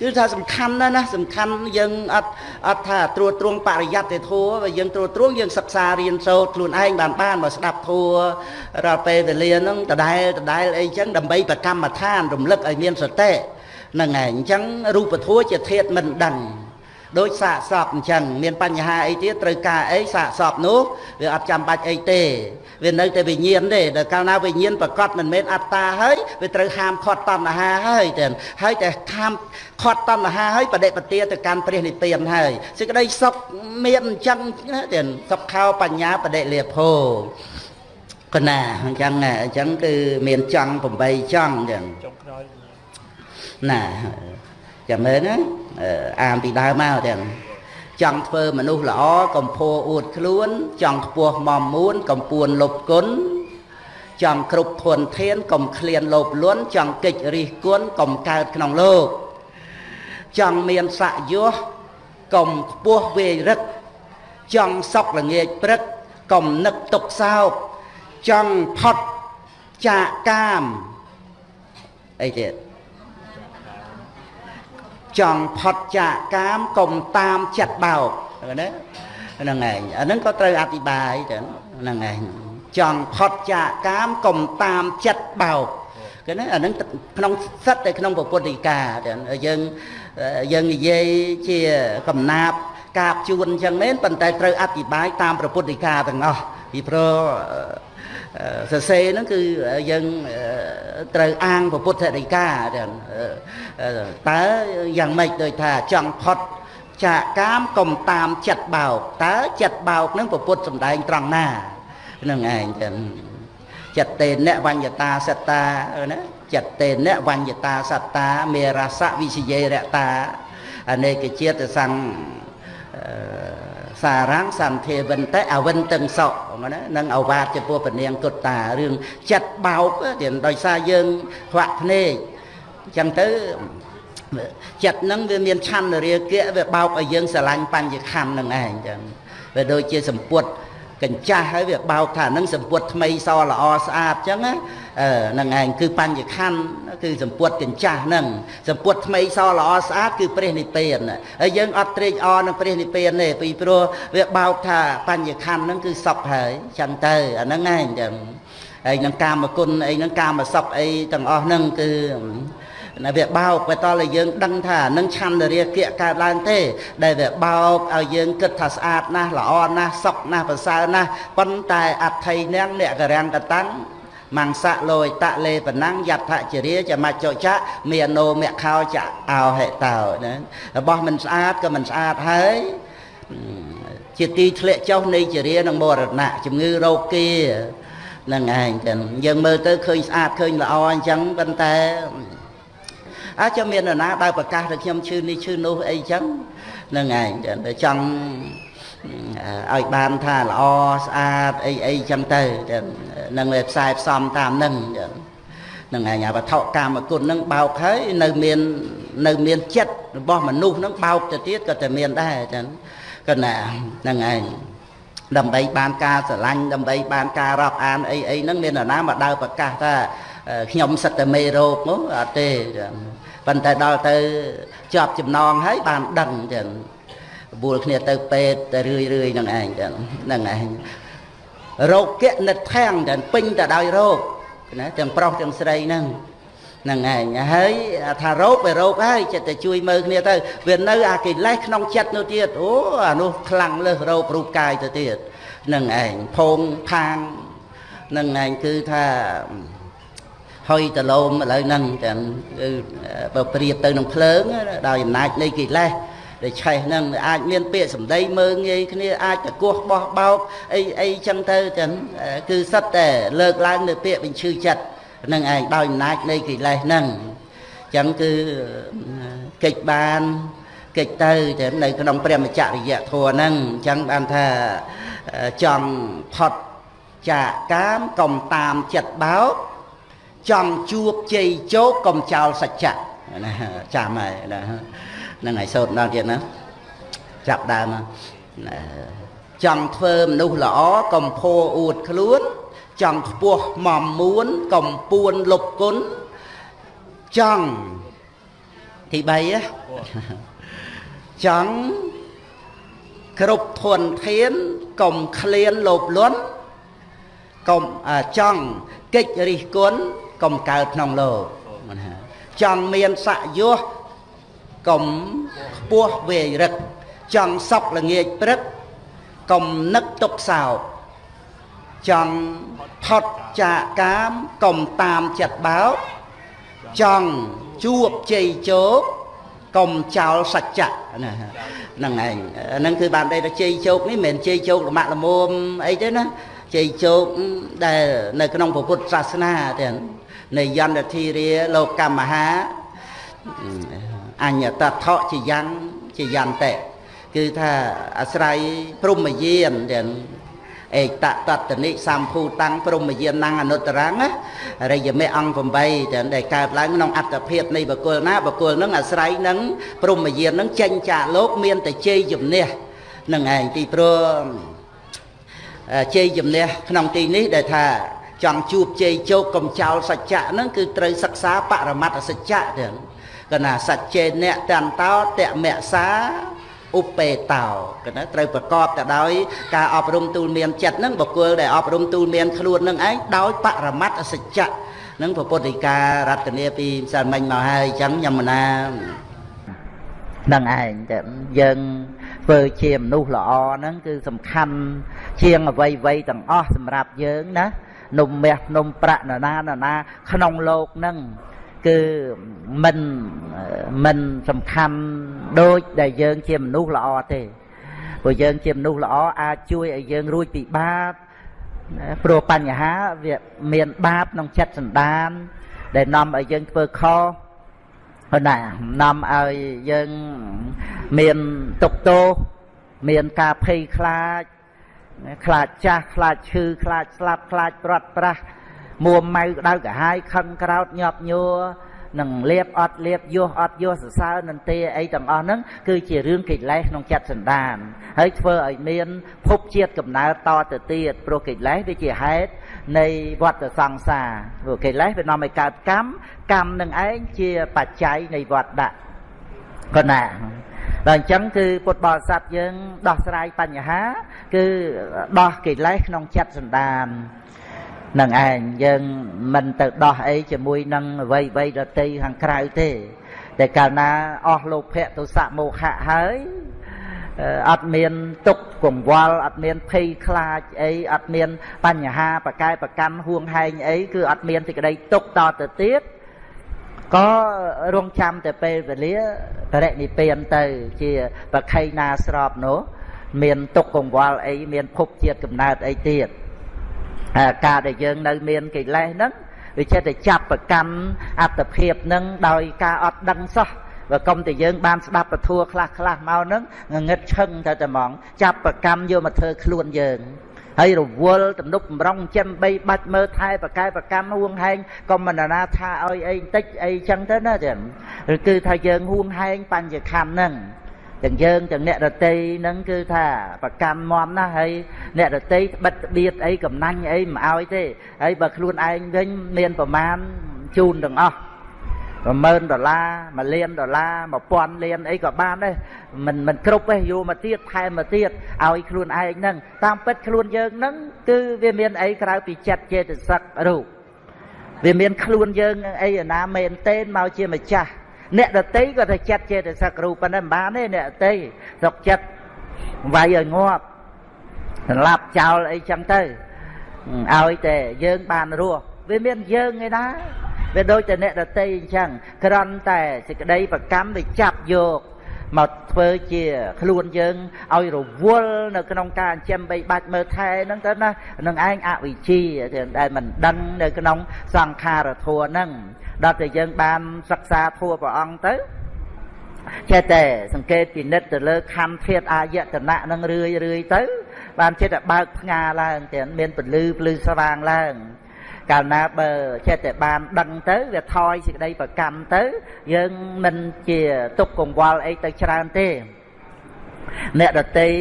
គឺថាសំខាន់ណាស់ណាសំខាន់យើងអត់អត់ថាត្រួតត្រងបរិយ័តទេធัวបើយើងត្រួតត្រងយើងសិក្សារៀនសូត្រខ្លួនឯងបានបានបើស្ដាប់ធัวរាល់ពេលវេលាហ្នឹងដដែលដដែលអីចឹងដើម្បីប្រកម្មដ្ឋានរំលឹកឲ្យមានសតិហ្នឹងឯងអញ្ចឹងរូបធัวជាធាតមិនដឹង ដូចសាកសពអញ្ចឹងមានបញ្ហាអីទៀតត្រូវការអីសាកសពនោះវាអត់ចាំបាច់អីទេវានៅតែវិញ្ញាណទេដល់កាលណាវិញ្ញាណប្រកបមិនមែនអត្តាហើយវាត្រូវហាមឃាត់តណ្ហាហើយតែហើយតែហាមឃាត់តណ្ហាហើយបដិបទាទៅកាន់ព្រះនិព្វានហើយសេចក្តីសុខមានអញ្ចឹងតែសុខខោបញ្ញាបដិលាភោកណាអញ្ចឹងអញ្ចឹងគឺមានចង់8ចង់អញ្ចឹងចុងក្រោយណា ចាំមើលណាអានពីដើមមកទាំងចង់ធ្វើមនុស្សល្អកំភួអួតខ្លួន ចង់ខ្ពស់មមមួន កំពួនលុបគុណចង់គ្រប់ធនធានកុំឃ្លានលោភលន់ចង់កិច្ចរិះគន់កុំកើតក្នុងលោកចង់មានស័កយោះកុំខ្ពស់វេរឹក ចង់សុកល្ងាចព្រឹកកុំនឹកទុកសោកចង់ផុតចាកកាមអីទៀត ចង់ផុតចាកកាមកុំតាមចិត្តបោកណាហ្នឹងឯងអាហ្នឹងក៏ត្រូវអธิบายទៅហ្នឹងឯងចង់ផុតចាកកាមកុំតាមចិត្តបោកគឺណាអាហ្នឹងក្នុងសិតតែក្នុងពុទ្ធដីកាយើងយើងនិយាយជាកំណាប់កាបជួនអញ្ចឹងមែនប៉ុន្តែត្រូវអธิบายតាមព្រះពុទ្ធដីកាទាំងអស់ពីព្រោះ សរសេរហ្នឹងគឺយើងត្រូវអាងពុទ្ធដីកាតើយ៉ាងម៉េចដូចថាចង់ផុតចាកកាមកុំតាមចិត្តបោកតើចិត្តបោកហ្នឹងពុទ្ធសំដែងត្រង់ណាហ្នឹងឯងចឹងចិត្តតេនៈវញ្ញតាសត្តាណាចិត្តតេនៈវញ្ញតាសត្តាមេរសៈវិសយេរតាអនេកជាតិសង្ឃ សារังសន្ធេវិនតេអវិនតឹងសក់ណានឹងអវាទចំពោះពនាងគុតតារឿងចិត្តបោកទៀតដោយសារយើងខ្វាក់ភ្នែកអញ្ចឹងទៅចិត្តហ្នឹងវាមានឆន្ទរាគៈវាបោកឲ្យយើងស្រឡាញ់បញ្ញខណ្ឌហ្នឹងឯងអញ្ចឹងវាដូចជាសម្ពុតកញ្ចាស់ហើយវាបោកថានឹងសម្ពុតថ្មីសល្អស្អាតអញ្ចឹង ហ្នឹងឯងគឺបញ្ញខណ្ឌគឺសម្ពុតកញ្ចាស់ហ្នឹងសម្ពុតថ្មីសល្អស្អាតគឺព្រះនិព្វានហើយយើងអត់ត្រេកអរនឹងព្រះនិព្វានទេពីព្រោះវាបោកថាបញ្ញខណ្ឌហ្នឹងគឺសុខហើយអញ្ចឹងទៅអាហ្នឹងឯងអញ្ចឹងហើយនឹងកាមគុណអីនឹងកាមសុខអីទាំងអស់ហ្នឹងគឺណាវាបោកបើតើយើងដឹងថានឹងឆន្ទរាគៈកើតឡើងទេ ដែលវាបោកឲ្យយើងគិតថាស្អាតណាស់ល្អណាស់សុខណាស់ប្រសើរណាស់ប៉ុន្តែអត្ថ័យនាងអ្នកករាំងកតាំង មង្សៈលោយតៈលេបណាំងយដ្ឋជរាចមច្ចចៈមេណោមខោចៈអោហេតោណារបស់មិនស្អាតក៏មិនស្អាតហើយជាទីធ្លាក់ចុះនៃចរានិងមរណៈជំងឺរោគគានឹងឯងចឹងយើងមើលទៅឃើញស្អាតឃើញល្អអញ្ចឹងប៉ុន្តែអាចមាននរណាដើរប្រកាសថាខ្ញុំឈឺនេះឈឺនោះអីចឹងនឹងឯងតែចង់ ឲ្យបានថាល្អស្អាតអីអីចឹងទៅនឹងផ្សាយផ្សំតាមនឹងនឹងឯងវត្ថុកាមគុណនឹងបោកហើយនៅមាននៅមានចិត្តរបស់មនុស្សនឹងបោកទៅទៀតក៏តែមានដែរចឹងក៏ណានឹងឯងដើម្បីបានការស្រឡាញ់ដើម្បីបានការរាប់អានអីអីហ្នឹងមាននរណាមកដើរប្រកាសថាខ្ញុំសិតតែមេរោគនោះអត់ទេប៉ុន្តែដល់ទៅជាប់ចំណងហើយបានដឹងចឹង បួលគ្នាទៅពេទ្យទៅរឿយរឿយនឹងឯងចឹងហ្នឹងឯងរោគគនិតខាំងតែពេញទៅដោយរោគណាទាំងប្រុសទាំងស្រីហ្នឹងហ្នឹងឯងហើយថារោគវារោគហើយចិត្តតែជួយមើលគ្នាទៅវានៅអាកិលេសក្នុងចិត្តនោះទៀតអូអានោះខ្លាំងលើសរោគរូបកាយទៅទៀតហ្នឹងឯងភងផាងហ្នឹងឯងគឺថាហុយតលោមឥឡូវហ្នឹងចឹងគឺបើប្រៀបទៅនឹងភ្លើងដោយអំណាចនៃកិលេស ដែលឆេះហ្នឹងអាចមានពាក្យសម្ដីមើងងាយគ្នាអាចតកោះបោះបោកអីអីចឹងទៅចឹងគឺសិតតែលើកឡើងនៅពាក្យបញ្ឈឺចិត្តនឹងឯងដោយអំណាចនៃកិលេសហ្នឹងចឹងគឺកិច្ចបានកិច្ចទៅតែនៅក្នុងព្រះមច្ចរិយធម៌ហ្នឹងអញ្ចឹងបានថាចង់ផុតចាកកាមកុំតាមចិត្តបោកចង់ជួបជ័យជោគកុំចោលសច្ចៈណាចាំហើយណា ហ្នឹងហើយសូត្រដល់ទៀតណាចាប់ដើមចង់ធ្វើមនុស្សល្អកុំភោអួតខ្លួនចង់ខ្ពស់មមមួនកំពួនលុបគុណចង់ទី3ចង់គ្រប់ធនធានកុំឃ្លានលោភលន់កុំចង់កិច្ចរិះគន់កុំកើតក្នុងលោកចង់មានស័កយោះ កុំខ្ពស់វេរឹកចង់សក់ល្ងាចព្រឹកកុំនឹកទុកសោកចង់ផុតចាកកាមកុំតាមចិត្តបោកចង់ជួបជ័យជោគកុំចោលសច្ចៈណាហ្នឹងឯងហ្នឹងគឺបានតែជ័យជោគនេះមិនមែនជ័យជោគលមាក់លមុំអីទេណាជ័យជោគដែលនៅក្នុងពុទ្ធសាសនាទេនៃយន្តធិរាលោកកម្មហា អញ្ញតថៈជាយ៉ាងជាយន្តៈគឺថាអាស្រ័យព្រមយានទាំងឯកតតនិសម្ភូតាំងព្រមយានអនុត្តរងរិយមេអង្គ8ទាំងដែលកើតឡើងក្នុងអត្តភាពនៃបកុលណាបកុលនឹងអាស្រ័យនឹងព្រមយាននឹងចេញចាកលោកមានតែជ័យជំនះនឹងឯងទីព្រោះជ័យជំនះក្នុងទីនេះដែលថាចង់ជួបជ័យជោគកំចោលសច្ចៈហ្នឹងគឺត្រូវសិក្សាបរមត្តសច្ចៈទាំង កណាសច្ចេអ្នកតន្តោតមក្សាឧបេតោកណាត្រូវប្រកបទៅដោយការអប់រំទូលមានចិត្តហ្នឹងបុគ្គលដែលអប់រំទូលមានខ្លួននឹងឯងដោយបរមត្តសច្ចៈនឹងពុទ្ធិការតនាពីម្សិលមិញមកហើយអញ្ចឹងញមណានឹងឯងតែយើងធ្វើជាមនុស្សល្អហ្នឹងគឺសំខាន់ជាងអ្វីអ្វីទាំងអស់សម្រាប់យើងណានំមាសនំប្រាក់ណាណាណាក្នុងលោកហ្នឹង គឺមិនមិនសំខាន់ដូចដែលយើង ជាមនុស្សល្អទេព្រោះយើងជាមនុស្សល្អអាចជួយឲ្យយើងរួចពីបាបព្រោះបញ្ហាវាមានបាបក្នុងចិត្តសន្តាន ដែលនាំឲ្យយើងធ្វើខុសណានាំឲ្យយើងមានទុកទោសមានការភ័យខ្លាច ខ្លាចចាស់ខ្លាចឈឺខ្លាចស្លាប់ខ្លាចព្រាត់ប្រាស មួម៉ៅក្តៅកាហាយខឹងក្រោតញាប់ញួរនឹងលៀបអត់លៀបយោះអត់យោះសរសើរនឹងទេអីទាំងអស់ហ្នឹងគឺជារឿងកិលេសក្នុងចិត្តសន្តានហើយធ្វើឲ្យមានភពជាតិកំណើតតទៅទៀតព្រោះកិលេសវាជាហេតុនៃវដ្តសង្សារព្រោះកិលេសវានាំឲ្យកើតកម្មកម្មនឹងឯងជាបច្ច័យនៃវដ្តៈក៏ណាដល់អញ្ចឹងគឺពុទ្ធបរិស័ទយើងដោះស្រាយបញ្ហា គឺដោះកិលេសក្នុងចិត្តសន្តាន នឹងឯងយើងមិនទៅដោះអីជាមួយនឹងអ្វីអ្វីដតីខាងក្រៅទេ តែកាលណាអស់លោភៈទុសៈមោហៈហើយអត់មានទុកកង្វល់អត់មានភ័យខ្លាចអីអត់មានបញ្ហាប្រកែប្រកាន់ហួងហែងអីគឺអត់មានសេចក្តីទុកតទៅទៀតក៏រងចាំតែពេលវេលាបរិនិព្វានទៅ ជាប្រខៃណាស្របនោះមានទុកកង្វល់អីមានភពជាតិកំណើតអីទៀតហើយ ការដែលយើងនៅមានកិលេសហ្នឹងវាចិត្តតែចាប់ប្រកាន់អត្តភាពហ្នឹងដោយការអត់ដឹងសោះបើកុំតែយើងបានស្ដាប់ពធខ្លះខ្លះមកហ្នឹងងងឹតឈឹងទៅតែហ្មងចាប់ប្រកម្មយកមកធ្វើខ្លួនយើងហើយរវល់ទំនុកបំរុងចិនបីបាច់មើលថែប្រកែប្រកម្មហួងហែងក៏មិនណាថាឲ្យអីបន្តិចអីចឹងទៅណាចឹងឬគឺថាយើងហួងហែងបញ្ញខណ្ឌហ្នឹងទាំងយើងទាំងអ្នករតីហ្នឹងគឺថាប្រកាន់មមណាស់ហើយ អ្នករតីបិទបៀតអីកំណាញ់អីមិនឲ្យទេហើយបើខ្លួនឯងវិញមានប្រមាណជូនទាំងអស់10000ដុល្លារ1លានដុល្លារ1000លានអីក៏បានដែរមិនមិនគ្រប់ទេយកមកទៀតថែមមកទៀតឲ្យខ្លួនឯងហ្នឹងតាមពិតខ្លួនយើងហ្នឹងគឺវាមានអីក្រៅពីចិត្តចេតសិករូបវាមានខ្លួនយើងអីណាមែនតេនមកជាម្ចាស់អ្នកដតីក៏តែចិត្តចេតសិករូបប៉ុណ្ណឹងមិនបានទេអ្នកដតីសុកចិត្តវាយឲ្យងាប់ សម្លាប់ចោលអីចឹងទៅឲ្យតែយើងបានរស់វាមានយើងឯណាវាដូចតែអ្នកដតីអញ្ចឹងក្រំតែសេចក្តីប្រកម្មវាចាប់យកមកធ្វើជាខ្លួនយើងឲ្យរវល់នៅក្នុងការចិញ្ចឹមបីបាច់មើលថែហ្នឹងទៅណានឹងឯងអវិជ្ជាដែលមិនដឹងនៅក្នុងសង្ខារធัวហ្នឹងដល់តែយើងបានសិក្សាធัวព្រះអង្គទៅចេះតែសង្កេតពិនិត្យទៅលើខណ្ឌធាតអាយតនៈនឹងរឿយរឿយទៅ បានចិត្តតែបើកផ្ងាឡើងទាំងមានពលឺភ្លឺស្វាងឡើង កាលណាបើចេះតែបានដឹងទៅវាថយសេចក្តីប្រកម្មទៅ យើងមិនជាទុកកង្វល់អីទៅច្រើនទេ អ្នកដតី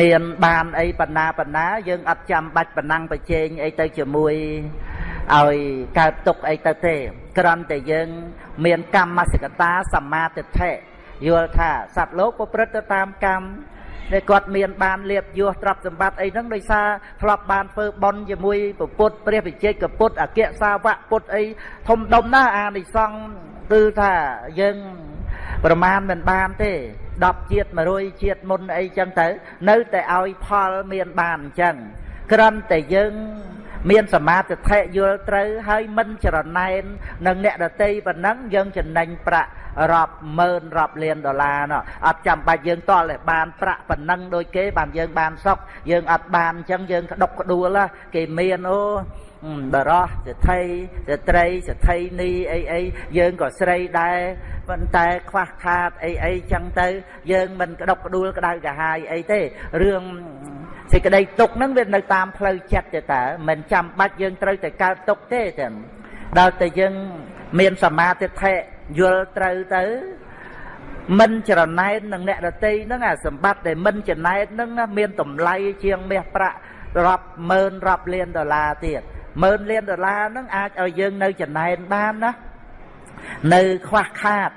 មានបានអីបណ្ណាបណ្ណា យើងអត់ចាំបាច់បណ្ណាំងប្រជែងអីទៅជាមួយឲ្យកើតទុកអីទៅទេគ្រាន់តែយើង មានកម្មសិកតាសមាទិដ្ឋិយល់ថាសត្វលោកប្រព្រឹត្តទៅតាមកម្ម ដែលគាត់មានបានលៀបយោទ្រព្យសម្បត្តិអីហ្នឹងដោយសារធ្លាប់បានធ្វើបន់ជាមួយពុទ្ធព្រះវិជ័យកពុទ្ធអគ្គសាវកពុទ្ធអីធំដុំណាស់អានិសង្ឃគឺថាយើងប្រមាណមិនបានទេ10ជាតិ100ជាតិមុនអីចឹងទៅ នៅតែឲ្យផលមានបានអញ្ចឹងគ្រាន់តែយើង មានសមាធិយល់ត្រូវហើយមិនចរណែននឹងអ្នកដតីប៉ុណ្ណឹងយើងចំណេញប្រាក់រាប់ម៉ឺនរាប់លានដុល្លារនោះអត់ចាំបាច់យើងតល់តែបានប្រាក់ប៉ុណ្ណឹងដូចគេបានយើងបានសុខយើងអត់បានអញ្ចឹងយើងក្តុកក្ដួលគេមានអូបរោះសិទ្ធិស្ត្រីសិទ្ធិនីអីអីយើងក៏ស្រីដែរប៉ុន្តែខ្វះខាតអីអីចឹងទៅ យើងមិនក្តុកក្ដួលក្តៅកាហាយអីទេរឿង សេចក្តីទុកហ្នឹងវានៅតាមផ្លូវចិត្តទេតើមិនចាំបាច់យើងត្រូវតែកើតទុកទេចឹងដល់តែយើងមានសមាធិធិយល់ត្រូវទៅមិនច្រណែននឹងអ្នកដតីហ្នឹងអាសម្បត្តិដែលមិនចំណែនហ្នឹងមានតម្លៃជាងមាសប្រាក់រាប់ម៉ឺនរាប់លានដុល្លារទៀតម៉ឺនលានដុល្លារហ្នឹងអាចឲ្យយើងនៅចំណែនបានណានៅខ្វះខាត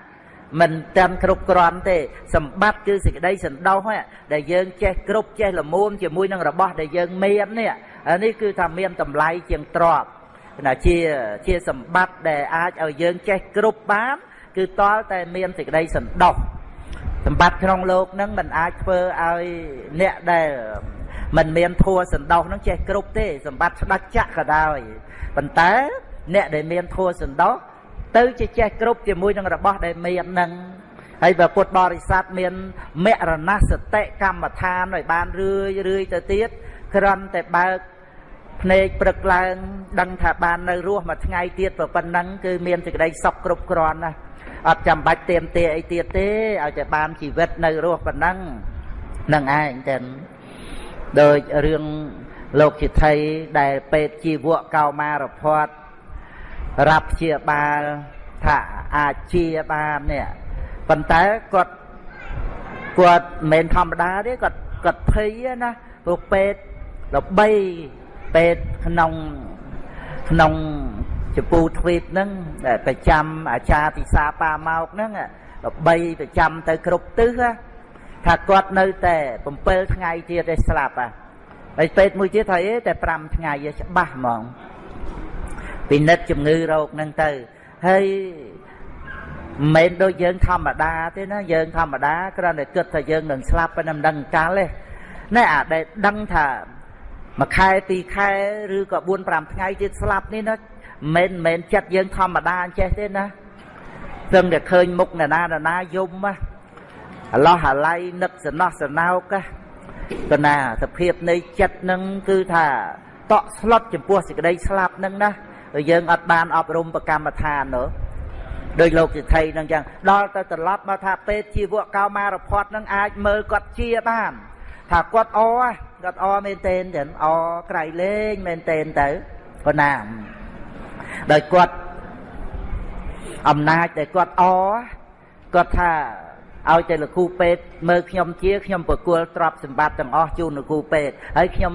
មិនតាមគ្រប់គ្រាន់ទេសម្បត្តិគឺសេចក្តីសន្តោសដែលយើងចេះគ្រប់ចេះល្មមជាមួយនឹងរបស់ដែលយើងមាននេះនេះគឺថាមានតម្លៃជាងទ្រព្យណាជាជាសម្បត្តិដែលអាចឲ្យយើងចេះគ្រប់បាន គឺតលតែមានសេចក្តីសន្តោសសម្បត្តិក្នុងโลกហ្នឹងมันអាចធ្វើឲ្យអ្នកដែលมันមានធัวសន្តោសហ្នឹងចេះគ្រប់ទេ សម្បត្តិស្ដេចចក្រក៏ដោយប៉ុន្តែអ្នកដែលមានធัวសន្តោស ទៅជាចេះគ្រប់ជាមួយនឹងរបស់ដែលមាននឹងហើយបើពុទ្ធបរិស័ទមានមរណសតិកម្មដ្ឋានឲ្យបានរឿយរឿយទៅទៀតគ្រាន់តែបើកភ្នែកព្រឹកឡើង ដឹងថាបាននៅរស់មួយថ្ងៃទៀតប៉ុណ្ណឹងគឺមានសេចក្តីសុខគ្រប់គ្រាន់ណាអត់ចាំបាច់ទៀមទាអីទៀតទេឲ្យតែបានជីវិតនៅរស់ប៉ុណ្ណឹងនឹងឯងតែដោយរឿងលោកជាថៃដែលពេទ្យជីវៈកោមារភ័តរា ប់ព្យាបាលថាអាចជាបាននេះប៉ុន្តែគាត់គាត់មិនធម្មតាទេគាត់គាត់ភ័យណាព្រោះពេទ្យល្បីពេទ្យក្នុងក្នុងចពូទ្វីបហ្នឹងដែលប្រចាំអាចារ្យពិសាប៉ាមកហ្នឹងល្បីប្រចាំទៅគ្រប់ទិសថាគាត់នៅតែ7ថ្ងៃទៀតទេស្លាប់ហ่ะហើយពេទ្យមួយទៀតថាអេតែ5ថ្ងៃច្បាស់ហ្មង ពិនិត្យជំងឺរោគហ្នឹងទៅហើយមិនដូចយើងធម្មតាទេណាយើងធម្មតាគ្រាន់តែគិតថាយើងនឹងស្លាប់ប៉ុន្តែមិនដឹងកាលទេណែអាដែលដឹងថាមួយខែពីរខែឬក៏4 5ថ្ងៃទៀតស្លាប់នេះណាមិនមែនចិត្តយើងធម្មតាអញ្ចេះទេណាព្រឹងតែឃើញមុខណានាណាយំណាអឡោះអាឡៃនឹកសំណោះសំណោកកណាសភាពនៃចិត្តនឹងគឺថាតក់ស្លុតចំពោះសេចក្តីស្លាប់នឹងណា យើងអត់បានអប់រំប្រកម្មដ្ឋាននោះដោយលោកសិទ្ធិនឹងចឹងដល់ទៅត្រឡប់មកថាពេទ្យជីវកោមារផាត់នឹងអាចមើលគាត់ជាបាន ថាគាត់អគាត់អមែនតេនចឹងអក្រៃលេងមែនតេនទៅប៉ុណ្ណាដោយគាត់អំណាចដែលគាត់អគាត់ថាឲ្យតែលោកគ្រូពេទ្យមើលខ្ញុំជាខ្ញុំប្រគល់ទ្រព្យសម្បត្តិទាំងអស់ជូនលោកគ្រូពេទ្យហើយខ្ញុំ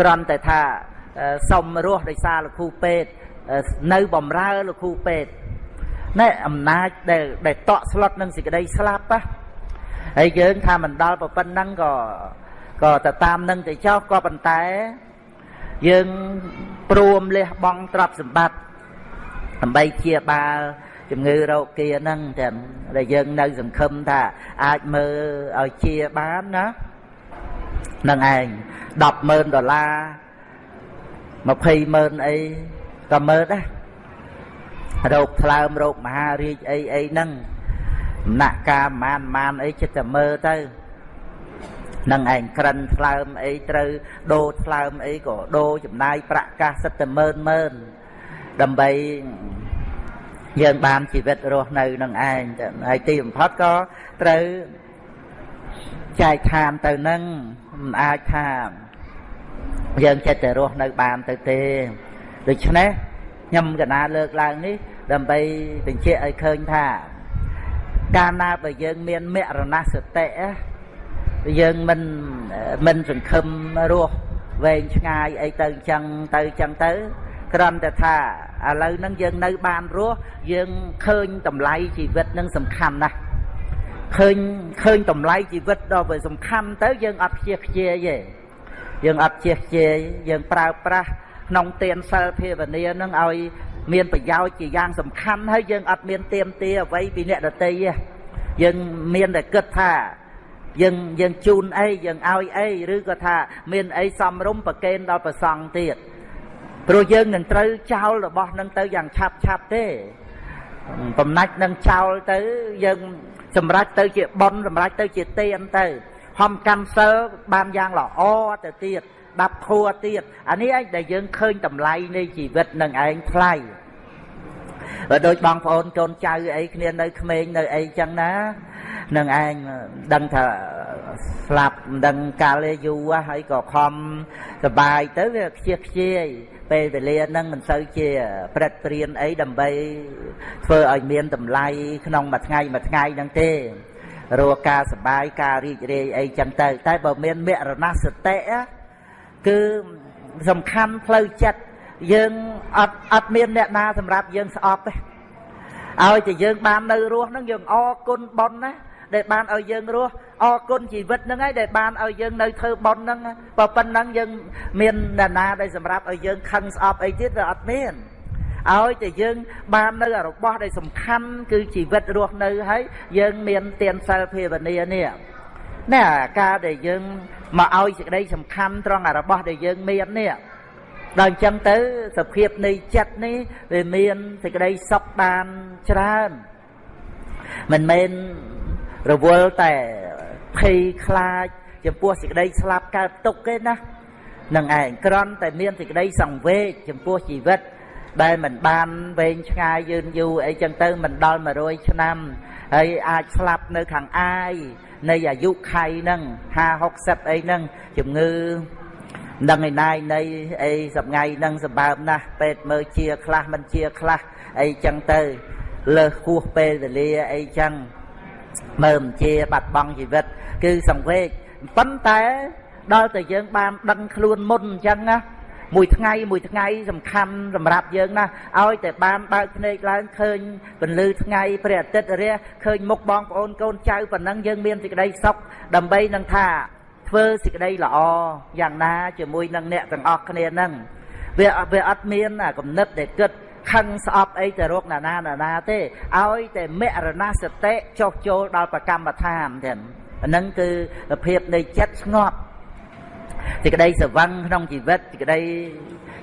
គ្រាន់តែថាសុំរស់ដោយសារលោកគ្រូពេទ្យ នៅបំរើលោកគ្រូពេទ្យណែអំណាចដែលដែលតក់ស្លុតនឹងសេចក្តីស្លាប់ណាហើយយើងថាមិនដល់ប៉ុណ្ណឹងក៏ក៏ទៅតាមនឹងទៅចោះក៏ប៉ុន្តែ យើងព្រមលះបង់ទ្រព្យសម្បត្តិដើម្បីជាបាលជំងឺរោគាហ្នឹងតែដែលយើងនៅសង្ឃឹមថាអាចមើលឲ្យជាបានណានឹងឯង100000ដុល្លារ200,000អី ក៏មើលដែររោគថ្លើមរោគមហារាជអីអីហ្នឹងដំណាក់កាលប្រមាណប្រមាណអីចិត្តតែមើលទៅនឹងឯងក្រិនថ្លើមអីត្រូវដូរថ្លើមអីក៏ដូរចំណាយប្រាក់កាសសិតតែម៉ឺនម៉ឺនដើម្បីយើងបានជីវិតរស់នៅនឹងឯងហើយទីបំផុតក៏ត្រូវចែកឋានទៅនឹងមិនអាចថាយើងចិត្តតែរស់នៅបានទៅទេ ដូច្នេះខ្ញុំកណាលើកឡើងនេះ ដើម្បីបញ្ជាក់ឲ្យឃើញថា កាលណាបើយើងមានមរណសតិយើងមិនមិនសង្ឃឹមរស់វែងឆ្ងាយអីទៅអញ្ចឹងទៅអញ្ចឹងទៅគ្រាន់តែថាឥឡូវហ្នឹងយើងនៅបានរស់យើងឃើញតម្លៃជីវិតនឹងសំខាន់ណាស់ឃើញឃើញតម្លៃជីវិតដល់វាសំខាន់ទៅយើងអត់ខ្ជិះខ្ជាយទេយើងអត់ខ្ជិះខ្ជាយយើងប្រើប្រាស់ ក្នុងទានសិលភាវនានឹងឲ្យមានប្រយោជន៍ជាយ៉ាងសំខាន់ហើយយើងអត់មានទៀមទាអ្វីពីអ្នកដតីទេយើងមានតែគិតថាយើងយើងជូនអីយើងឲ្យអីឬក៏ថា មានអីសំរុំប្រកេនដល់ប្រសង់ទៀតព្រោះយើងនឹងត្រូវចោលរបស់នឹងទៅយ៉ាងឆាប់ឆាប់ទេបំណាច់នឹងចោលទៅយើងសម្រេចទៅជាប៉ុនសម្រេចទៅជាទៀនទៅហំកម្មសិលបានយ៉ាងល្អទៅទៀត ដាប់ធัวទៀតអានេះឯងដែលយើងឃើញតម្លៃនៃជីវិតនឹងឯងថ្លៃបើដូចបងប្អូនកូនចៅអីគ្នានៅក្មេងនៅអីចឹងណានឹងឯងដឹងថាស្លាប់មិនដឹងកាលយូរហើយក៏ខំសបាយទៅវាខ្ជិះខ្ជាយពេលវេលាហ្នឹងមិនសូវជាព្រឹត្តព្រៀនអីដើម្បីធ្វើឲ្យមានតម្លៃក្នុងមួយថ្ងៃមួយថ្ងៃហ្នឹងទេរកការសបាយការរីករាយអីចឹងទៅ តែបើមានមរណសតិ គឺសំខាន់ផ្លូវចិត្តយើងអត់អត់មានអ្នកណាសម្រាប់យើងស្អប់ទេឲ្យតែយើងបាននៅរស់ហ្នឹងយើងអរគុណប៉ុនណាដែលបានឲ្យយើងរស់អរគុណជីវិតហ្នឹងហើយដែលបានឲ្យយើងនៅធ្វើប៉ុនហ្នឹងបើប៉ុណ្ណឹងយើងមានអ្នកណាដែលសម្រាប់ឲ្យយើងខឹងស្អប់អីទៀតវាអត់មានឲ្យតែយើងបាននៅរបស់ដែលសំខាន់គឺជីវិតរស់នៅហើយយើងមានទានសិលភាវនានេះណែការដែលយើង មកឲ្យសេចក្តីសំខាន់ត្រង់របស់ដែលយើងមាននេះដល់អញ្ចឹងទៅសភាពនៃចិត្តនេះវាមានសេចក្តីសុខបានច្រើនមិនមែនរវល់តែភ័យខ្លាច ចំពោះសេចក្តីស្លាប់កើតទុកទេណានឹងឯងក្រន់តែមានសេចក្តីសង្វេគចំពោះជីវិតដែលមិនបានវែងឆ្ងាយយឺនយូរអីចឹងទៅមិនដល់100ឆ្នាំ ហើយអាចស្លាប់នៅខាងអាយនៃអាយុខៃហ្នឹង50 60អីហ្នឹងជំងឺដឹងឯណាយនៃអីសប្ងៃហ្នឹងសម្បើមណាស់ពេទ្យមើលជាខ្លះមិនជាខ្លះអីចឹងទៅលើសហួសពេលវេលាអីចឹងមើលមិនជាបាត់បង់ជីវិត គឺសង្វេគប៉ុន្តែដល់តែយើងបានដឹងខ្លួនមុនអញ្ចឹងណា មួយថ្ងៃមួយថ្ងៃសំខាន់សម្រាប់យើងណាឲ្យតែបានបើកភ្នែកឡើងឃើញពន្លឺថ្ងៃព្រះអាទិត្យរះឃើញមុខបងប្អូនកូនចៅប៉ុណ្ណឹងយើងមានសេចក្តីសុខដើម្បីនឹងថាធ្វើសេចក្តីល្អយ៉ាងណាជាមួយនឹងអ្នកទាំងអស់គ្នាហ្នឹងវាវាអត់មានគំនិតដែលគិតខឹងស្អប់អីទៅរកណានាណានាទេឲ្យតែមរណសតិចុះចូលដល់ប្រកម្មដ្ឋានទាំងអានឹងគឺភាពនៃចិត្តស្ងប់ សេចក្តីសវឹងក្នុងជីវិតសេចក្តី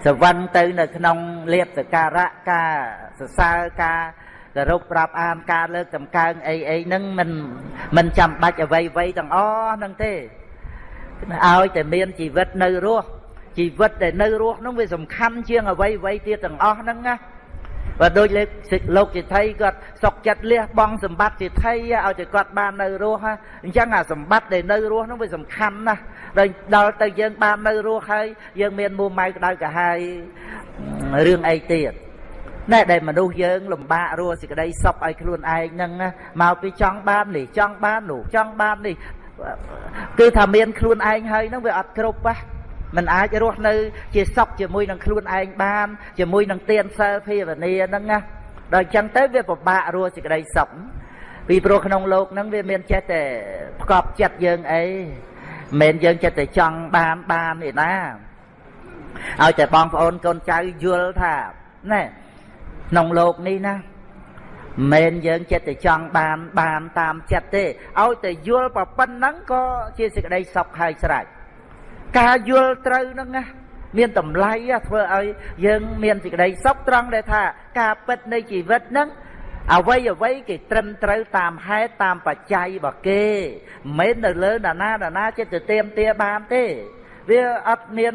សវឹងទៅនៅក្នុងលៀបសការៈការសរសើរការគោរពប្រាប់អានការលើកតម្កើងអីអីហ្នឹងមិនមិនចាំបាច់អ្វីអ្វីទាំងអស់ហ្នឹងទេឲ្យតែមានជីវិតនៅរស់ជីវិតដែលនៅរស់ហ្នឹងវាសំខាន់ជាងអ្វីអ្វីទៀតទាំងអស់ហ្នឹងណា បើដូចលោកជាថៃគាត់សុកចិត្តលះបង់សម្បត្តិជាថៃឲ្យតែគាត់បាននៅរស់អញ្ចឹងអាសម្បត្តិដែលនៅរស់ហ្នឹងវាសំខាន់ណាស់ដល់ដល់ទៅយើងបាននៅរស់ហើយយើងមានមួម៉ៅក្តៅកាហាយរឿងអីទៀតណែដែលមនុស្សយើងលំបាករស់សេចក្តីសុខឲ្យខ្លួនឯងហ្នឹងមកពីចង់បាននេះចង់បាននោះចង់បាននេះគឺថាមានខ្លួនឯងហើយហ្នឹងវាអត់គ្រប់ហ៎ មិនអាចរស់នៅ ជាសុខជាមួយនឹងខ្លួនឯងបានជាមួយនឹងទានសិលភាវនាហ្នឹងណាដល់អញ្ចឹងទៅវាពិបាករស់សេចក្តីសុខពីព្រោះក្នុងលោកហ្នឹងវាមានចេះតែផ្កប់ចិត្តយើងអីមិនយើងចេះតែចង់បានបានឯណាឲ្យតែបងប្អូនកូនចៅយល់ថាណែក្នុងលោកនេះណាមិនយើងចិត្តតែចង់បានបានតាមចិត្តទេឲ្យតែយល់ប្រប៉ុណ្ណឹងក៏ជាសេចក្តីសុខហើយស្រេច ការយល់ត្រូវហ្នឹងណាមានតម្លៃធ្វើឲ្យយើងមានសេចក្តីសុខត្រង់ដែលថាការពិតនៃជីវិតហ្នឹងអ្វីអ្វីគេត្រឹមត្រូវតាមហេតុតាមបច្ច័យរបស់គេមិនមែននៅលើណានាណានាចិត្តទៅទៀមទាបានទេ វាអត់មាន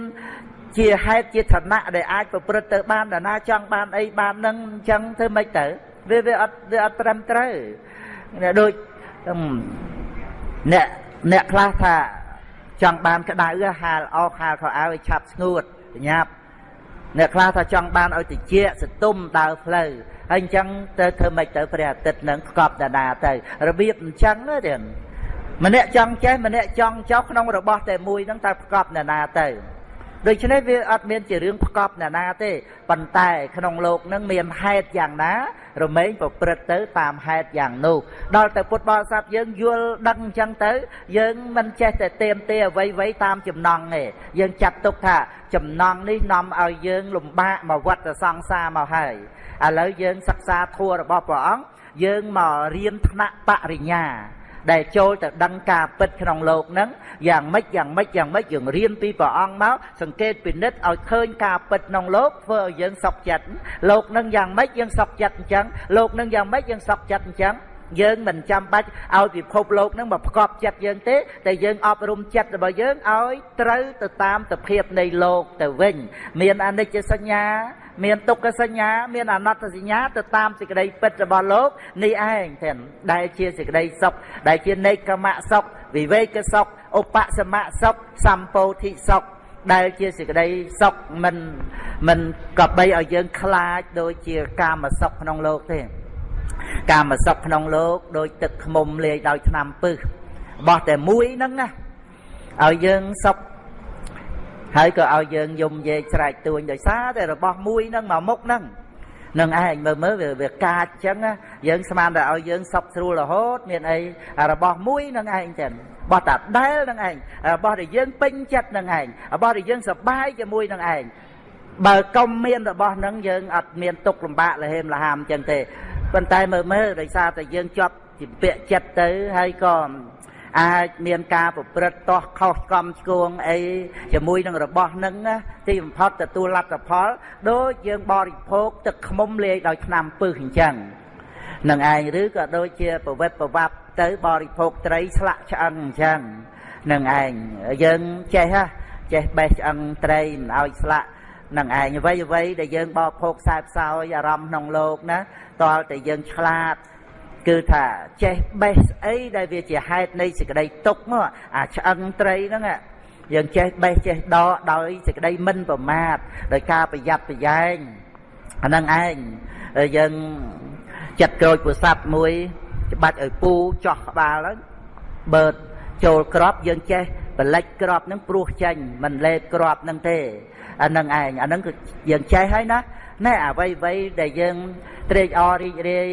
ជាហេតុជាឋានៈដែលអាចប្រព្រឹត្តទៅបានណានាចង់បានអីបាននឹងអញ្ចឹងធ្វើម៉េចទៅវាវាអត់វាអត់ត្រឹមត្រូវដូចអ្នកអ្នកខ្លះថា ចង់បានក្តៅហាលអោហាលខោអាវឲ្យឆាប់ស្ងួតប្រញាប់អ្នកខ្លះថាចង់បានឲ្យតិចសទុំដើរផ្លូវហើយអញ្ចឹងទៅធ្វើម៉េចទៅព្រះអាទិត្យនឹងផ្កប់ដាដាទៅរបៀបអញ្ចឹងទេម្នាក់ចង់ចេះម្នាក់ចង់ចោះក្នុងរបស់តែមួយហ្នឹងតើផ្កប់ដាដាទៅ ដូច្នេះវាអត់មានជារឿងផ្កប់ណានាទេប៉ុន្តែក្នុងโลกនឹងមានហេតុយ៉ាងណារមែងប្រព្រឹត្តទៅតាមហេតុយ៉ាងនោះដល់ទៅពុទ្ធបរិស័ទយើងយល់ដឹងអញ្ចឹងទៅយើងមិនចេះតែเตรียมទេអ្វីអ្វីតាមចំណង់ទេយើងចាត់ទុកថាចំណង់នេះនាំឲ្យយើងលំបាកមកវត្តសង្សារមកហើយឥឡូវយើងសិក្សាធម៌របស់ព្រះអង្គយើងមករៀនថ្នាក់បរិញ្ញា ដែលចូលទៅដឹងការពិតក្នុងលោកហ្នឹងយ៉ាងម៉េចយ៉ាងម៉េចយ៉ាងម៉េចយើងរៀនពីព្រះអង្គមកសង្កេតពិនិត្យឲ្យឃើញការពិតក្នុងលោកធ្វើឲ្យយើងសុខចិត្តលោកនឹងយ៉ាងម៉េចយើងសុខចិត្តអញ្ចឹងលោកនឹងយ៉ាងម៉េចយើងសុខចិត្តអញ្ចឹងយើងមិនចាំបាច់ឲ្យពិភពលោកនឹងមកផ្គប់ចិត្តយើងទេតែយើងអប់រំចិត្តរបស់យើងឲ្យត្រូវទៅតាមទភាពនៃលោកទៅវិញ មានអនិច្ចសញ្ញា មានទុក្ខសញ្ញា មានអនត្តសញ្ញាទៅតាមសេចក្តីពិតរបស់លោកនេះឯងទាំងដែលជាសេចក្តីសុខដែលជានេកមៈសុខវិវេកសុខឧបសមៈសុខសម្ពោធិសុខដែលជាសេចក្តីសុខមិនមិនក៏បីឲ្យយើងខ្លាចដូចជាកាមសុខក្នុងលោកទេកាមសុខក្នុងលោកដោយទឹកខ្មុំលាយដោយថ្នាំពឹសបោះតែមួយហ្នឹងណាឲ្យយើងសុខ ហើយក៏ឲ្យយើងយំយេកស្រែកទួញដោយសារតែរបស់មួយហ្នឹងមកមុខហ្នឹងនឹងឯងមើលមើលវាកាចចឹងយើងស្មានតែឲ្យយើងសពស្រួលរហូត មានអីរបស់មួយនឹងឯងចឹងបោះតាដែលនឹងឯងរបស់ដែលយើងពេញចិត្តនឹងឯងរបស់ដែលយើងសប្បាយជាមួយនឹងឯងបើកុំមានរបស់នឹងយើងអត់មានទុកលំបាកលហេមលហាមចឹងទេប៉ុន្តែមើលមើលដោយសារតែយើងជាប់ជាពាក់ចិត្តទៅហើយក៏ អាចមានការប្រព្រឹត្តតោះខុសកំឆ្គងអីជាមួយនឹងរបស់នឹងទីបំផុតទទួលលទ្ធផលដូចយើងបរិភោគទឹកខ្មុំលាយដោយថ្នាំពឹសអញ្ចឹងនឹងឯងឬក៏ដូចជាប្រវត្តិប្រវត្តិទៅបរិភោគត្រីស្លាក់ឆ្អឹងអញ្ចឹងនឹងឯងយើងចេះហ៎ចេះបេះឆ្អឹងត្រីមិនឲ្យស្លាក់នឹងឯងអ្វីអ្វីដែលយើងបរិភោគខ្សែផ្សោយអារម្មណ៍ក្នុងលោកណាតើតែយើងឆ្លាត គឺថាចេះបេះស្អីដែលវាជាហេតុនៃសេចក្តីទុកមកអាឆ្អឹងត្រីហ្នឹងយើងចេះបេះចេះដកដោយសេចក្តីមិនប្រមាទដោយការប្រយ័ត្នប្រយែងអាហ្នឹងឯងយើងចិត្តក្រូចពុស័ព្ទមួយច្បាច់ឲ្យពូចោះក្បាលហើយបើចូលក្របយើងចេះបលិចក្របនឹងព្រោះចេញមិនលេបក្របនឹងទេអានឹងឯងអានឹងគឺយើងចេះហើយណា ណែអ្វីអ្វីដែលយើងត្រេកអររីករាយ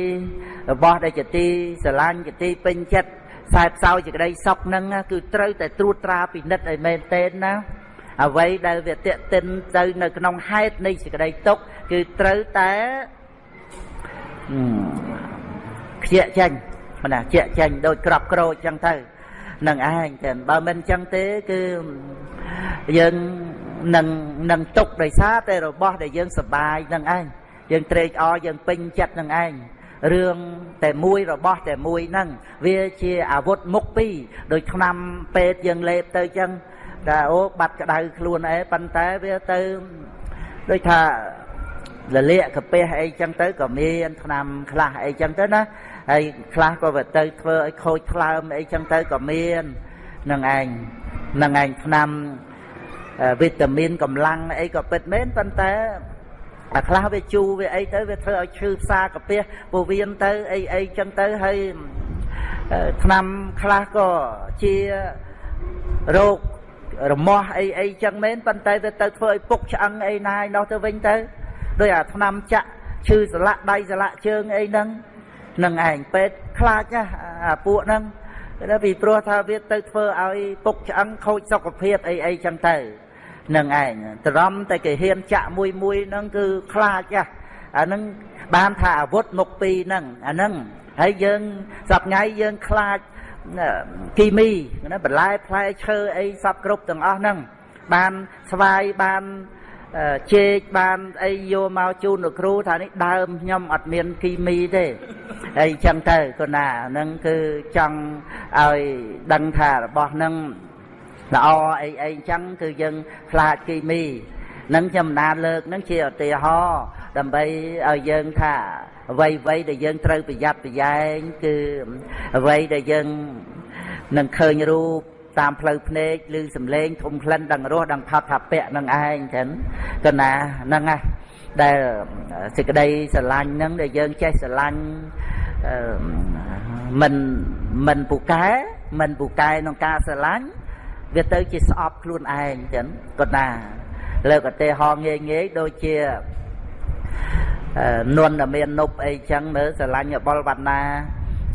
របស់ដែលជាទីស្រឡាញ់ជាទីពេញចិត្តខ្សែផ្សោយជាក្តីសុខនឹងគឺត្រូវតែត្រួតត្រាពិនិត្យឲ្យមែនទែនណាអ្វីដែលវាតេតិនទៅនៅក្នុងហេតុនៃសេចក្តីទុកគឺត្រូវតែខ្ជាក់ចេញណាជាក់ចេញដូចក្របក្រូចចឹងទៅនឹងឯងចឹងបើមិនចឹងទេគឺយើង នឹងនឹងទុកដោយសារតែរបស់ដែលយើងសបាយនឹងឯងយើងត្រេកអរយើងពេញចិត្តនឹងឯងរឿងតែមួយរបស់តែមួយហ្នឹងវាជាអាវុធមុខពីរដូចឆ្នាំពេទ្យយើងលេបទៅចឹងតែអូបាត់ក្តៅខ្លួនអីប៉ុន្តែវាទៅដូចថាលលាកកាពះអីចឹងទៅក៏មានឆ្នាំខ្លះអីចឹងទៅណាហើយខ្លះក៏វាទៅធ្វើឲ្យខូចថ្លើមអីចឹងទៅក៏មាននឹងឯងនឹងឯងឆ្នាំ វីតាមីនកម្លាំងអីក៏ពិតមែនប៉ុន្តែអាខ្លះវាជូរវាអីទៅវាធ្វើឲ្យឈឺផ្សាកាពះពោះវៀនទៅអីអីចឹងទៅហើយឆ្នាំខ្លះក៏ជារោគរមាស់អីអីចឹងមែនប៉ុន្តែវាទៅធ្វើឲ្យពុកឆ្អឹងអីណាយនោះទៅវិញទៅដោយអាឆ្នាំចាក់ឈឺសន្លាក់ដៃសន្លាក់ជើងអីហ្នឹងនឹងឯងពេទ្យខ្លាចណាអាពួកហ្នឹងតែពីព្រោះថាវាទៅធ្វើឲ្យពុកឆ្អឹងខូចសុខភាពអីអីចឹងទៅ នឹងឯងត្រំតែគេហ៊ានចាក់មួយមួយហ្នឹងគឺខ្លាចណាអាហ្នឹងបានថាអាវុធមុខពីរហ្នឹងអាហ្នឹងហើយយើងសប្ងៃយើងខ្លាចគីមីណាបន្លែផ្លែឈើអីសពគ្រប់ទាំងអស់ហ្នឹងបានស្វាយបានជែកបានអីយកមកជូនលោកគ្រូថានេះដើមខ្ញុំអត់មានគីមីទេអីចឹងទៅគណាហ្នឹងគឺចង់ឲ្យដឹងថារបស់ហ្នឹង ល្អអីអីចឹងគឺយើងខ្លាចគីមីនឹងខ្ញុំណានលើកនឹងជាឧទាហរណ៍ដើម្បីឲ្យយើងថាអ្វីអ្វីដែលយើងត្រូវប្រយ័ត្នប្រយែងគឺអ្វីដែលយើងនឹងឃើញរូបតាមផ្លូវភ្នែកឬសំឡេងធំក្លិនដឹងរសដឹងផាត់ថាពៈនឹងឯងចឹងកណាហ្នឹងណាដែលសេចក្តីស្រឡាញ់ហ្នឹងដែលយើងចេះស្រឡាញ់មិនមិនពូកែមិនពូកែក្នុងការស្រឡាញ់ វាទៅជាស្អប់ខ្លួនឯងចឹងក៏ណាលើកឧទាហរណ៍ងាយងាយដូចជានន់តែមាននប់អីចឹងមើលស្រឡាញ់បលវណ្ណា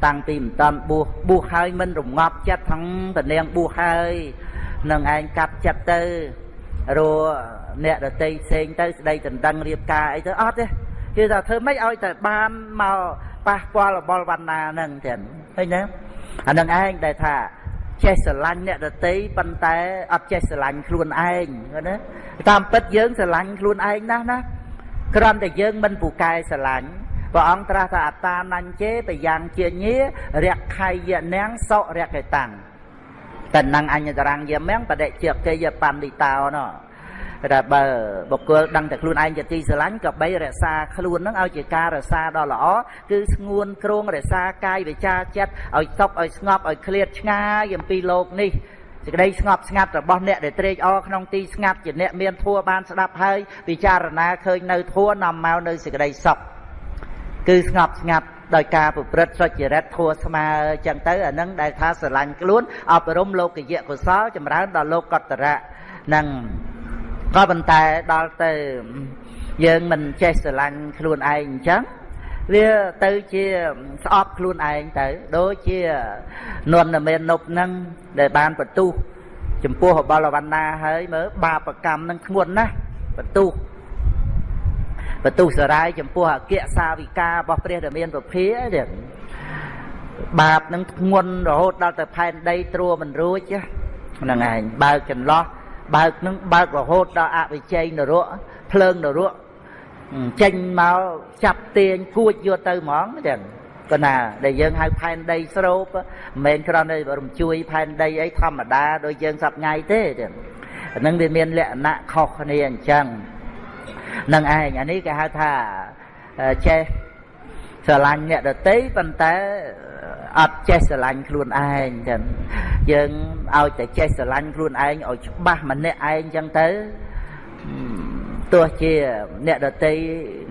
តាំងពីមិនតាន់បួសបួសហើយមិនរងាប់ចិត្តទាំងតនាងបួសហើយនឹងឯងកាត់ចិត្តទៅរអ្នកដតីផ្សេងទៅស្ដីដណ្ដឹងរៀបការអីទៅអត់ទេគឺថាធ្វើម៉េចឲ្យតែបានមកប៉ះពាល់របល់វណ្ណាហ្នឹងចឹងឃើញទេអានឹងឯងដែលថា ចេះស្រឡាញ់អ្នកដតីប៉ុន្តែអត់ចេះស្រឡាញ់ខ្លួនឯងណាតាមពិតយើងស្រឡាញ់ខ្លួនឯងណាស់ណាគ្រាន់តែយើងមិនពូកែស្រឡាញ់ព្រះអង្គត្រាស់ថាអតានញ្ញេបយ៉ាងជាញារៈខៃយនាងសុរៈកេតាំងតណ្ណអញ្ញតរង្គយមំបដិជាកេយបណ្ឌិតោណោ តែបើបុគ្គលដឹងតែខ្លួនឯងជាទីស្រឡាញ់ក៏បីរក្សាខ្លួននឹងឲ្យជាការរក្សាដ៏ល្អគឺស្ងួនគ្រងរក្សាកាយវិចាចិត្តឲ្យសុខឲ្យស្ងប់ឲ្យឃ្លាតឆ្ងាយអំពីលោកនេះសេចក្តីស្ងប់ស្ងាត់របស់អ្នកដែលត្រេកអរក្នុងទីស្ងាត់ជាអ្នកមានធัวបានស្ដាប់ហើយពិចារណាឃើញនៅធัวនាំមកនៅសេចក្តីសុខគឺស្ងប់ស្ងាត់ដោយការប្រព្រឹត្តសុចរិតធัวស្មើចឹងទៅអានឹងដែលថាស្រឡាញ់ខ្លួនអប់រំលោកយៈកុសលចម្រើនដល់លោកកតរៈនឹង ក៏ប៉ុន្តែដល់ទៅយើងមិនចេះស្រឡាញ់ខ្លួនឯងអញ្ចឹងវាទៅជាស្អប់ខ្លួនឯងទៅដូចជានន់មាននប់ហ្នឹងដែលបានបន្ទុះចំពោះបលវណ្ណាហើយមើលបាបកម្មនឹងធ្ងន់ណាស់បន្ទុះបន្ទុះសរាយចំពោះអគ្គសាវិការបស់ព្រះរាមានពភាទៀតបាបនឹងធ្ងន់រហូតដល់ទៅផែនដីត្រួមិនរួចហ្នឹងឯងបើកចន្លោះ បើកនឹងបើករហូតដល់អវិជ័យនរកភ្លើងនរកចេញមកចាប់ទាញគួចយកទៅហ្មងចឹងក៏ណាដែលយើងហៅផែនដីស្រូបមិនមែនគ្រាន់តែរំជួយផែនដីអីធម្មតាដូចយើងសប្ងៃទេចឹងអានឹងវាមានលក្ខណៈខុសគ្នាអញ្ចឹងនឹងឯងអានេះគេហៅថាចេះស្រឡាញ់អ្នកដតីប៉ុន្តែ អត់ចេះស្រឡាញ់ខ្លួនឯងចឹងយើងឲ្យតែចេះស្រឡាញ់ខ្លួនឯងឲ្យច្បាស់ម្នាក់ឯងចឹងទៅទោះជាអ្នកដតី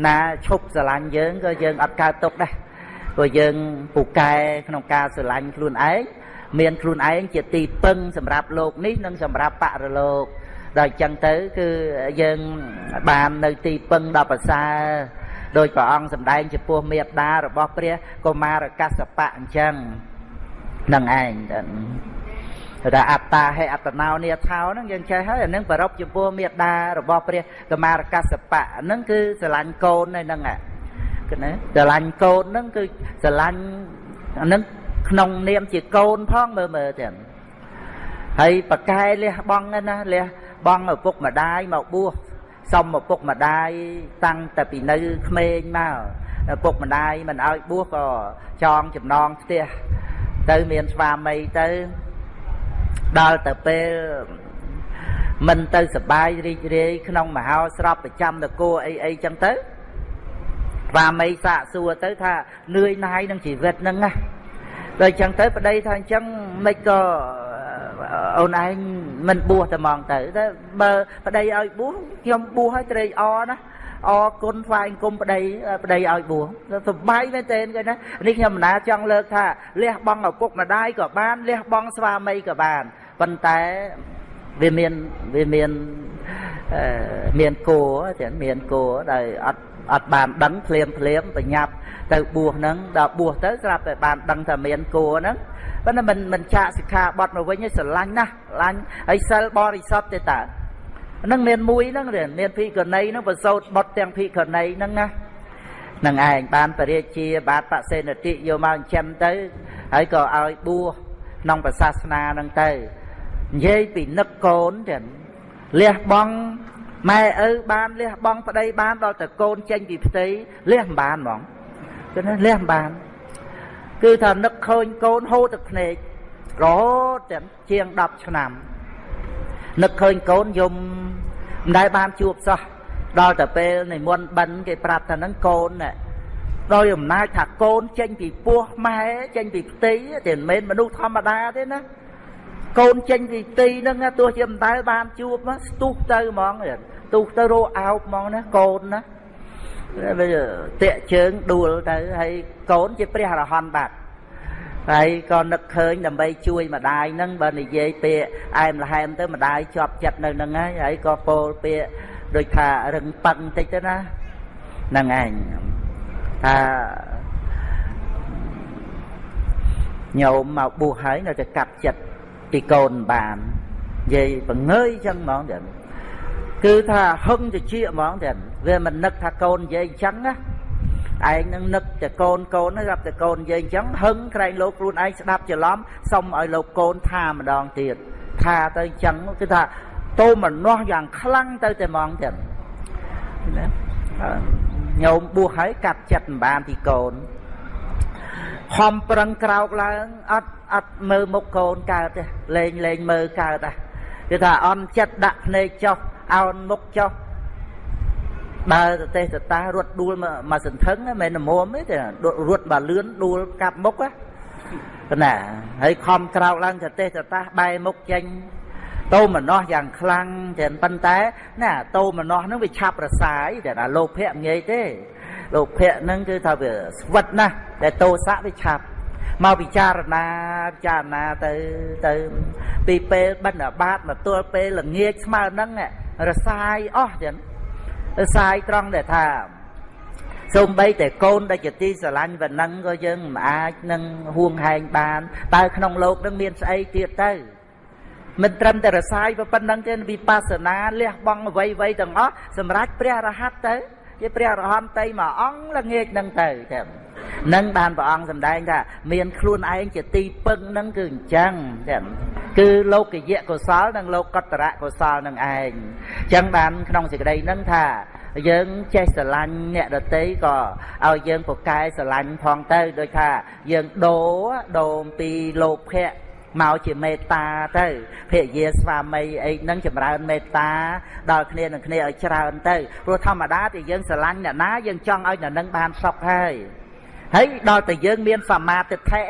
ណាឈប់ស្រឡាញ់យើងក៏យើងអត់កើតទុកដែរព្រោះយើងពូកែក្នុងការស្រឡាញ់ខ្លួនឯងមានខ្លួនឯងជាទីពឹងសម្រាប់លោកនេះនិងសម្រាប់បរលោកដល់ចឹងទៅគឺយើងបាននៅទីពឹងដល់ប្រសើរ ដោយព្រះអង្គសម្ដែងចំពោះមេត្តារបស់ព្រះកុមារកសបៈអញ្ចឹងនឹងឯងថាអត្តាហេអត្តណោនេថោហ្នឹងយើងចេះហើយអានឹងប្ររពចំពោះមេត្តារបស់ព្រះកមារកសបៈហ្នឹងគឺស្រឡាញ់កូនហ្នឹងគឺណាស្រឡាញ់កូនហ្នឹងគឺស្រឡាញ់អានឹងក្នុងនាមជាកូនផងមើលមើលទៀតហើយប្រកែលះបងណាលះបងឪពុកម្ដាយមកបួស សុំឪពុកម្ដាយតាំងតែពីនៅក្មេងមកឪពុកម្ដាយមិនឲ្យបួសក៏ចងចំណងផ្ទះទៅមានស្វាមីទៅដល់ទៅពេលមិនទៅសបាយរីករាយក្នុងមហោស្រពប្រចាំនគរអីអីចឹងទៅស្វាមីសាកសួរទៅថានឿយណាយនឹងជីវិតហ្នឹងណាដល់ចឹងទៅប្តីថាអញ្ចឹងមិនក៏ អូនឯងមិនបួសតែហ្មងទៅតែបើប្តីឲ្យបួសខ្ញុំបួសឲ្យត្រេកអរណាអរគុណថ្វាយអង្គមប្តីប្តីឲ្យបួសសប្បាយមែនទែនគេណានេះខ្ញុំមិនណាចង់លើកថាលះបង់ឪពុកម្ដាយក៏បានលះបង់ស្វាមីក៏បានប៉ុន្តែវាមានវាមានមានគោចឹងមានគោដែលអត់ អត់បានដឹងភ្លាមភ្លាមបញ្ញាប់ទៅបួសហ្នឹងដល់បួសទៅស្រាប់តែបានដឹងថាមានគោហ្នឹងប៉ុន្តែមិនមិនចាកសិក្ខាបទមកវិញស្រឡាញ់ណាស់ស្រឡាញ់ហើយសិលបរិសុទ្ធទេតើហ្នឹងមានមួយហ្នឹងមានភិក្ខុណីហ្នឹងប្រសូតបត់ទាំងភិក្ខុណីហ្នឹងណានឹងឯងបានបរិជាបាទបសេនតិយកមកចិញ្ចឹមទៅហើយក៏ឲ្យបួសក្នុងប្រសាសនាហ្នឹងទៅនិយាយពីនឹកកូនចឹងលះបង់ ម៉ែឪបានលះបង់ប្តីបានដល់តែកូនចេញពីផ្ទៃលះមិនបានហ្មងចឹងលះមិនបាន គឺថានឹកឃើញកូនហូរទឹកភ្នែករហូតទាំងជាង10ឆ្នាំនឹកឃើញកូនយំមិនដែលបានជួបសោះដល់តែពេលនិមន្តបិណ្ឌគេប្រាប់ថាហ្នឹងកូនដោយអំណាចថាកូនចេញពីពោះម៉ែចេញពីផ្ទៃតែមិនមែនមនុស្សធម្មតាទេណាកូនចេញពីផ្ទៃហ្នឹងទោះជាមិនដែលបានជួបស្ទុះទៅហ្មង ទុះទៅរោអោបហ្មងណាកូនណាវាតាក់ជើងដួលទៅហើយកូនជាព្រះអរហន្តបាត់ហើយក៏នឹកឃើញដើម្បីជួយម្ដាយហ្នឹងបើនិយាយពាក្យអែមល្ហែមទៅម្ដាយជាប់ចិត្តនៅហ្នឹងហើយហើយក៏ពោលពាក្យដូចថារឹងប៉ឹងតិចទៅណាហ្នឹងឯងថាញោមមកបួសហើយនៅតែកាប់ចិត្តពីកូនបាននិយាយបង្ងើយចឹងហ្មងចឹង គឺថាហឹងតិចហ្មងចឹងវាមិននឹកថាកូននិយាយអញ្ចឹងណាឯងនឹងនឹកតែកូនកូនហ្នឹងរាប់តែកូននិយាយអញ្ចឹងហឹងក្រែងលោកខ្លួនឯងស្ដាប់ច្រឡំសុំឲ្យលោកកូនថាម្ដងទៀតថាទៅអញ្ចឹងគឺថាតោមនោះយ៉ាងខ្លាំងទៅតែហ្មងចឹងណាញោមបួសហើយកាត់ចិត្តមិនបានពីកូនខំប្រឹងក្រោកឡើងអត់អត់មើលមុខកូនកើតទេលេងលេងមើលកើតដែរគឺថាអន់ចិត្តដាក់ភ្នែកចុះ អោនមុខចុះដើរទៅទេសទៅតារត់ដួលមកសន្ធឹងមិននមុំទេរត់បើលឿនដួលកាប់មុខណាហើយខំក្រោកឡើងទៅទេសទៅតាបែរមុខចេញតោមនោះយ៉ាងខ្លាំងតែប៉ុន្តែណាតោមនោះហ្នឹងវាឆាប់រសាយតែថាលោភៈងាយទេលោភៈហ្នឹងគឺថាវាស្វិតណាស់តែតោសៈវាឆាប់មកពិចារណាពិចារណាទៅទៅពីពេលបិណ្ឌបាតមកទល់ពេលល្ងាចស្មើហ្នឹង រសាយអស់ចឹងរសាយត្រង់ដែលថាសូម្បីតែកូនដែលជាទីស្រឡាញ់វណ្ណឹងក៏យើងមិនអាចនឹងហួងហែងបានតើក្នុងលោកនឹងមានស្អីទៀតទៅមិនត្រឹមតែរសាយប៉ុណ្្នឹងទេវិបស្សនាលះបង់អ្វីអ្វីទាំងអស់សម្រាប់ព្រះរហ័តទៅជាព្រះរហន្តតីមួយអង្គល្ងាចនឹងទៅតែ នឹងបានព្រះអង្គសម្ដែងថាមានខ្លួនឯងជាទីពឹងនឹងគឺអញ្ចឹងចាំគឺលោកយៈកុសល និងលោកកតរៈកុសលនឹងឯងអញ្ចឹងបានក្នុងសេចក្តីនឹងថាយើងចេះស្រឡាញ់អ្នកដតីក៏ឲ្យយើងពូកែស្រឡាញ់ផងទៅដូចថាយើងដូរដូរពីលោភៈមកជាមេត្តាទៅភរិយាស្វាមីអីហ្នឹងចម្រើនមេត្តាដល់គ្នានឹងគ្នាឲ្យច្រើនទៅព្រោះធម្មតាទីយើងស្រឡាញ់អ្នកណាយើងចង់ឲ្យអ្នកនឹងបានសុខហើយ ហើយដល់តែយើងមានសមាទិដ្ឋិ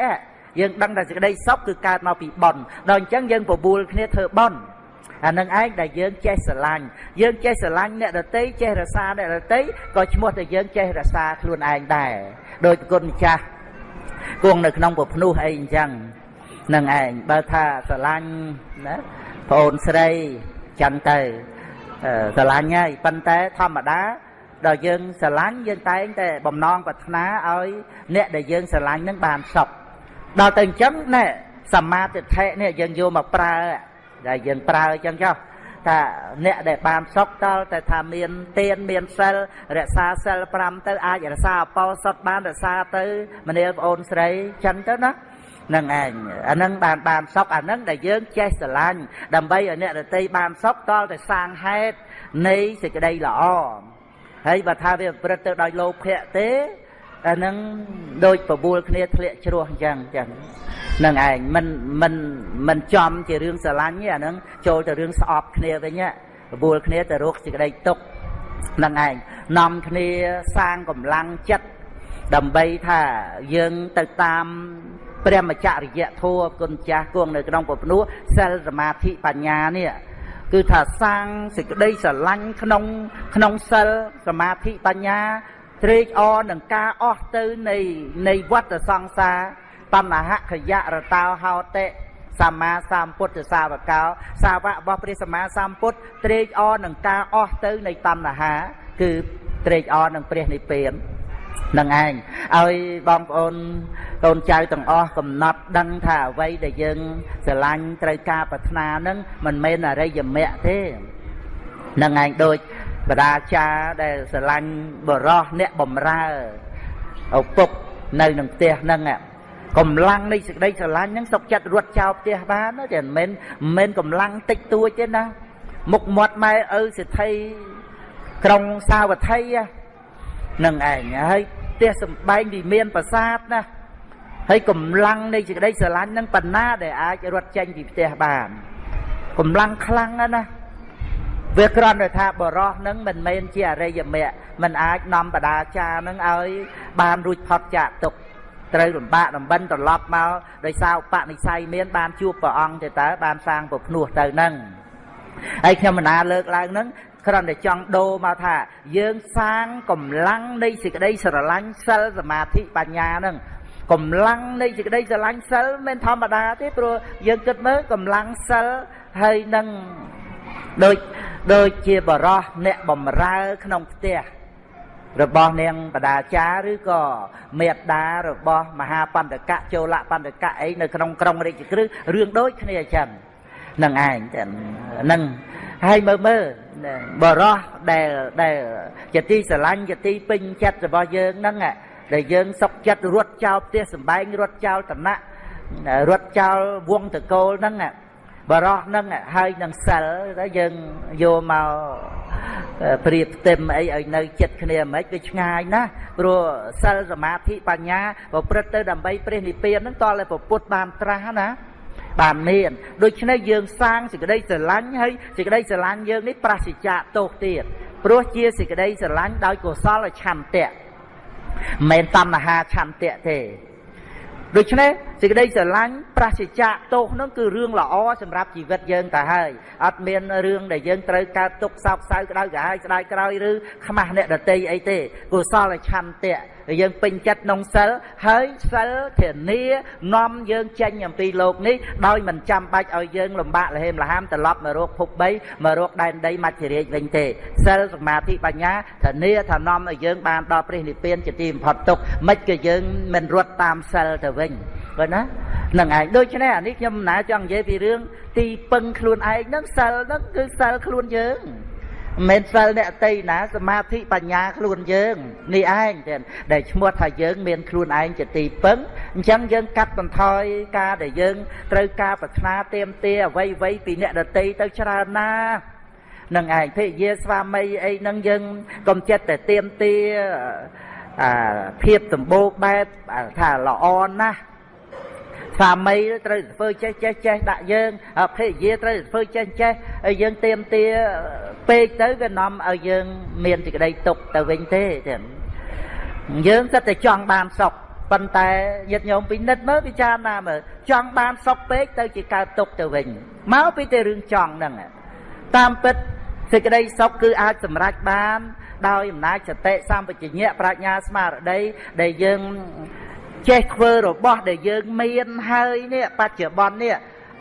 យើងដឹងតែសេចក្តីសុខគឺកើតមកពីបុណ្យដល់អញ្ចឹងយើងបបួលគ្នាធ្វើបុណ្យអានឹងឯងដែលយើងចេះស្រឡាញ់យើងចេះស្រឡាញ់អ្នកដតីចេះរសាអ្នកដតីក៏ឈ្មោះតែយើងចេះរសាខ្លួនឯងដែរដោយគុណម្ចាស់គង់នៅក្នុងពភ្នោះអីអញ្ចឹងនឹងឯងបើថាស្រឡាញ់ណាប្អូនស្រីចឹងទៅស្រឡាញ់ហើយប៉ុន្តែធម្មតា ដល់យើងស្រឡាញ់យើងតែងតែបំណងប្រាថ្នាឲ្យអ្នកដែលយើងស្រឡាញ់នឹងបានសុខដល់ទៅអញ្ចឹងណែសមាធិដ្ឋិនេះយើងយកមកប្រើដែលយើងប្រើអញ្ចឹងចុះថាអ្នកដែលបានសុខតលតែថាមានទានមានសិលរក្សាសិល5ទៅអាចរក្សាអបោសុតបានរក្សាទៅមនាលប្អូនស្រីចឹងទៅណានឹងឯងអានឹងបានបានសុខអានឹងដែលយើងចេះស្រឡាញ់ដើម្បីឲ្យអ្នករតីបានសុខតលតែសាងហេតុនៃសេចក្តីល្អ ហើយបើថាវាប្រព្រឹត្តទៅដោយលោភៈទេអានឹងដូចបបួលគ្នាធ្លាក់ជ្រោះអញ្ចឹងអញ្ចឹងនឹងឯងមិនមិនមិនចំជារឿងស្រឡាញ់ទេអានឹងចូលទៅរឿងស្អប់គ្នាវិញបបួលគ្នាទៅរកសេចក្តីទុកនឹងឯងនាំគ្នាសាងកម្លាំងចិត្តដើម្បីថាយើងទៅតាមព្រះមច្ចរិយធម៌គុណចាស់គង់នៅក្នុងពភ្នោះសិលសមាធិបញ្ញានេះ គឺថាសាងសេចក្តីស្រឡាញ់ក្នុងក្នុងសិលសមាធិបញ្ញាត្រេកអរនឹងការអស់ទៅនៃនៃវដ្តសង្សារតណ្ហខយៈរតោហោតិសម្មាសម្ពុទ្ធសាវកោសាវករបស់ព្រះសម្មាសម្ពុទ្ធត្រេកអរនឹងការអស់ទៅនៃតណ្ហា គឺត្រេកអរនឹងព្រះនិព្វាន នឹងឯងឲ្យបងប្អូនកូនចៅទាំងអស់កំណត់ដឹងថាអ្វីដែលយើងស្រឡាញ់ត្រូវការប្រាថ្នានឹងមិនមែនអរិយមគ្គទេនឹងឯងដូចបដាចារដែលស្រឡាញ់បរោះអ្នកបំរើឪពុកនៅនឹងផ្ទះហ្នឹងកម្លាំងនៃសេចក្តីស្រឡាញ់ហ្នឹងសុកចិត្តរត់ចោលផ្ទះបានតែមិនមែនមិនមែនកម្លាំងតិចតួចទេណាមុខមាត់ម៉ែឪសិទ្ធិក្រុងសាវត្ថីហ្នឹង ឯងហើយផ្ទះសំបែងវិមានប្រាសាទណាហើយកម្លាំងនៃសេចក្តីស្រឡាញ់ហ្នឹងបណ្ណាដែលអាចរត់ចេញពីផ្ទះបានកម្លាំងខ្លាំងណាវាគ្រាន់តែថាបរោះនឹងមិនមែនជាអរិយមគ្គមិនអាចនាំបដាចារនឹងឲ្យបានរួចផុតចាកទុកត្រូវលំបាកដំបិនត្រឡប់មកដោយសារបនិស័យមានបានជួបព្រះអង្គទៅតើបានសាងពភ្នោះទៅនឹងហើយខ្ញុំមិនណាលើកឡើងនឹង គ្រាន់តែចង់ដូរមកថា យើងសាងកម្លាំងនៃសេចក្តីស្រឡាញ់សិលសមាធិបញ្ញានឹងកម្លាំងនៃសេចក្តីស្រឡាញ់សិលមិនធម្មតាទេព្រោះយើងគិតមើលកម្លាំងសិលហើយនឹងដូចដូចជាបរោះអ្នកបំរើក្នុងផ្ទះរបស់នាងបដាចារឬក៏មេត្តារបស់មហាបន្តកៈចូលបន្តកៈអីនៅក្នុងក្រុងរាជក្រឹសរឿងដូចគ្នាអញ្ចឹងនឹងឯងហ្នឹង ហើយមើលមើលបរោះដែលដែលជាទីស្រឡាញ់ជាទីពេញចិត្តរបស់យើងហ្នឹងដែលយើងសុកចិត្តរត់ចោលផ្ទះសំបែងរត់ចោលតំណែងរត់ចោលវងតកូលហ្នឹងបរោះនឹងហើយនឹងសិលទៅយើងយកមកព្រៀបផ្ទឹមអីឲ្យនៅចិត្តគ្នាមិនវាឆ្ងាយណាស់ព្រោះសិលសមាធិបញ្ញាប្រព្រឹត្តទៅដើម្បីព្រះនិព្វានហ្នឹងតតែពុទ្ធបានត្រាស់ណា បានមានដូច្នេះយើងសាងសេចក្តីស្រឡាញ់ហើយសេចក្តីស្រឡាញ់យើងនេះប្រសិជ្ជៈទោសទៀតព្រោះជាសេចក្តីស្រឡាញ់ដោយកុសលឆន្ទៈមិនមែនតណ្ហាឆន្ទៈទេដូច្នេះ សេចក្តីស្រឡាញ់ប្រសិជ្ជៈទោសនឹងគឺរឿងល្អសម្រាប់ជីវិតយើងតែហើយអត់មានរឿងដែលយើងត្រូវកើតទុកសោកសៅក្តៅក្រហាយស្ដាយក្រោយឬខ្មាស់អ្នកដតីអីទេកុសលឆន្ទៈយើងពេញចិត្តក្នុងសិលហើយសិលធានានាំយើងចេញអំពីលោកនេះដោយមិនចាំបាច់ឲ្យយើងលំបាកលហេមលហាមត្រឡប់មករកភព3មករកដែនដីមច្ចរាជវិញទេសិលសមាធិបញ្ញាធានាថានាំឲ្យយើងបានដល់ព្រះនិព្វានជាទីបំផុតទុកមិនក៏យើងមិនរត់តាមសិលទៅវិញ បើណានឹងឯងដូច្នេះអានេះខ្ញុំណាចង់និយាយពីរឿងទីពឹងខ្លួនឯងហ្នឹងសិលហ្នឹងគឺសិលខ្លួនយើងមិនសិលអ្នកតីណាសមាធិបញ្ញាខ្លួនយើងនេះឯងចឹងដែលឈ្មោះថាយើងមានខ្លួនឯងជាទីពឹងអញ្ចឹងយើងកាត់បន្ថយការដែលយើងត្រូវការប្រាថ្នាទៀមទាអ្វីអ្វីពីអ្នកដតីទៅច្រើនណានឹងឯងភរិយាស្វាមីអីហ្នឹងយើងកុំចិត្តតែទៀមទាអាភាពសម្បូរបែបថាល្អណាស់ ស្វាមីត្រូវធ្វើចេះចេះចេះដាក់យើងភរិយាត្រូវធ្វើចេះចេះហើយយើងទៀមទាពេកទៅវានាំឲ្យយើងមានសេចក្តីទុកទៅវិញទេចឹងយើងគិតតែចង់បានសុខប៉ុន្តែញាតិញោមពិនិត្យមើលពិចារណាមើលចង់បានសុខពេកទៅជាកើតទុកទៅវិញមកពីតែរឿងចង់ហ្នឹងតាមពិតសេចក្តីសុខគឺអាចសម្រេចបានដោយអំណាចសតិសម្បជញ្ញៈប្រាជ្ញាស្មារតីដែលយើង ចេះធ្វើរបស់ដែលយើងមានហើយនេះបច្ចុប្បន្ននេះ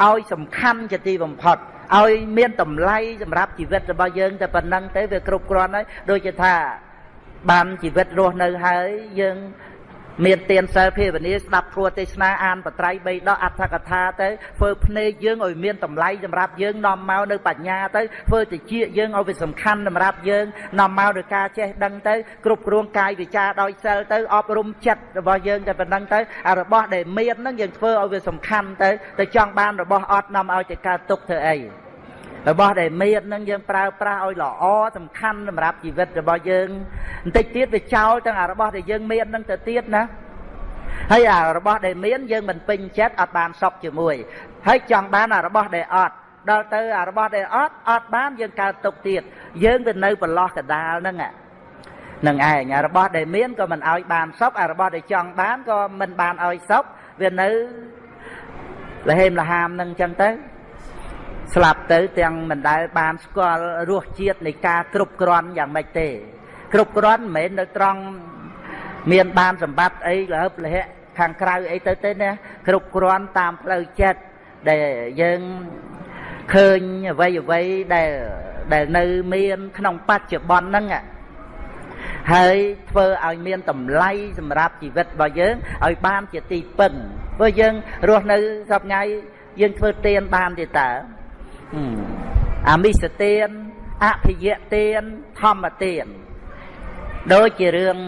ឲ្យសំខាន់ជាទីបំផុតឲ្យមានតម្លៃសម្រាប់ជីវិតរបស់យើងតែប៉ុណ្ណឹងទៅវាគ្រប់គ្រាន់ហើយដូចជាថាបានជីវិតរស់នៅហើយយើង មានទានសិលភាវនាស្ដាប់ធម៌ទេសនាអានបត្រៃបីដកអត្ថកថាទៅធ្វើភ្នែកយើងឲ្យមានតម្លៃសម្រាប់យើងនាំមកនៅបញ្ញាទៅធ្វើតិចយើងឲ្យវាសំខាន់សម្រាប់យើងនាំមកដោយការចេះដឹងទៅគ្រប់គ្រងកាយវិការដោយសិលទៅអប់រំចិត្តរបស់យើងតែប៉ុណ្្នឹងទៅអារបស់ដែលមានហ្នឹងយើងធ្វើឲ្យវាសំខាន់ទៅទៅចង់បានរបស់អត់នាំឲ្យទៅកើតទុកធ្វើអី របស់ដែលមាននឹងយើងប្រើប្រាស់ឲ្យល្អសំខាន់សម្រាប់ជីវិតរបស់យើងបន្តិចទៀតវាចោលទាំងអារបស់ដែលយើងមាននឹងទៅទៀតណាហើយអារបស់ដែលមានយើងមិនពេញចិត្តអត់បានសុខជាមួយហើយចង់បានអារបស់ដែលអត់ដល់ទៅអារបស់ដែលអត់អត់បានយើងកើតទុកទៀតយើងទៅនៅប្រឡោះកដាលហ្នឹងនឹងឯងអារបស់ដែលមានក៏មិនឲ្យបានសុខអារបស់ដែលចង់បានក៏មិនបានឲ្យសុខវានៅលហេមលហាមនឹងអញ្ចឹងទៅ ស្លាប់ទៅទាំងមិនដែលបានស្គាល់រសជាតិនៃការគ្រប់គ្រាន់យ៉ាងម៉េចទេ គ្រប់គ្រាន់មិនមែននៅត្រង់មានបានសម្បត្តិអីលើបលះខាងក្រៅអីទៅទេណាគ្រប់គ្រាន់តាមផ្លូវចិត្តដែលយើងឃើញអ្វីអ្វីដែលដែលនៅមានក្នុងបច្ចុប្បន្នហ្នឹងហើយធ្វើឲ្យមានតម្លៃសម្រាប់ជីវិតរបស់យើងឲ្យបានជាទីពឹងព្រោះយើងរស់នៅសពថ្ងៃយើងធ្វើទានបានទេតើ អាមិសទានអភិយទានធម្មទានដូចជារឿង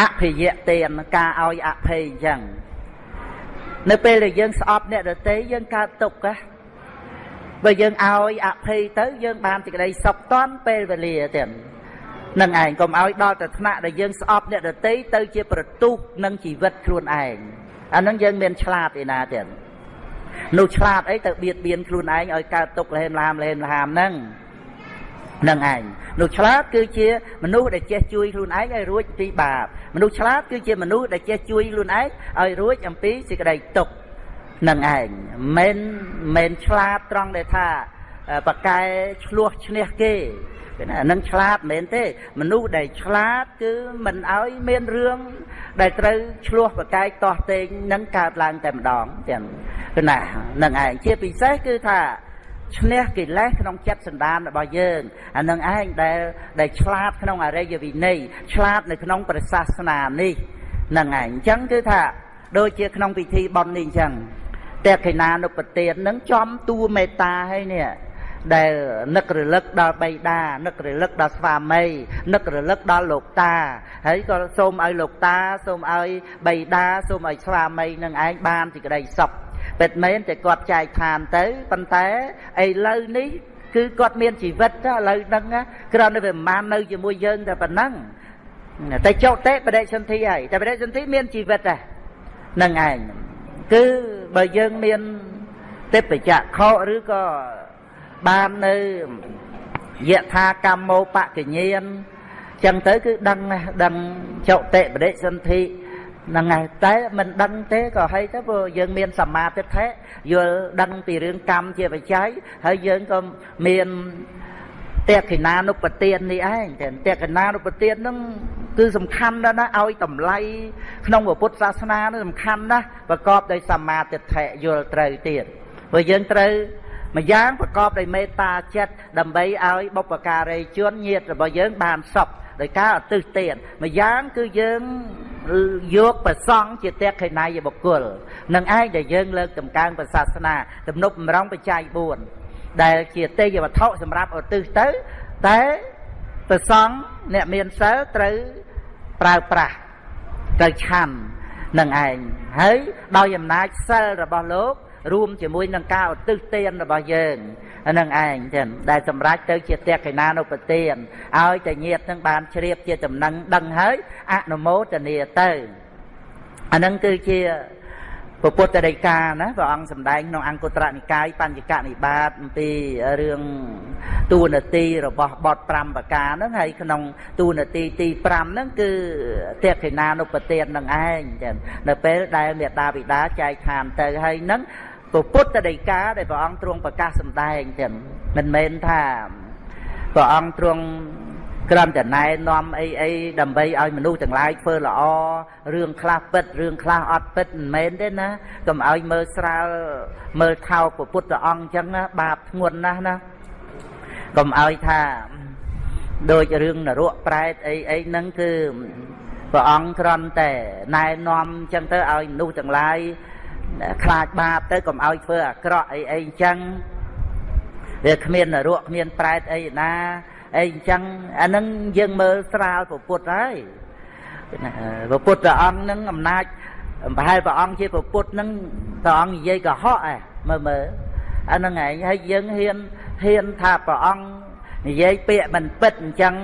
អភិយទានការឲ្យអភ័យអញ្ចឹងនៅពេលដែលយើងស្អប់អ្នកដទៃយើងកើតទុក្ខណាបើយើងឲ្យអភ័យទៅយើងបានសេចក្តីសុខតាន់ពេលវេលាទៀតនឹងឯងកុំឲ្យដល់ទៅថ្នាក់ដែលយើងស្អប់អ្នកដទៃទៅជាប្រទុះនឹងជីវិតខ្លួនឯងអានឹងយើងមានឆ្លាតឯណាទៀត នោះឆ្លាតអីទៅបៀតបៀនខ្លួនឯងឲ្យកើតទុកលហេមឡាមលហេមឡាមហ្នឹងនឹងឯងនោះឆ្លាតគឺជាមនុស្សដែលចេះជួយខ្លួនឯងឲ្យរួចពីបាបមនុស្សឆ្លាតគឺជាមនុស្សដែលចេះជួយខ្លួនឯងឲ្យរួចអំពីសេចក្តីទុក្ខនឹងឯងមិនមិនឆ្លាតត្រង់ដែលថាបកកែឆ្លោះឈ្នះគេ ណានឹងឆ្លាតមែនទេ មនុស្សដែលឆ្លាតគឺមិនឲ្យមានរឿងដែលត្រូវឆ្លោះប្រកែកតោះតេងនឹងកើតឡើងតែម្ដងទាំងគឺណានឹងឯងជាពិសេសគឺថាឈ្នះកិលេសក្នុងចិត្តសន្តានរបស់យើងអានឹងឯងដែលដែលឆ្លាតក្នុងអរិយវិន័យឆ្លាតនៅក្នុងព្រះសាសនានេះនឹងឯងអញ្ចឹងគឺថាដូចជាក្នុងពិធីបុណ្យនេះអញ្ចឹងតែកេណានុពទាននឹងចំតួមេត្តាហើយនេះ ដែលនឹករលឹកដល់បៃតានឹករលឹកដល់ស្វាមីនឹករលឹកដល់លោកតាហើយក៏សូមឲ្យលោកតាសូមឲ្យបៃតាសូមឲ្យស្វាមីនឹងឯងបានសេចក្តីសុខពិតមែនតែគាត់ចែកឋានទៅប៉ុន្តែឥឡូវនេះគឺគាត់មានជីវិតឥឡូវហ្នឹងគ្រាន់តែវាមិននៅជាមួយយើងតែប៉ុណ្ណឹងតែចុតិបដិសន្ធិហើយតែបដិសន្ធិមានជីវិតដែរនឹងឯងគឺបើយើងមានទេពចក្ខុឬក៏ បាននៅយថាកម្មោបកញ្ញានចឹងទៅគឺដឹងដឹងចុតិបដិសន្ធិហ្នឹងហើយតែមិនដឹងទេក៏ហើយទៅព្រោះយើងមានសមាធិដ្ឋិយល់ដឹងពីរឿងកម្មជាបច្ច័យហើយយើងក៏មានតេកិណានុបទាននេះឯងតែតេកិណានុបទានហ្នឹងគឺសំខាន់ណាស់ណាឲ្យតម្លៃក្នុងពុទ្ធសាសនានោះសំខាន់ណាស់ប្រកបដោយសមាធិដ្ឋិយល់ត្រូវទៀតព្រោះយើងត្រូវ ម្យ៉ាងប្រកបដោយមេត្តាចិត្តដើម្បីឲ្យបុព្វការីជនញាតិរបស់យើងបានសុខដោយការឧទ្ទិសទានម្យ៉ាងគឺយើងយកប្រសង់ជាតេខេណៃបុគ្គលនឹងឯងដែលយើងលើកតម្កើងព្រះសាសនាទំនប់បំរុងបច្ច័យ4ដែលជាទេយវត្ថុសម្រាប់ឧទ្ទិសទៅតែព្រះសង្ឃអ្នកមានសិលត្រូវប្រើប្រាស់ត្រូវឆាន់នឹងឯងហើយដោយអំណាចសិលរបស់លោក រួមជាមួយនឹងការឧទ្ទិសទានរបស់យើងនឹងឯងចឹងដែលសម្រេចទៅជាតេកិណានុពទានឲ្យតែញាតនឹងបានជ្រាបជាដំណឹងដឹងហើយអនុមោទនាទៅអានឹងគឺជាពុទ្ធដីកាណាព្រះអង្គសម្ដែងក្នុងអង្គត្រនិកាយបញ្ញកនិបាតអំពីរឿងទូនាទីរបស់បទ5ប្រការហ្នឹងហើយក្នុងទូនាទីទី5ហ្នឹងគឺតេខេណានុពទាននឹងឯងចឹងនៅពេលដែលមេដាបិតាចែកឋានទៅហើយហ្នឹង ពុទ្ធដីកាដែលព្រះអង្គទ្រង់ប្រកាសសម្ដែងទាំងមិនមែនថាព្រះអង្គទ្រង់ក្រំតែណែនាំអីអីដើម្បីឲ្យមនុស្សទាំងឡាយធ្វើល្អរឿងខ្លះពិតរឿងខ្លះអត់ពិតមិនមែនទេណាកុំឲ្យមើលស្រាលមើលថោកពុទ្ធអង្គអញ្ចឹងណាបាបធ្ងន់ណាស់ណាកុំឲ្យថាដូចរឿងនរកប្រែតអីអីហ្នឹងគឺព្រះអង្គគ្រាន់តែណែនាំអញ្ចឹងទៅឲ្យមនុស្សទាំងឡាយ ខ្លាចបាបទៅកុំឲ្យធ្វើអាក្រក់អីអីអញ្ចឹងវាគ្មាននរកគ្មានប្រែតអីណាអីអញ្ចឹងអានឹងយើងមើលស្រាលពុទ្ធហើយព្រះពុទ្ធអង្គនឹងអំណាចប្រហែលព្រះអង្គជាព្រះពុទ្ធនឹងព្រះអង្គនិយាយកុហកឯមើលមើលអានឹងឯងហើយយើងហ៊ានហ៊ានថាព្រះអង្គនិយាយពាក្យមិនពិតអញ្ចឹង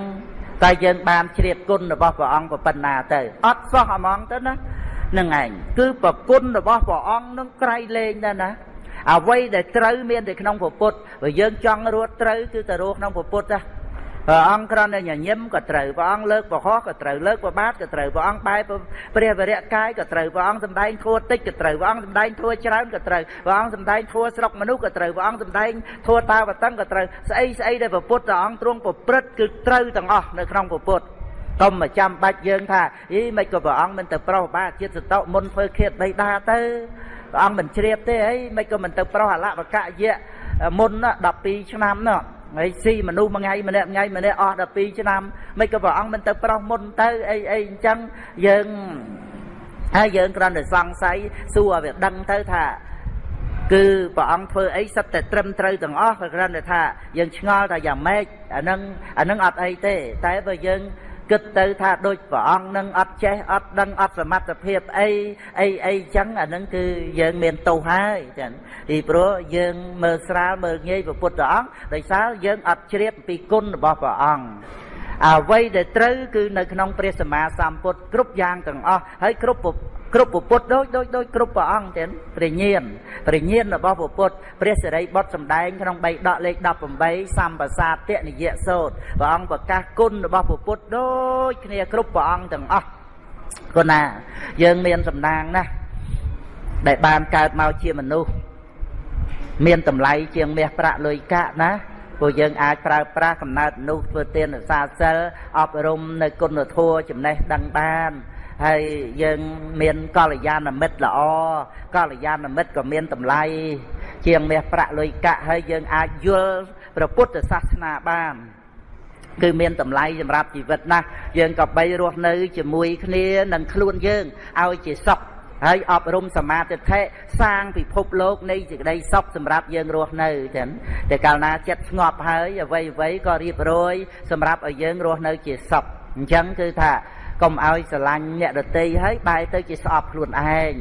តែយើងបានជ្រាបគុណរបស់ព្រះអង្គប៉ុណ្ណាទៅអត់សោះហ្មងទៅណា នឹងឯងគឺប្រគុណរបស់ព្រះអង្គនឹងក្រៃលែងទៅណាអ្វីដែលត្រូវមានតែក្នុងពុទ្ធបើយើងចង់រស់ត្រូវគឺទៅរស់ក្នុងពុទ្ធណាព្រះអង្គគ្រាន់តែញញឹមក៏ត្រូវព្រះអង្គលើកប្រហោះក៏ត្រូវលើកប្របាទក៏ត្រូវព្រះអង្គបែបព្រះវរៈកាយក៏ត្រូវព្រះអង្គសម្ដែងធัวតិចក៏ត្រូវព្រះអង្គសម្ដែងធัวច្រើនក៏ត្រូវព្រះអង្គសម្ដែងធัวស្រុកមនុស្សក៏ត្រូវព្រះអង្គសម្ដែងធัวតាវតឹងក៏ត្រូវស្អីស្អីដែលព្រះពុទ្ធអង្គទ្រង់ប្រព្រឹត្តគឺត្រូវទាំងអស់នៅក្នុងព្រះពុទ្ធ កុំមកចាំបាច់យើងថាអីមិនក៏ព្រះអង្គមិនទៅប្រោសបាទចិត្តសតោមុនធ្វើឃាតបៃតាទៅព្រះអង្គមិនជ្រាបទេអីមិនក៏មិនទៅប្រោសអលវកៈយៈមុន12ឆ្នាំនោះហើយស៊ីមនុស្សមួយថ្ងៃម្នាក់ថ្ងៃម្នាក់អស់12ឆ្នាំមិនក៏ព្រះអង្គមិនទៅប្រោសមុនទៅអីអីអញ្ចឹងយើងហើយយើងគ្រាន់តែសង្ស័យសួរឲ្យវាដឹងទៅថាគឺព្រះអង្គធ្វើអីសិតតែត្រឹមត្រូវទាំងអស់ក៏គ្រាន់តែថាយើងឆ្ងល់ថាយ៉ាងម៉េចអានឹងអានឹងអត់អីទេ តែបើយើង គិតទៅថាដូចព្រះអង្គនឹងអត់ចេះអត់ដឹងអត់សមត្ថភាពអីអីអីចឹងអានឹងគឺយើងមានទោសហើយចឹងពីព្រោះយើងមើលស្រាលមើលងាយព្រះពុទ្ធអង្គដោយសារយើងអត់ជ្រាបពីគុណរបស់ព្រះអង្គ អ្វីដែលត្រូវគឺនៅក្នុងព្រះសម្មាសម្ពុទ្ធគ្រប់យ៉ាងទាំងអស់ហើយគ្រប់គ្រប់ពុទ្ធដូចដូចដូចគ្រប់ព្រះអង្គទាំងព្រះញាណព្រះញាណរបស់ពុទ្ធព្រះសិរីបុត្រសម្ដែងក្នុង3ដកលេខ18សម្បសាទនិយសោតព្រះអង្គប្រកាសគុណរបស់ពុទ្ធដូចគ្នាគ្រប់ព្រះអង្គទាំងអស់គុណណាយើងមានសំណាងណាស់ដែលបានកើតមកជាមនុស្សមានតម្លៃជាងមាសប្រាក់លុយកាក់ណា ព្រោះយើងអាចប្រើប្រាស់កំណើតនោះធ្វើទានសាសិលអប់រំនៅគុណធម៌ចំណេះដឹងបានហើយយើងមានកល្យាណមិត្តល្អកល្យាណមិត្តក៏មានតម្លៃជាងមាសប្រាក់លុយកាក់ហើយយើងអាចយល់ព្រះពុទ្ធសាសនាបានគឺមានតម្លៃសម្រាប់ជីវិតណាស់យើងក៏បីរស់នៅជាមួយគ្នានឹងខ្លួនយើងឲ្យជាសុខ ហើយអប់រំសមាធិដ្ឋិសាងពិភពលោកនៃសេចក្តីសុខសម្រាប់យើងរស់នៅចឹងតែកាលណាចិត្តស្ងប់ហើយអ្វីអ្វីក៏រៀបរយសម្រាប់ឲ្យយើងរស់នៅជាសុខអញ្ចឹងគឺថាកុំឲ្យស្រឡាញ់អ្នកដតីហើយបែរទៅជាស្អប់ខ្លួនឯង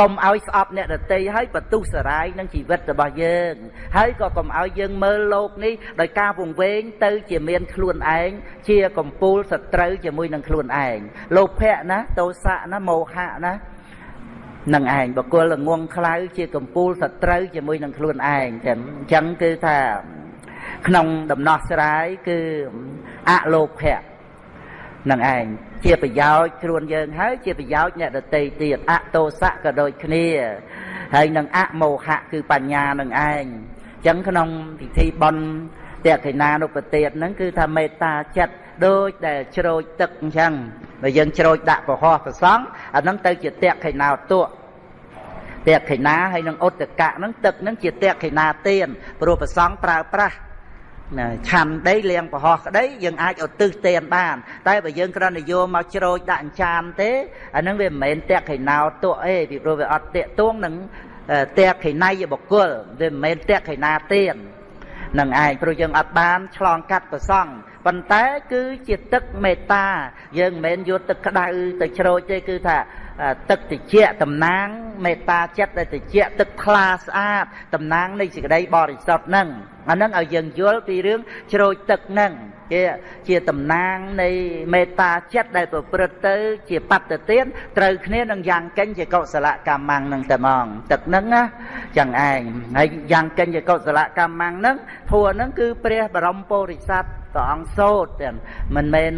កុំឲ្យស្អប់អ្នកដតីហើយបន្ទុះសារាយនឹងជីវិតរបស់យើងហើយក៏កុំឲ្យយើងមើលលោកនេះដោយការវង្វេងទៅជាមានខ្លួនឯងជាកំពូលសត្រូវជាមួយនឹងខ្លួនឯងលោភៈណាទោសៈណាមោហៈណា នឹងឯងបកុលងងខ្លៅជាកំពូលសត្រូវជាមួយនឹងខ្លួនឯងចឹងអញ្ចឹងគឺថាក្នុងដំណោះស្រាយគឺអលោភៈនឹងឯងជាប្រយោជន៍ខ្លួនយើងហើយជាប្រយោជន៍អ្នកដតីទៀតអតោសៈក៏ដូចគ្នាហើយនឹងអមោហៈគឺបញ្ញានឹងឯងអញ្ចឹងក្នុងពិធីបន់តេខេណានុពទាតហ្នឹងគឺថាមេត្តាចិត្ត ដូចដែលជ្រោចទឹកអញ្ចឹងបើយើងជ្រោចដាក់ប្រហោះប្រសង់អាហ្នឹងទៅជាតេខេណាទក់តេខេណាហើយនឹងឧតកៈហ្នឹងទឹកហ្នឹងជាតេខេណាទៀនព្រោះប្រសង់ប្រើប្រាស់ណាឆាន់ដីលៀងប្រហោះក្តីយើងអាចឧទ្ទិសទានបាន តែបើយើងគ្រាន់តែយកមកជ្រោចដាក់អញ្ចានទេអានឹងវាមិនមែនតេខេណោទក់អេពីព្រោះវាអត់តេទួងនឹងតេខេណៃបុគ្គលវាមិនមែនតេខេណាទាននឹងឯងព្រោះយើងអត់បានឆ្លងកាត់ប្រសង់ ប៉ុន្តែគឺជាទឹកមេត្តា យើងមិនមែនយកទឹកក្តៅទៅជ្រោចទេគឺថា ទឹកតិចតំណាងមេត្តាចិត្តដែលតិចទឹកថ្លាស្អាតតំណាងនៃសេចក្តីបរិសុទ្ធហ្នឹងអាហ្នឹងឲ្យយើងយល់ពីរឿងជ្រោចទឹកហ្នឹងជាជាតំណាងនៃមេត្តាចិត្តដែលប្រព្រឹត្តទៅ ជាបត្តទានត្រូវគ្នានឹងយ៉ាងកិញជាកុសលកម្មងនឹងតែហ្មងទឹកហ្នឹងណាចឹងឯងហើយយ៉ាងកិញជាកុសលកម្មងហ្នឹងធัวហ្នឹងគឺព្រះបរមពុរិស័ទព្រះអង្គសោតទាំងមិនមែន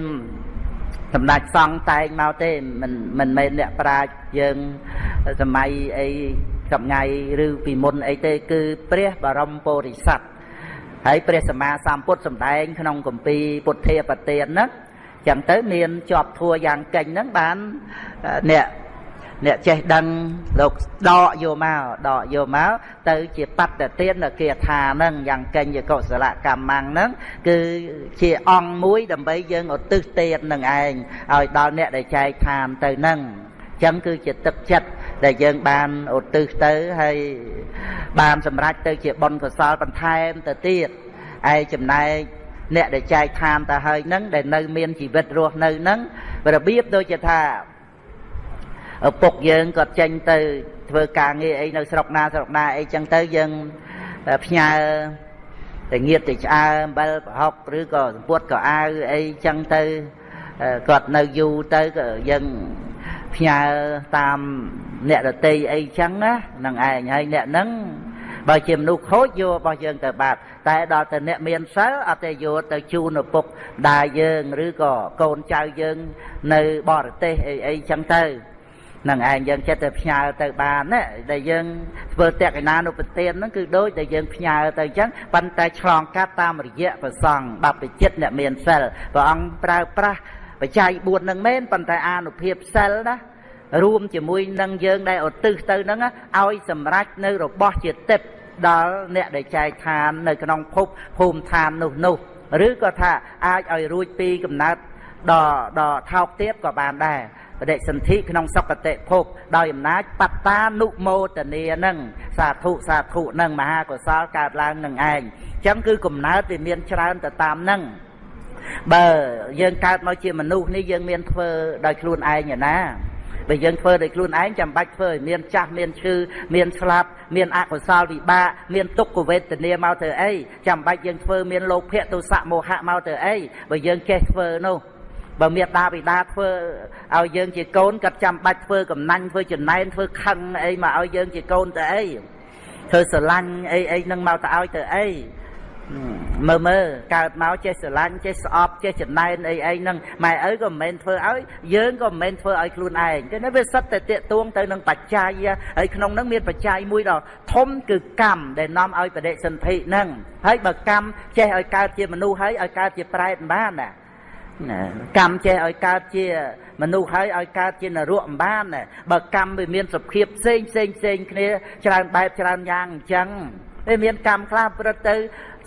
សម្ដេចសង្ឃតែងមកទេមិនមិនមែនអ្នកប្រាជ្ញយើងសម័យអីសម្ងៃឬពីមុនអីទេ គឺព្រះបរមពុរិស័ទហើយព្រះសម្មាសម្ពុទ្ធសម្ដែង ក្នុងគម្ពីរពុទ្ធាបទានហ្នឹងចឹងទៅមានជាប់ធัวយ៉ាងកេញហ្នឹងបានអ្នក អ្នកចេះដឹងលោកដកយកមកដកយកមកទៅជាបត្តទាននៅគាថាហ្នឹងយ៉ាងកេញជាកុសលកម្មហ្នឹងគឺជាអង្គមួយដើម្បីយើងឧទ្ទិសទាននឹងឯងឲ្យដល់អ្នកដែលចែកឋានទៅហ្នឹងអញ្ចឹងគឺជាទឹកចិត្តដែលយើងបានឧទ្ទិសទៅហើយបានសម្រេចទៅជាបុណ្យកុសលបន្ថែមទៅទៀតឯចំណែកអ្នកដែលចែកឋានទៅហើយហ្នឹងដែលនៅមានជីវិតរស់នៅហ្នឹងរបៀបដូចជាថា ឪពុកយើងគាត់ចេញទៅធ្វើការងារអីនៅស្រុកណាស្រុកណាអីចឹងទៅយើងផ្ញើតែងៀតទៅឆ្អើអំបិលប្រហុកឬក៏សម្ពុតក៏អាវអីចឹងទៅគាត់នៅយូរទៅក៏យើងផ្ញើតាមអ្នករតីអីចឹងណានឹងឯងហើយអ្នកហ្នឹងបើជាមនុស្សខូចយករបស់យើងទៅបាត់តែដល់តែអ្នកមានសិលអត់ទេយកទៅជូនឪពុកដាយើងឬក៏កូនចៅយើងនៅបរទេសអីអីចឹងទៅ នឹងឯងយើងចិត្តទៅផ្ញើទៅបានណាដែលយើងធ្វើតេកណានុពទានហ្នឹងគឺដូចដែលយើងផ្ញើទៅអញ្ចឹងប៉ុន្តែឆ្លងកាត់តាមរយៈប្រសង់បព្វជិតអ្នកមានសិលព្រះអង្គប្រើប្រាស់បច្ច័យ4ហ្នឹងមែនប៉ុន្តែអានុភាពសិលណារួមជាមួយនឹងយើងដែលឧទ្ទិសទៅហ្នឹងឲ្យសម្រេចនៅរបស់ជាទឹកដល់អ្នកដែលចែកឋាននៅក្នុងភពភូមិឋាននោះនោះឬក៏ថាអាចឲ្យរួចពីកំណត់ដល់ដល់ថោកទៀតក៏បានដែរ បដិសន្ធិក្នុងសុគតិភពដោយអំណាចបត្តានុមោទនានឹងសាធុសាធុនឹងមហាកុសលកើតឡើងនឹងឯងអញ្ចឹងគឺកំណើតវាមានច្រើនទៅតាមនឹងបើយើងកើតមកជាមនុស្សនេះយើងមានធ្វើដោយខ្លួនឯងណាបើយើងធ្វើដោយខ្លួនឯងចាំបាច់ធ្វើឲ្យមានចាស់មានឈឺមានស្លាប់មានអកុសលវិបាកមានទុក្ខវេទនាមកទៅអីចាំបាច់យើងធ្វើមានលោភៈទោសៈមោហៈមកទៅអីបើយើងចេះធ្វើនោះ បើមានតាបិតាធ្វើឲ្យយើងជាកូនក៏ចាំបាច់ធ្វើកំណាញ់ធ្វើចំណែនធ្វើខឹងអីមកឲ្យយើងជាកូនទៅអីធ្វើស្រឡាញ់អីអីនឹងមកទៅឲ្យទៅអីមើលមើលកើតមកចេះស្រឡាញ់ចេះស្អប់ចេះចំណែនអីអីហ្នឹងម៉ែឪក៏មិនមែនធ្វើឲ្យយើងក៏មិនមែនធ្វើឲ្យខ្លួនឯងទេវាសិតតែតាកទួងទៅនឹងបច្ច័យហើយក្នុងហ្នឹងមានបច្ច័យមួយដ៏ធំគឺកម្មដែលនាំឲ្យបដិសន្ធិហ្នឹងហើយបើកម្មចេះឲ្យកើតជាមនុស្សហើយឲ្យកើតជាប្រែតបានណា កម្មចេះឲ្យកើតជា មនុស្សហើយឲ្យកើតជានរកមិនបានបើកម្មវាមានសភាពផ្សេងផ្សេងផ្សេងគ្នាច្រើនបែបច្រើនយ៉ាងអញ្ចឹងវាមានកម្មខ្លះប្រឹកទៅ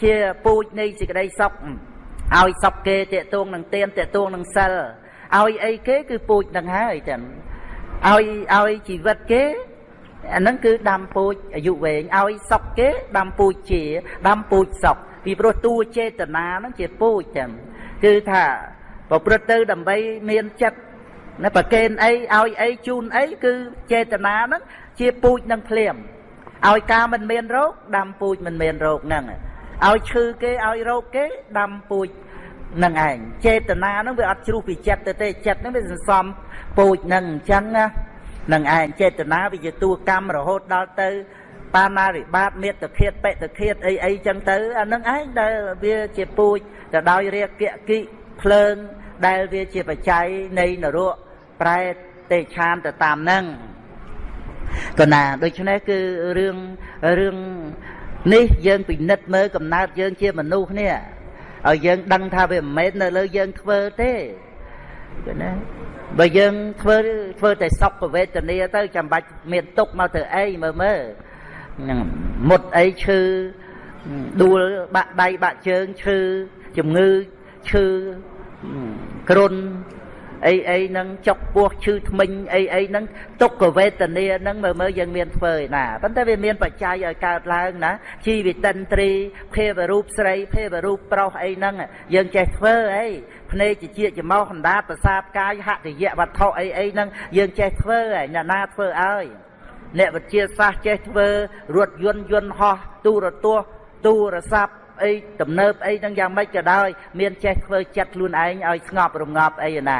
ជាពូជនៃសេចក្តីសុខឲ្យសុខគេតេតួងនឹងទៀនតេតួងនឹងសិលឲ្យអីគេគឺពូជនឹងហើយចឹងឲ្យឲ្យជីវិតគេអាហ្នឹងគឺដាំពូជអាយុវែងឲ្យសុខគេដាំពូជជាដាំពូជសុខពីព្រោះតួចេតនាហ្នឹងជាពូជចឹងគឺថា ប្រព្រឹត្តទៅដើម្បីមានចិត្តណាប្រកេនអីឲ្យអីជូនអីគឺចេតនាហ្នឹងជាពូជនឹងភ្លាមឲ្យការមិនមានរោគដាំពូជមិនមានរោគហ្នឹងឲ្យឈឺគេឲ្យរោគគេដាំពូជនឹងឯងចេតនាហ្នឹងវាអត់ជ្រុះពីចិត្តទៅទេចិត្តហ្នឹងវាសន្សំពូជហ្នឹងអញ្ចឹងណានឹងឯងចេតនាវាជាតួកម្មរហូតដល់ទៅបាណារិបាតមេត្តឃាតបេតឃាតអីអីចឹងទៅអានឹងឯងដែលវាជាពូជទៅដោយរាគៈគិ ភ្លើងដែលវាជាបច្ច័យនៃនរកប្រែតេឆានទៅតាមហ្នឹងក៏ណាដូច្នេះគឺរឿងរឿងនេះយើងពិនិត្យមើលកំណើតយើងជាមនុស្សនេះឲ្យយើងដឹងថាវាមិនមែននៅលើយើងធ្វើទេគឺណាបើយើងធ្វើធ្វើតែសុខវេទនាទៅចាំបាច់មានទុកមកទៅអីមើលមើលហ្នឹងមុតអីឈឺដួលបាក់ដៃបាក់ជើងឈឺជំងឺ ឈឺគ្រុនអីអីហ្នឹងចុកពោះឈឺថ្មិញអីអីហ្នឹងទុក្ខវេទនាហ្នឹងមើលមើលយើងមានធ្វើឯណាប៉ុន្តែវាមានបច្ច័យឲ្យកើតឡើងណាជីវិតិន្ទ្រីភេវរូបស្រីភេវរូបប្រុសអីហ្នឹងយើងចេះធ្វើអីភ្នែកជាជាច្មោះកណ្ដាលប្រសាទកាយហតិយវត្ថុអីអីហ្នឹងយើងចេះធ្វើឯអ្នកណាធ្វើឲ្យអ្នកវិទ្យាសាស្ត្រចេះធ្វើរថយន្តយន្តហោះទូរទស្សន៍ទូរស័ព្ទ អីទំនើបអីហ្នឹងយ៉ាងម៉េចក៏ដោយ មានចេះធ្វើចិត្តខ្លួនឯងឲ្យស្ងប់រងាប់អីណា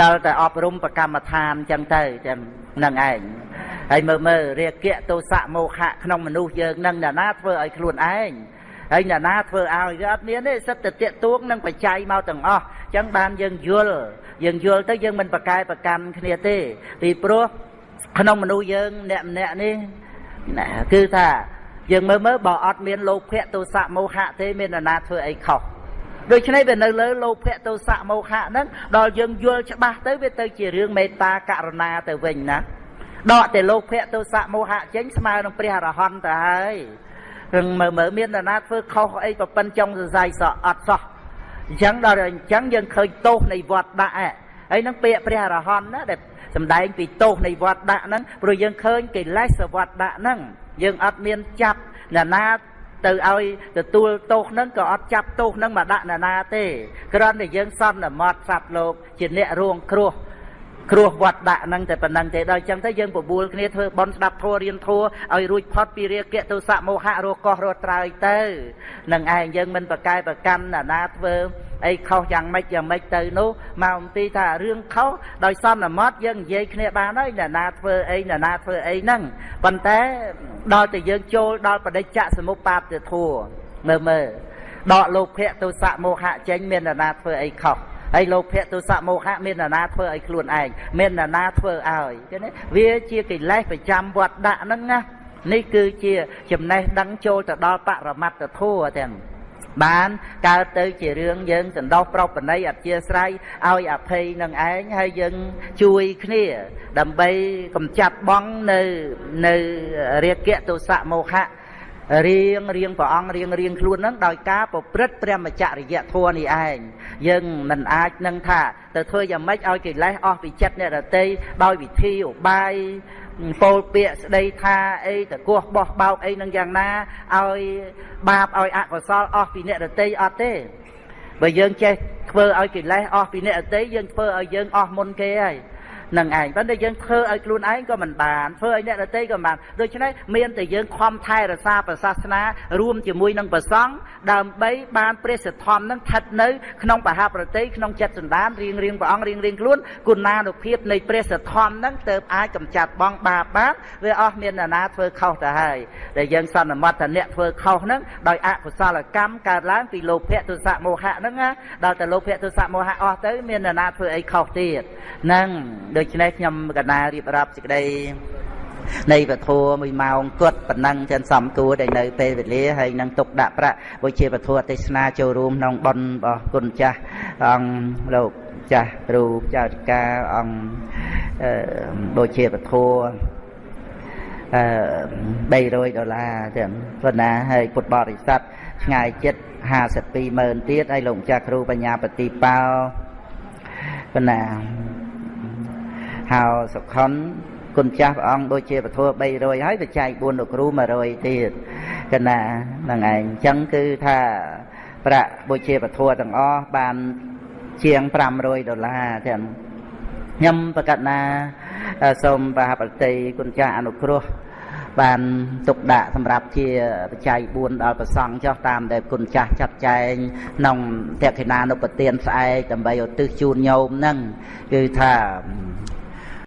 តើតែអប់រំប្រកម្មដ្ឋានចឹងទៅចឹងនឹងឯងហើយមើលមើលរាគៈទោសៈមោហៈក្នុងមនុស្សយើងនឹងអ្នកណាធ្វើឲ្យខ្លួនឯងហើយអ្នកណាធ្វើឲ្យវាអត់មានទេសិតតែតាកទួងនឹងបច្ច័យមកទាំងអស់អញ្ចឹងបានយើងយល់យើងយល់ទៅយើងមិនប្រកែប្រកាន់គ្នាទេពីព្រោះក្នុងមនុស្សយើងអ្នកម្នាក់នេះណាគឺថា យើងមើលមើលបើអត់មានលោភៈទោសៈមោហៈទេមាននរណាធ្វើអីខុសដូច្នេះវានៅលើលោភៈទោសៈមោហៈហ្នឹងដល់យើងយល់ច្បាស់ទៅវាទៅជារឿងមេត្តាករុណាទៅវិញណាដកតែលោកភៈទោសៈមោហៈចេញស្មើនឹងព្រះអរហន្តទៅហើយរឿងមើលមើលមាននរណាធ្វើខុសអីប្រពន្ធចុងសរសៃសក់អត់សោះអញ្ចឹងដល់អញ្ចឹងយើងឃើញទោសនៃវត្តដាក់ហើយនឹងពាក្យព្រះអរហន្តណាដែលសំដែងពីទោសនៃវត្តដាក់ហ្នឹងព្រោះយើងឃើញកិលេសវត្តដាក់ហ្នឹង យើងអត់មានចាប់អ្នកណាទៅឲ្យទទួលទោសហ្នឹងក៏អត់ចាប់ទោសហ្នឹងមកដាក់អ្នកណាទេគ្រាន់តែយើងសន្មត់សត្វលោកជាអ្នករួងគ្រោះគ្រោះវត្តដាក់ហ្នឹងតែប៉ុណ្្នឹងទេដល់អញ្ចឹងទៅយើងបបួលគ្នាធ្វើបន់ស្ដាប់ធัวរៀនធัวឲ្យរួចផុតពីរាគៈទោសៈមោហៈរកោះរត់ត្រើយទៅនឹងឯងយើងមិនប្រកែប្រកាន់ណាណាធ្វើ អីខុសយ៉ាងម៉េចយ៉ាងម៉េចទៅនោះមកអំពីថារឿងខុសដោយសន្មត់យើងនិយាយគ្នាបានហើយណាណាធ្វើអីណាណាធ្វើអីហ្នឹងប៉ុន្តែដល់តែយើងចូលដល់បដិច្ចសមុបាទធัวមើលមើលដកលោភៈទោសៈមោហៈចេញមានណាណាធ្វើអីខុសហើយលោភៈទោសៈមោហៈមាននរណាធ្វើឲ្យខ្លួនឯងមាននរណាធ្វើឲ្យចឹងវាជាកិលេសប្រចាំវត្តដាក់ហ្នឹងណានេះគឺជាចំណេះដឹងចូលទៅដល់បរមត្តធម៌ទាំង បានកើតទៅជារឿងយើងសន្តោសប្រពណីអធិស្រ័យឲ្យអភ័យនឹងឯងហើយយើងជួយគ្នា ដើម្បីកំចាត់បងនៅនៅរាគៈទោសៈមោហៈរៀងរៀងព្រះអង្គរៀងរៀងខ្លួននឹងដោយការប្រព្រឹត្តព្រះមច្ចរិយធម៌នេះឯងយើងមិនអាចនឹងថាទៅធ្វើយ៉ាងម៉េចឲ្យកិលេសអស់ពីចិត្តអ្នករតីដោយវិធីឧបាយ ពោលពាក្យស្ដីថាអីតកោះបោះបោកអីនឹងយ៉ាងណាឲ្យបាបឲ្យអកុសលអស់ពីអ្នករតីអត់ទេបើយើងចេះធ្វើឲ្យកិលេសអស់ពីអ្នករតីយើងធ្វើឲ្យយើងអស់មុនគេហើយ នឹងឯងប៉ុន្តែយើងធ្វើឲ្យខ្លួនឯងក៏មិនបានធ្វើឲ្យអ្នកដទៃក៏មិនបានដូច្នេះមានតែយើងខំថែរក្សាប្រសាសនា រួមជាមួយនឹងប្រសង់ដើម្បីបានព្រះសទ្ធំនឹងស្ថិតនៅក្នុងបហប្រតិក្នុងចិត្តសន្តានរៀងរៀងព្រះអង្គរៀងរៀងខ្លួនគុណានុភាពនៃព្រះសទ្ធំនឹងទៅអាចកំចាត់បងបាបបានវាអស់មានអ្នកណាធ្វើខុសទៅហើយដែលយើងសន្មត់ថាអ្នកធ្វើខុសហ្នឹងដោយអកុសលកម្មកើតឡើងពីលោភៈទុសៈមោហៈហ្នឹងណាដល់តែលោភៈទុសៈមោហៈអស់ទៅមានអ្នកណាធ្វើអីខុសទៀតហ្នឹងដូច្នេះខ្ញុំកណារៀបរាប់សេចក្តីនៃពធមួយម៉ោងគត់ប៉ុណ្ណឹងចឹងសំគួរដែលនៅពេលវេលាហើយនឹងទុកដាក់ប្រាក់វិជាពធទេសនាចូលរួមក្នុងបុណ្យរបស់គុណចាស់អង្គលោកចាស់គ្រូចៅតិកាអង្គដូចជាពធអឺ300ដុល្លារចឹងប៉ុណ្ណាហើយពុទ្ធបរិស័ទឆ្ងាយចិត្ត52ម៉ឺនទៀតហើយលោកម្ចាស់គ្រូបញ្ញាបតិបោប៉ុណ្ណា ហៅសុខុនគុណចាស់ព្រះអង្គដូចជាពធ300ហើយបច្ច័យ4លោកគ្រូ100ទៀតកណាហ្នឹងឯងអញ្ចឹងគឺថាប្រាក់បុជាពធទាំងអស់បានជាង500ដុល្លារទាំងខ្ញុំប្រកាសណាសូមបាបតិគុណចាស់អនុគ្រោះបានទុកដាក់សម្រាប់ជាបច្ច័យ4ដល់ប្រសង់ចុះតាមដែលគុណចាស់ចាត់ចែងក្នុងតេខិណានុពទានស្អែកដើម្បីឧទ្ទិសជូនញោមហ្នឹងគឺថា